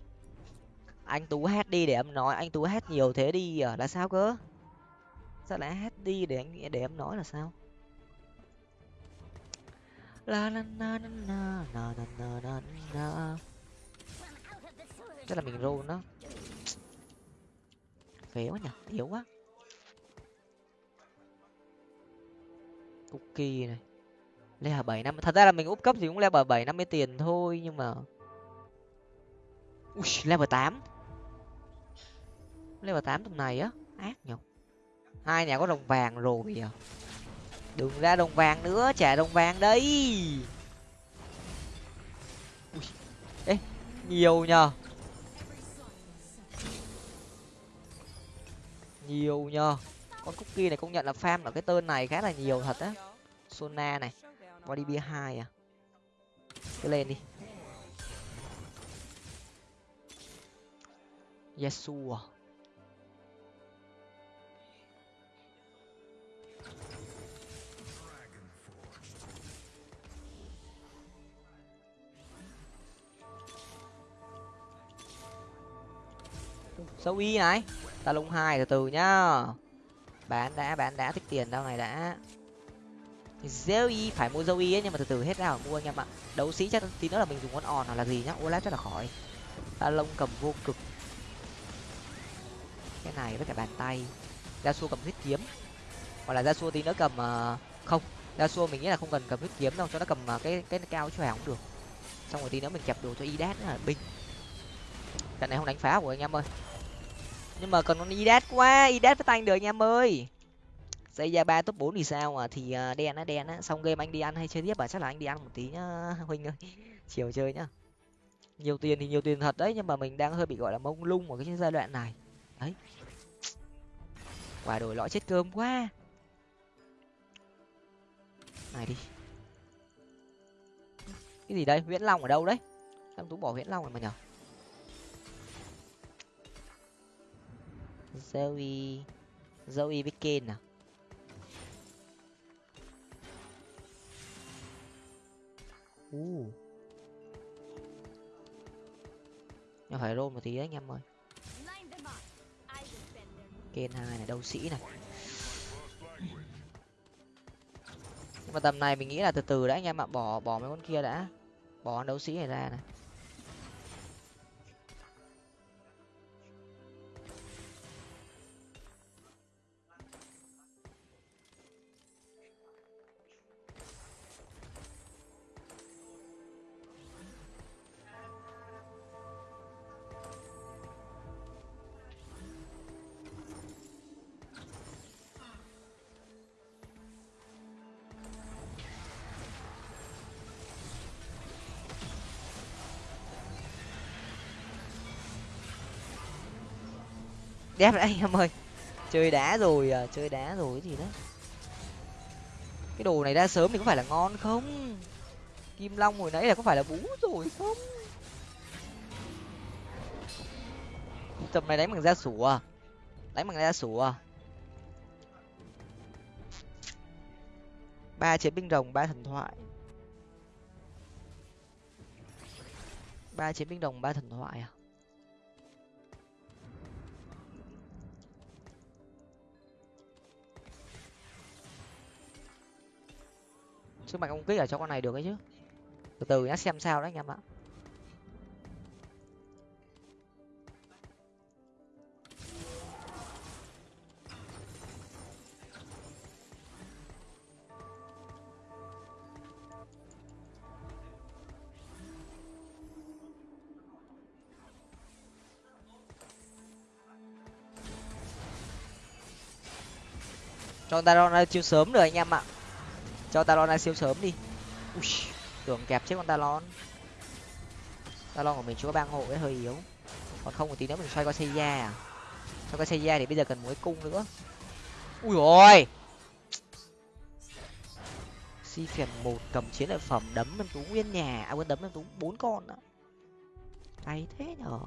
Anh tú hát đi để em nói, anh tú hát nhiều thế đi à là sao cơ? Sao lại hát đi để anh để em nói là sao? La la la la la la la la la chắc là mình roll nó. Phế quá nhỉ yếu quá. Cookie này level bảy năm thật ra là mình úp cấp thì cũng level bảy năm mươi tiền thôi nhưng mà Ui, level tám. Level tám tầm này á ác nhở? Hai nhà có đồng vàng rồi à? Đừng ra đồng vàng nữa trả đồng vàng đây Ui. ê nhiều nhờ nhiều nhờ con cookie này công nhận là farm ở cái tên này khá là nhiều thật á. Sona này body bia hai à? Cứ lên đi. Yasuo à? Sâu y này? Ta lung hai từ từ nhá. Bán đã bán đã thích tiền đâu này đã. Zoe phải mua Zoe ấy, nhưng mà từ từ hết ra mua anh em ạ. Đấu sĩ chắc tí nữa là mình dùng con òn hoặc là gì nhá. Olaf chắc là khỏi. Ta lông cầm vô cực. Cái này với cả bàn tay. Ra xua cầm huyết kiếm. Hoặc là ra xua tí nữa cầm ờ, không. Ra xua mình nghĩ là không cần cầm huyết kiếm đâu, cho nó cầm ờ, cái cái cao chòe cũng được. Xong rồi tí nữa mình kẹp đồ cho y đát là binh trận này không đánh phá của anh em ơi. Nhưng mà còn con idat quá, idat với tanh được anh em ơi dây ra ba top bốn thì sao à thì đen á đen á. Xong game anh đi ăn hay chơi tiếp à? Chắc là anh đi ăn một tí nhá, huynh ơi. Chiều chơi nhá. Nhiều tiền thì nhiều tiền thật đấy, nhưng mà mình đang hơi bị, gọi là, mông lung ở cái giai đoạn này. Đấy. Quả đổi lõi chết cơm quá. Này đi. Cái gì đây? Nguyễn long ở đâu đấy? Em tú bỏ nguyễn long rồi mà nhở? Zoe. Zoe với kane à? U nhưng phải roll một tí đấy anh em ơi. Kane hai này, đấu sĩ này. Nhưng mà tầm này mình nghĩ là từ từ đã anh em ạ, bỏ bỏ mấy con kia đã. Bỏ con đấu sĩ này ra này. Đẹp đấy em ơi. Chơi đá rồi à chơi đá rồi cái gì đấy. Cái đồ này ra sớm thì có phải là ngon không? Kim long hồi nãy là có phải là bú rồi không? Tầm này đánh bằng da sủa à? đánh bằng da sủa à? ba chiến binh rồng, ba thần thoại. Ba chiến binh rồng, ba thần thoại à? Sức mạnh công kích ở cho con này được ấy chứ. Từ từ nhá, xem sao đấy anh em ạ. Cho ta ra chiêu sớm rồi anh em ạ cho talon ra siêu sớm đi. Ui, tưởng kẹp chết con talon. Talon của mình chưa có bang hộ ấy hơi yếu. Còn không một tí nữa mình xoay qua xây da à? Xoay qua xây da thì bây giờ cần một cung nữa. Ui rồi, si phiền một cầm chiến lợi phẩm đấm em tú nguyên nhà. À quên đấm em tú bốn con đó hay thế nhở?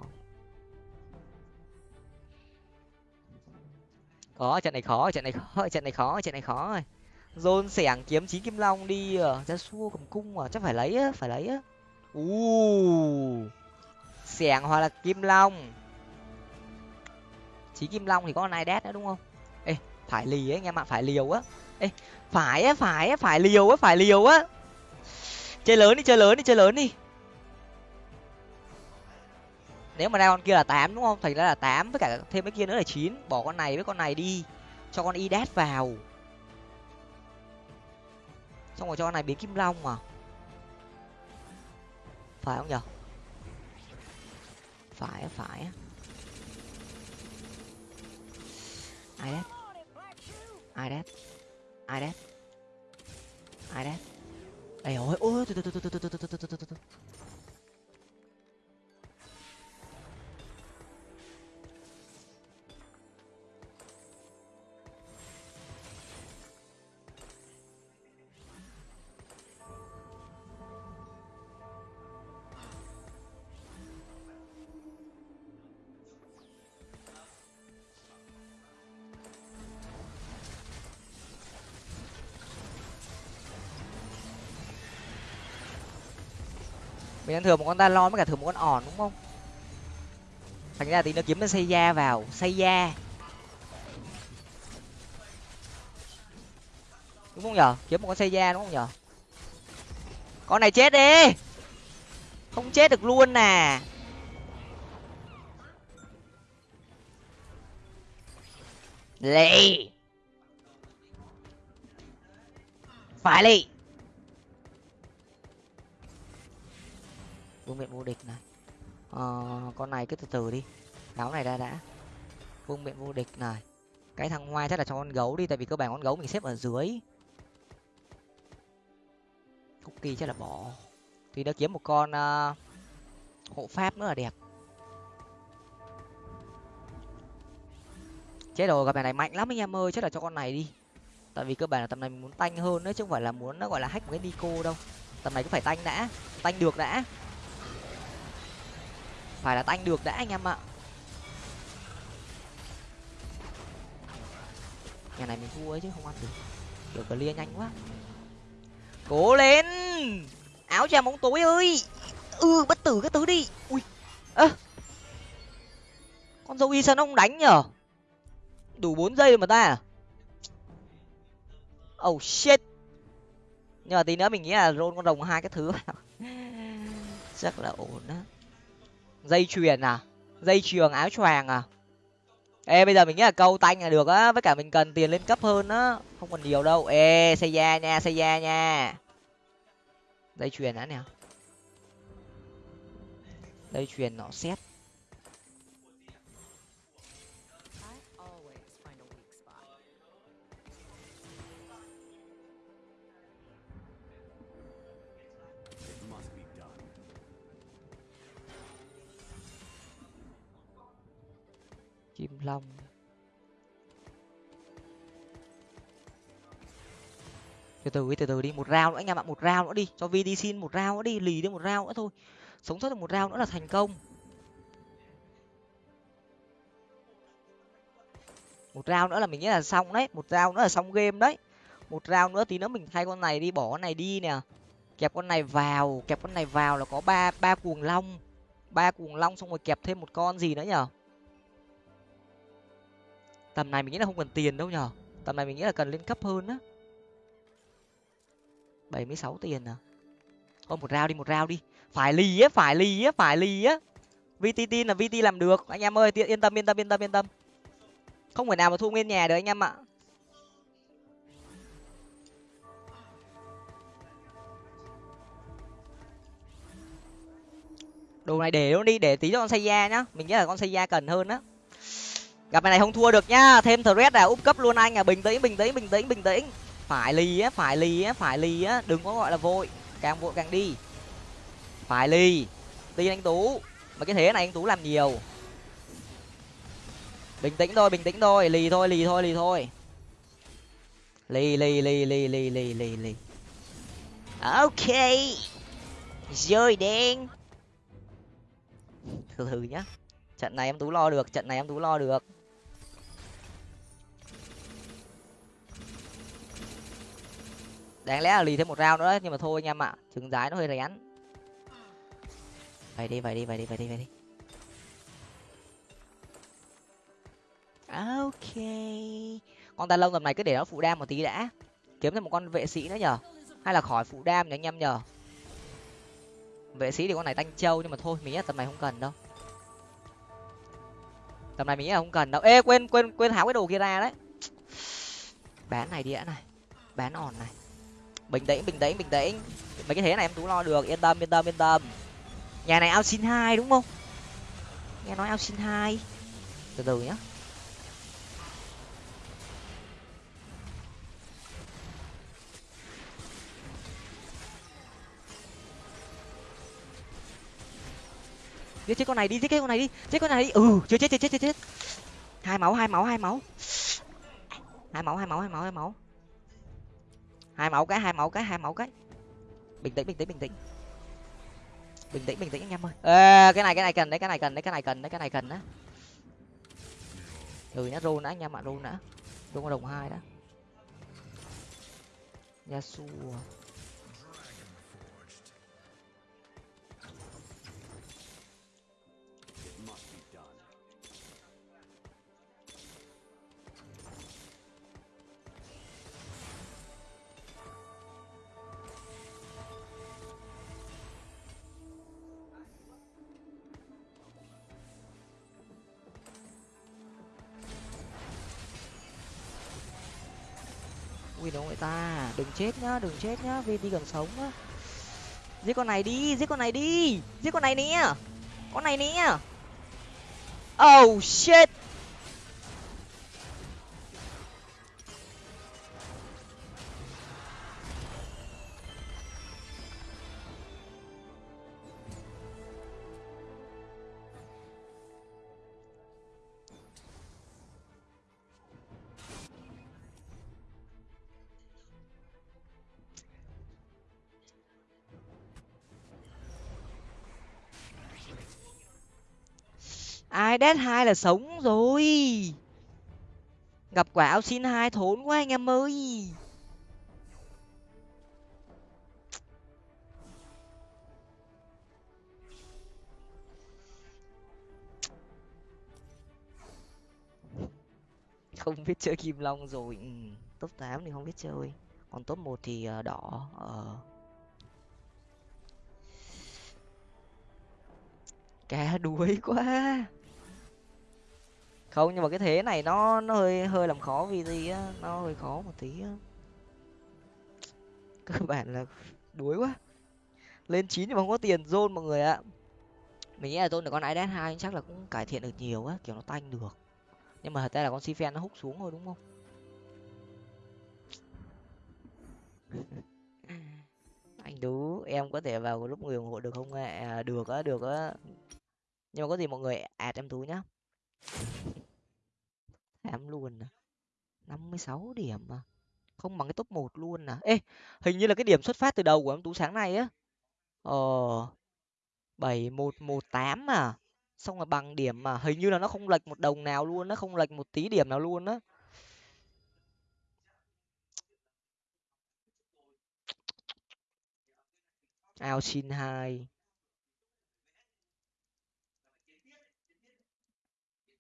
Có trận này khó trận này khó trận này khó trận này khó rồi dồn sẻng kiếm chín kim long đi ra xua cầm cung à chắc phải lấy á phải lấy á. U sẻng hoặc là kim long. Chín kim long thì có con ai đét nữa đúng không? Ê phải lì ấy anh em ạ phải liều á. Ê phải á phải á phải liều á phải liều á. Chơi lớn đi chơi lớn đi chơi lớn đi. Nếu mà ra con kia là tám đúng không? Thành ra là tám với cả thêm cái kia nữa là chín. Bỏ con này với con này đi. Cho con y đét vào xong rồi cho con này biến kim long mà phải không nhở phải phải ai đét ai đét ai đét ai đét ây ôi ôi từ từ từ từ từ từ từ từ từ từ mình ăn thừa một con talon với cả thừa một con ỏn đúng không? Thành ra tí nó kiếm nó xây da vào. Xây da đúng không nhở? Kiếm một con xây da đúng không nhở? Con này chết đi! Không chết được luôn nè! Lì! Phải lì! Vương miện vô địch này. Ờ, con này cứ từ từ đi. Đáo này ra đã. Vương miện vô địch này. Cái thằng ngoài chắc là cho con gấu đi tại vì cơ bản con gấu mình xếp ở dưới. Cookie chắc là bỏ. Thì đã kiếm một con uh, hộ pháp nữa là đẹp. Chết rồi gặp này này mạnh lắm anh em ơi chắc là cho con này đi. Tại vì cơ bản là tầm này mình muốn tanh hơn đấy chứ không phải là muốn nó gọi là hack một cái nico đâu. Tầm này cũng phải tanh đã tanh được đã phải là tanh được đã, anh em ạ. Nhà này mình thua ấy chứ, không ăn được. Kiểu clear nhanh quá. Cố lên! Áo choàng bóng tối ơi! Ừ bất tử cái tứ đi. Ui. Ơ. Con dâu y nó ông đánh nhở? Đủ bốn giây rồi mà ta à? oh shit. Nhưng mà tí nữa mình nghĩ là rôn con rồng hai cái thứ chắc là ổn á dây chuyền à? Dây chuyền áo choàng à? Ê, bây giờ mình nghĩ là câu tanh là được á, với cả mình cần tiền lên cấp hơn á. Không còn nhiều đâu. Ê, xây da nha, xây da nha. Dây chuyền đã nè. Dây chuyền nó xét. Chim long từ từ đi, từ từ đi, một rau nữa anh em ạ, một rau nữa đi. Cho vd xin một rau nữa đi, lì đi một rau nữa thôi. Sống sót được một rau nữa là thành công. Một rau nữa là mình nghĩ là xong đấy. Một rau nữa là xong game đấy. Một rau nữa tí nữa mình thay con này đi, bỏ con này đi nè. Kẹp con này vào, kẹp con này vào là có ba ba cuồng long. Ba cuồng long xong rồi kẹp thêm một con gì nữa nhở? Tầm này mình nghĩ là không cần tiền đâu nhở tầm này mình nghĩ là cần lên cấp hơn á. Bảy mươi sáu tiền à? Thôi, một rau đi, một rau đi. Phải lì á, phải lì á, phải lì á. Vtt là vt làm được. Anh em ơi yên tâm yên tâm yên tâm yên tâm. Không phải nào mà thu nguyên nhà được anh em ạ. Đồ này để luôn đi, để tí cho con xây da nhá. Mình nghĩ là con xây da cần hơn á gặp này không thua được nhá. Thêm thread à. Úp cấp luôn anh à. Bình tĩnh bình tĩnh bình tĩnh bình tĩnh. Phải lì á, phải lì á, phải lì á. Đừng có gọi là vội. Càng vội càng đi. Phải lì. Tin anh tú. Mà cái thế này anh tú làm nhiều. Bình tĩnh thôi, bình tĩnh thôi. Lì thôi lì thôi lì thôi. Lì lì lì lì lì lì lì lì. Ok. Rồi đen. Từ từ nhá. Trận này em tú lo được, trận này em tú lo được. Đáng lẽ là lì thêm một round nữa, nhưng mà thôi anh em ạ, trứng rái nó hơi rén. Vậy đi vậy đi vậy đi vậy đi vậy đi. Ok. Con ta lông tầm này cứ để nó phụ đam một tí đã. Kiếm thêm một con vệ sĩ nữa nhở hay là khỏi phụ đam nhỉ anh em nhở vệ sĩ thì con này tanh trâu, nhưng mà thôi mình nghĩ là tầm này không cần đâu. Tầm này mình nghĩ là không cần đâu. Ê, quên quên quên tháo cái đồ kia ra đấy. Bán này đĩa này. Bán òn này bình tĩnh bình tĩnh bình tĩnh. Mấy cái thế này em tú lo được. Yên tâm yên tâm yên tâm. Nhà này ao xin hai đúng không? Nghe nói ao xin hai. Từ từ nhá. Giết chết con này đi, giết chết con này đi chết con này đi. Ừ chưa chết chết chết chết chết. Hai máu hai máu hai máu. Hai máu hai máu hai máu hai máu hai máu cái hai máu cái hai máu cái. Bình tĩnh bình tĩnh bình tĩnh. Bình tĩnh bình tĩnh anh em ơi. Ê, cái này cái này cần đấy cái này cần đấy cái này cần đấy cái này cần đó ừ nhá rôn đã anh em ạ rôn đã rôn đồng hai đã. Yasuo. Ui người ta. Đừng chết nhá, đừng chết nhá vì đi gần sống á giết con này đi, giết con này đi, giết con này nè. Con này nè. Oh shit. Đét hai là sống rồi. Gặp quả áo xin hai thốn quá anh em ơi. Không biết chơi kim long rồi. Ừ. top tám thì không biết chơi. Còn top một thì ờ, đỏ ờ. Cá đuối quá không nhưng mà cái thế này nó nó hơi hơi làm khó vì gì á nó hơi khó một tí á. Cơ bản là đuối quá. Lên chín nhưng mà không có tiền zone mọi người ạ. Mình nghĩ là zone được con ids hai chắc là cũng cải thiện được nhiều á kiểu nó tanh được. Nhưng mà thật ra là con si nó hút xuống thôi đúng không? Anh đú em có thể vào lúc người ủng hộ được không ạ? À, được á được á. Nhưng mà có gì mọi người ạt em tú nhá em luôn à? Năm mươi sáu điểm mà không bằng cái top một luôn à? Ê, hình như là cái điểm xuất phát từ đầu của em tú sáng nay á. Ờ bảy một một tám mà xong rồi bằng điểm mà hình như là nó không lệch một đồng nào luôn nó không lệch một tí điểm nào luôn á. Ao xin hai.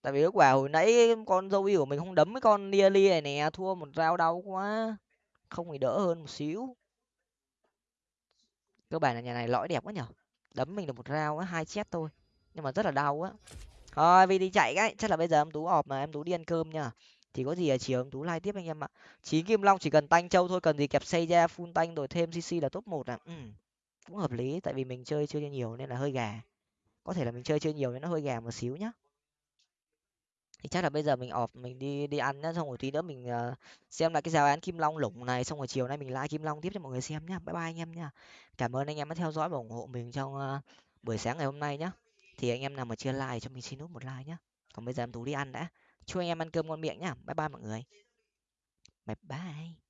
Tại vì lúc quả hồi nãy con dâu của mình không đấm cái con nearly này nè, thua một rau đau quá. Không thì đỡ hơn một xíu. Cơ bản là nhà này lõi đẹp quá nhở? Đấm mình được một rau á, hai chết thôi. Nhưng mà rất là đau á. Thôi vì đi chạy cái. Chắc là bây giờ em tú ọp mà, em tú đi ăn cơm nhá thì có gì ở chiều em tú like tiếp anh em ạ. Chín kim long chỉ cần tanh châu thôi, cần gì kẹp xây ra full tanh rồi thêm cc là top một à ừ. cũng hợp lý, tại vì mình chơi chưa nhiều nên là hơi gà. Có thể là mình chơi chưa nhiều nên nó hơi gà một xíu nhá thì chắc là bây giờ mình ọp mình đi đi ăn nhá xong rồi tí nữa mình uh, xem lại cái giáo án kim long lủng này xong rồi chiều nay mình lại kim long tiếp cho mọi người xem nhá. Bye bye anh em nhá. Cảm ơn anh em đã theo dõi và ủng hộ mình trong uh, buổi sáng ngày hôm nay nhá. Thì anh em nào mà chưa like cho mình xin nút một like nhá. Còn bây giờ em tú đi ăn đã. Chúc anh em ăn cơm ngon miệng nhá. Bye bye mọi người. Bye bye.